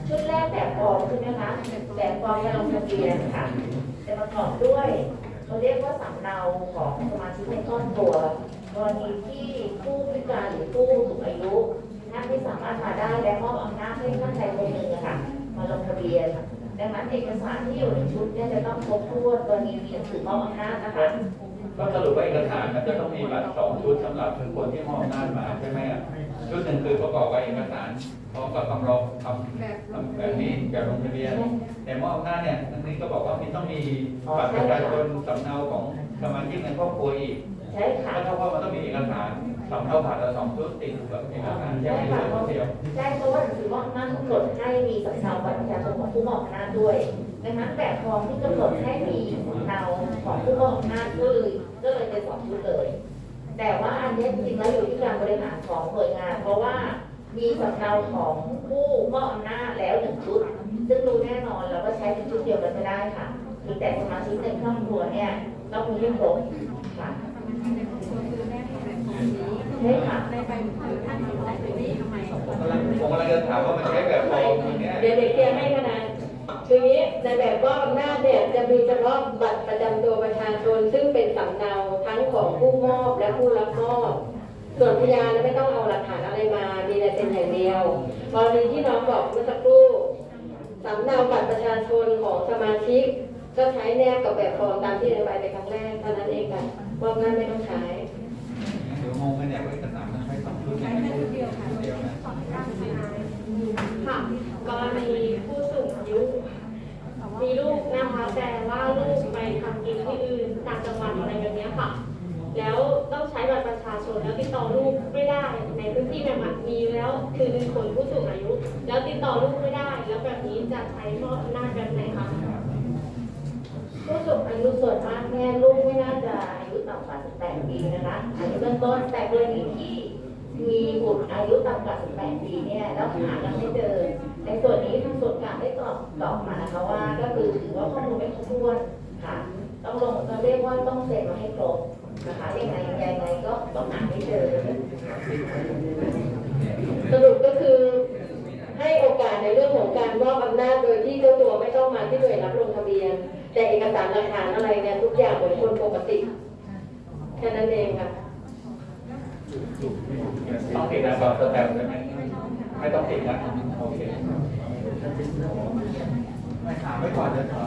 ชุดแรกแบบฟอร์มใช่ไหมคะแบบฟอร์มการลงทะเบียนค่ะจะประกอบด้วยเขาเรียกว่าสำเนาของสมาชิกในครอบครัวกรณีที่ผู้พิการหรือผู้สูงอายุ ท่านที่สามารถมาได้และมอบอำนาจให้ท่านใดคนหนึ่งอะค่ะ มาลงทะเบียน ดังนั้นเอกสารที่อยู่ในชุดเนี่ยจะต้องครบถ้วนกรณีมีหนังสือมอบอำนาจนะคะก็สรุปว่าเอกสารมันจะต้องมีบัตรสองชุดสำหรับคนที่มอบอำนาจมาใช่ไหมอะใชุดหนึ่งคือประกอบกับเอกสารพร้อมกับคำร้องคำแบบนี้แบบลงทะเบียนแต่มอบอำนาจเนี่ยอันนี้ก็บอกว่ามีต้องมีบัตรประชาชนสำเนาของสมาชิกในครอบครัวอีกใช่ค่ะก็เท่ากับมันต้องมีเอกสาร สำเนาผ่านละสองชุดติดกับเอกสารแค่เป็นค่ะชุดเดียวใช่เพราะว่าหนังสือมอบอำนาจกำหนดให้มีสำเนาบัตรประชาชนของผู้มอบอำนาจด้วยดังนั้นแบบฟอร์มที่กำหนดให้มีสำเนาของผู้มอบอำนาจก็เลยก็เลยเป็นสองชุดเลย แต่ว่าอันนี้จริงๆแล้วอยู่ที่การบริหารของหน่วยงาน เพราะว่ามีสำเนาของผู้มอบอำนาจแล้วหนึ่งชุด ซึ่งรู้แน่นอนเราก็ใช้เป็นชุดเดียวกันไม่ได้ค่ะมีแต่สมาชิกในครอบครัวเนี่ยต้องมีให้ครบค่ะ ใช่ค่ะผมกำลังผมกำลังจะถามว่ามันใช้แบบฟอร์มอย่างเนี้ยเดี๋ยวเด็กเคลียร์ให้ขนาดคืออย่างนี้ในแบบว่าอำนาจเนี่ยจะมีเฉพาะบัตรประจำตัวประชาชน ซึ่งเป็นสำเนาทั้งของผู้มอบและผู้รับมอบส่วนพยานไม่ต้องเอาหลักฐานอะไรมา มีแต่เป็นอย่างเดียวกรณีที่น้องบอกเมื่อสักครู่สำเนาบัตรประชาชนของสมาชิก ก็ใช้แนบกับแบบฟอร์มตามที่อธิบายไปครั้งแรกเท่านั้นเองค่ะมอบหน้าจไม่ต้องใช้เดี๋ยว งงกันเนี่ยว่าเอกสารมันใช้สองชุดเนี่ชุดเดียวชุดเดียวนะค่ะกรณีผู้สูงอายุมีลูกนะคะแต่ว่าลูกไปทำกินที่อื่นต่างจังหวัดอะไรแบบนี้ค่ะ แล้วต้องใช้บัตรประชาชนแล้วติดต่อลูกไม่ได้ในพื้นที่แบบนั้มีแล้วคือหนึ่งคนผู้สูงอายุ แล้วติดต่อลูกไม่ได้ แล้วแบบนี้จะใช้มอบอำนาจแบบไหนคะผู้สูงอายุส่วนมากแม่ลูก ต่ำกว่า 18 ปีนะคะอันนี้เบื้องต้นแต่กรณีที่มีบุตรอายุต่ำกว่า 18 ปีเนี่ยแล้วหายังไม่เจอ ในส่วนนี้ทางส่วนกลางได้ตอบตอบมานะคะว่า ก็คือถือว่าข้อมูลไม่ครบถ้วนค่ะ ต้องลงเราเรียกว่าต้องเซ็นมาให้ครบนะคะยังไงยังไงก็ต้องหาให้เจอ สรุปก็คือให้โอกาสในเรื่องของการมอบอำนาจโดยที่เจ้าตัวไม่ต้องมาที่หน่วยรับลงทะเบียน แต่เอกสารหลักฐานอะไรเนี่ยทุกอย่างเหมือนคนปกติ แค่นั้นเองค่ะต้องติดนะแบบสแตมป์ใช่ไหมไม่ต้องติดนะโอเคไม่ถามไว้ก่อนจะถาม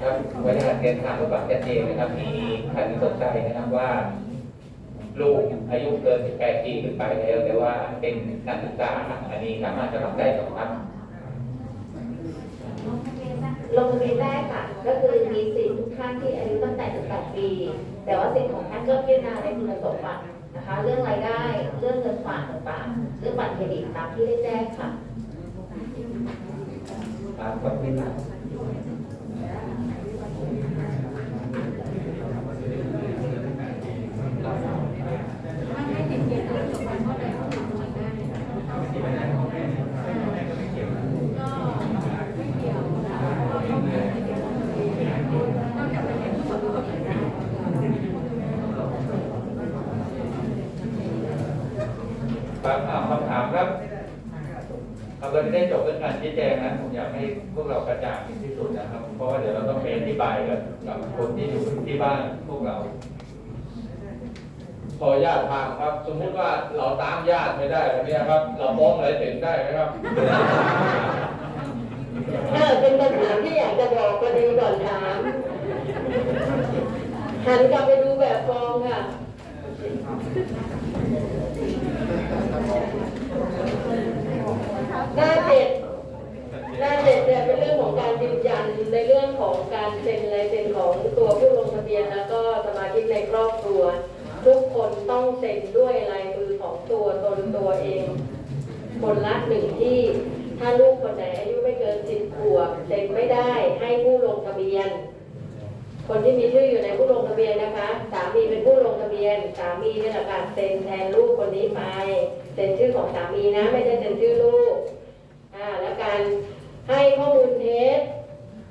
ครับวันนี้เรียนถามเพื่อความชัดเจนนะครับ มีท่านสนใจนะครับว่า ลูกอายุเกิน 18 ปีขึ้นไปแล้ว แต่ว่าเป็นนักศึกษาอันนี้สามารถจะรับได้สองครับลงทะเบียนได้ค่ะ ก็คือมีสิทธิ์ทุกท่านที่อายุตั้งแต่ 18 ปี แต่ว่าสิทธิ์ของท่านก็พิจารณาในคุณสมบัตินะคะ เรื่องรายได้ เรื่องเงินฝากต่างๆเรื่องบัตรเครดิตตามที่ได้แจ้งค่ะครับขอบคุณครับ คำถามคำถามครับเราก็จะได้จบเรื่องการชี้แจงนะผมอยากให้พวกเรากระจ่างที่สุดนะครับ เพราะว่าเดี๋ยวเราต้องไปอธิ บายกับกับคนที่อยู่ที่บ้านพวกเราขอญาตถามครับ สมมุติว่าเราตามญาติไม่ได้แบบเนี้ยครับ เราฟ้องอะไรเสร็จได้ไหมครับเออเป็นคำถามที่อยากจะบอกประเด็นก่อนถามหันกลับไปดูแบบฟองค่ะหน้าเจ็ด หน้าเจ็ดเนี่ยเป็นเรื่องของการยืนยันในเรื่องของการเซ็นลายเซ็นของตัวผู้ลงทะเบียนแล้วก็สมาชิกในครอบครัว ทุกคนต้องเซ็นด้วยลายมือของตัวตนตัวเอง คนละหนึ่งที่ถ้าลูกคนไหนอายุไม่เกินสิบขวบเซ็นไม่ได้ให้ผู้ลงทะเบียน คนที่มีชื่ออยู่ในผู้ลงทะเบียนนะคะสามีเป็นผู้ลงทะเบียนสามีนี่แหละค่ะเซ็นแทนลูกคนนี้ไปเซ็นชื่อของสามีนะ ไม่ใช่เซ็นชื่อลูกอ่าแล้วการ ให้ข้อมูลเท็จ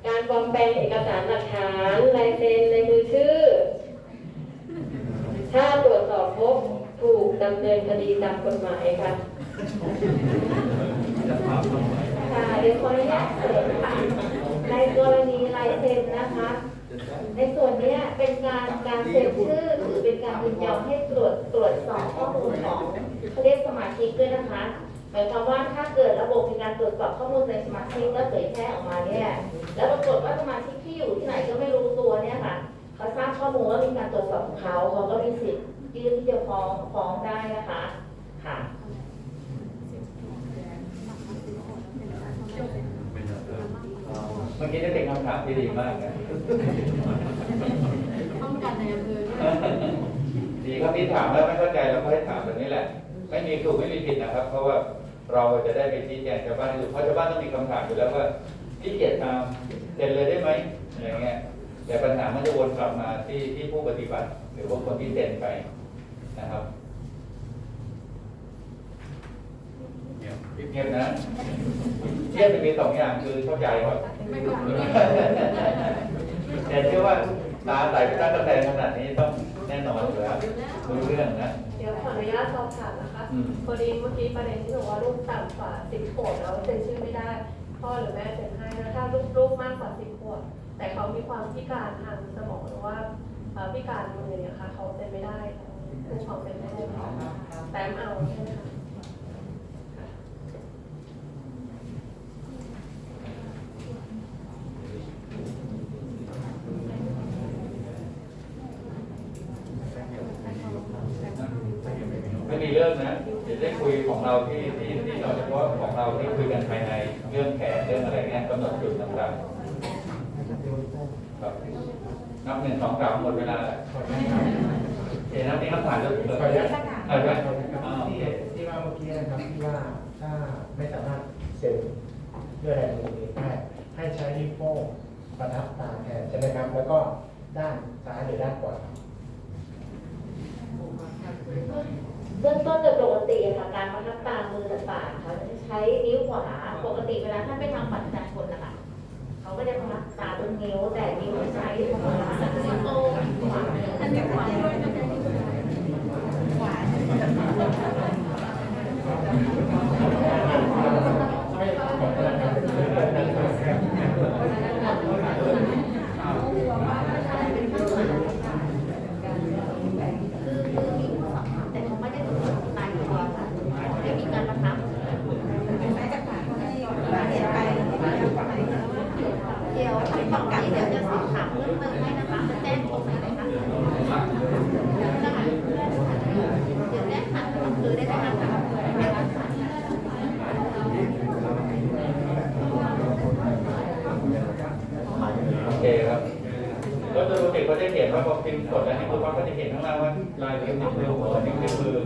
การปลอมแปลงเอกสารหลักฐานลายเซ็นในมือชื่อ ถ้าตรวจสอบพบถูกดำเนินคดีตามกฎหมายค่ะค่ะเดี๋ยวขออนุญาตเสริมค่ะในกรณีลายเซ็นนะคะ ในส่วนเนี้ยเป็นการการเซ็นชื่อหรือเป็นการยินยอมให้ตรวจตรวจสอบข้อมูลของเขาเรียกสมาชิกด้วยนะคะหมายความว่าถ้าเกิดระบบมีการตรวจสอบข้อมูลในสมาชิกแล้วเผยแพร่ออกมาเนี่ยแล้วปรากฏว่าสมาชิกที่อยู่ที่ไหนก็ไม่รู้ตัวเนี่ยค่ะเขาทราบข้อมูลว่ามีการตรวจสอบของเขาเขาก็มีสิทธิ์ยื่นที่จะฟ้องฟ้องได้นะคะค่ะเมื่อกี้ได้เป็นคำถามที่ดีมากนะป้องกันในอำเภอดีครับที่ถามแล้วไม่เข้าใจเราก็ให้ถามแบบนี้แหละ ไม่มีถูกไม่มีผิดนะครับ เพราะว่า เราจะได้ไปชี้แจงชาวบ้านอยู่เพราะชาวบ้านต้องมีคำถามอยู่แล้วว่าที่เกียรติตามเซ็นเลยได้ไหมอะไรเงี้ยแต่ปัญหามันจะวนกลับมาที่ที่ผู้ปฏิบัติ หรือว่าคนที่เซ็นไปนะครับเงียบนะเทียบจะมีสองอย่างคือเข้าใจว่าไม่ถูกไม่แต่เชื่อว่าตาใส่ไปตั้งกระแตงขนาดนี้ต้องแน่นอนอยู่แล้วรู้เรื่องนะ เดี๋ยวขออนุญาตสอบถามนะคะอืม พอดีเมื่อกี้ประเด็นที่บอกว่าลูกต่ำกว่าสิบขวบแล้วเซ็นชื่อไม่ได้ พ่อหรือแม่เซ็นให้นะถ้าลูกลูกมากกว่าสิบขวบแต่เขามีความพิการทางสมองหรือว่าเอ่อพิการมือเนี่ยค่ะเขาเซ็นไม่ได้ลูกเขาเซ็นไม่ได้แต้มเอาใช่ไหมคะไม่มีเรื่องนะ เราที่ที่ที่เราเฉพาะของเราที่คุยกันภายในเรื่องแผนเรื่องอะไรเงี้ยกำหนดจุดต่างๆครับนับหนึ่งสองสามหมดเวลาแล้วเดี๋ยวนับนี้คำถามเยองเรื่องอะไรอะไรอ่าโอเคที่ว่าเมื่อกี้นะครับที่ว่าถ้าไม่สามารถเซ็นด้วยลายมือเองได้ให้ใช้นิ้วโป้งประทับตาแทนใช่ไหมครับแล้วก็ด้านซ้ายหรือด้านขวา เบื้องต้นโดยปกติค่ะการประทับตามือต่างๆเขาจะใช้นิ้วขวาปกติเวลาท่านไปทำบัตรประชาชนนะคะเขาก็จะประทับตาบนนิ้วแต่นิ้วใช้ตรงขวานิ้วโป้งขวาท่านจะขวาด้วยนะคะขวา คือคือมีผู้สัมผัสแต่เขาไม่ได้ถูกตายตัวค่ะไม่มีการประทับเดี๋ยวที่ป้องกันเดี๋ยวจะสอบถามเพิ่มเติมให้นะคะจะแจ้งตรงไหนเลยคะเดี๋ยวแจ้งผ่านอำเภอได้ไหมคะ โอเคครับก็โดยปกติเขาจะเขียนว่าพอพิมพ์กดแล้วให้คุณว่าก็จะเขียนข้างล่างว่าลายนิ้วนิ้วมือหัวนิ้วนิ้วมือ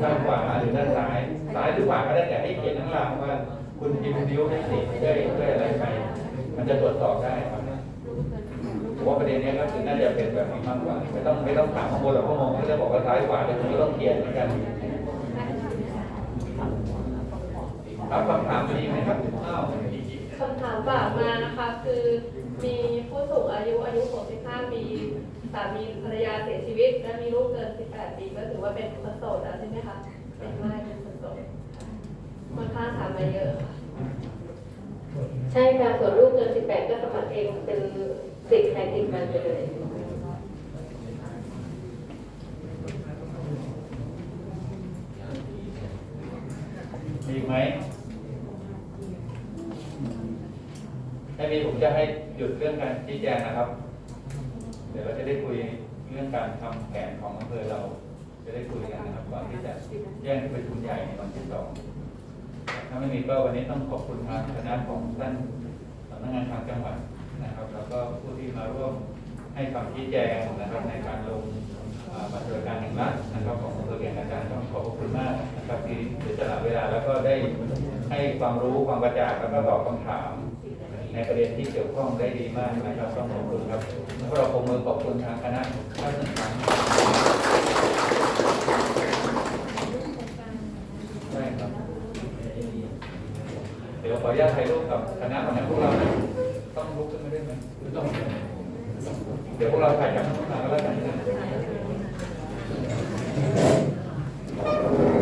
ด้านขวาหรือด้านซ้าย ซ้ายหรือขวาก็ได้แต่ให้เขียนข้างล่างว่าคุณพิมพ์นิ้วให้ติดด้วยด้วยอะไรไป มันจะตรวจสอบได้ครับผมว่าประเด็นนี้ก็คือน่าจะเป็นแบบนี้ มากกว่าไม่ต้องไม่ต้องถามข้างบนหรอกข้างมองก็จะบอกว่าซ้ายขวาแต่คุณก็ต้องเขียนเหมือนกันครับคำถามมีไหมครับอ้าวคำถามฝากมานะคะคือมีผู้สูงอายุอายุ 65 ปีสามีภรรยาเสียชีวิต และมีลูกเกิน 18 ปีก็ถือว่าเป็นคนโสดแล้วใช่ไหมคะเป็นไม่เป็นคนโสดค่อนข้างถามมาเยอะค่ะใช่ค่ะส่วนลูกเกิน 18 ก็สมัครเองเป็นสิทธิ์ใครสิทธิ์มันไปเลย มีอีกไหมถ้ามีผมจะให้หยุดเรื่องการชี้แจงนะครับ เดี๋ยวเราจะได้คุยเรื่องการทำแผนของอำเภอเรา จะได้คุยกันนะครับก่อนที่จะแย่งที่ประชุมใหญ่ในวันที่สองถ้าไม่มีก็วันนี้ต้องขอบคุณทางคณะของท่านสำนักงานทางจังหวัดนะครับ แล้วก็ผู้ที่มาร่วมให้คำชี้แจงนะครับในการลง บัตรสวัสดิการแห่งรัฐนะครับของอำเภอเวียงอาจารย์ต้องขอบพระคุณมากนะครับที่เสียสละเวลาแล้วก็ได้ให้ความรู้ความกระจ่างแล้วก็ตอบคำถาม ในประเด็นที่เกี่ยวข้องได้ดีมากนะครับต้องขอบคุณครับพวกเราปรบมือขอบคุณทางคณะท่านหนึ่งครั้งได้ครับเดี๋ยวขออนุญาตถ่ายรูปกับคณะของพวกเรานะต้องลุกขึ้นมาด้วยไหมไม่ต้องเดี๋ยวพวกเราถ่ายจากข้างหลังก็แล้วกันนะ Thank you.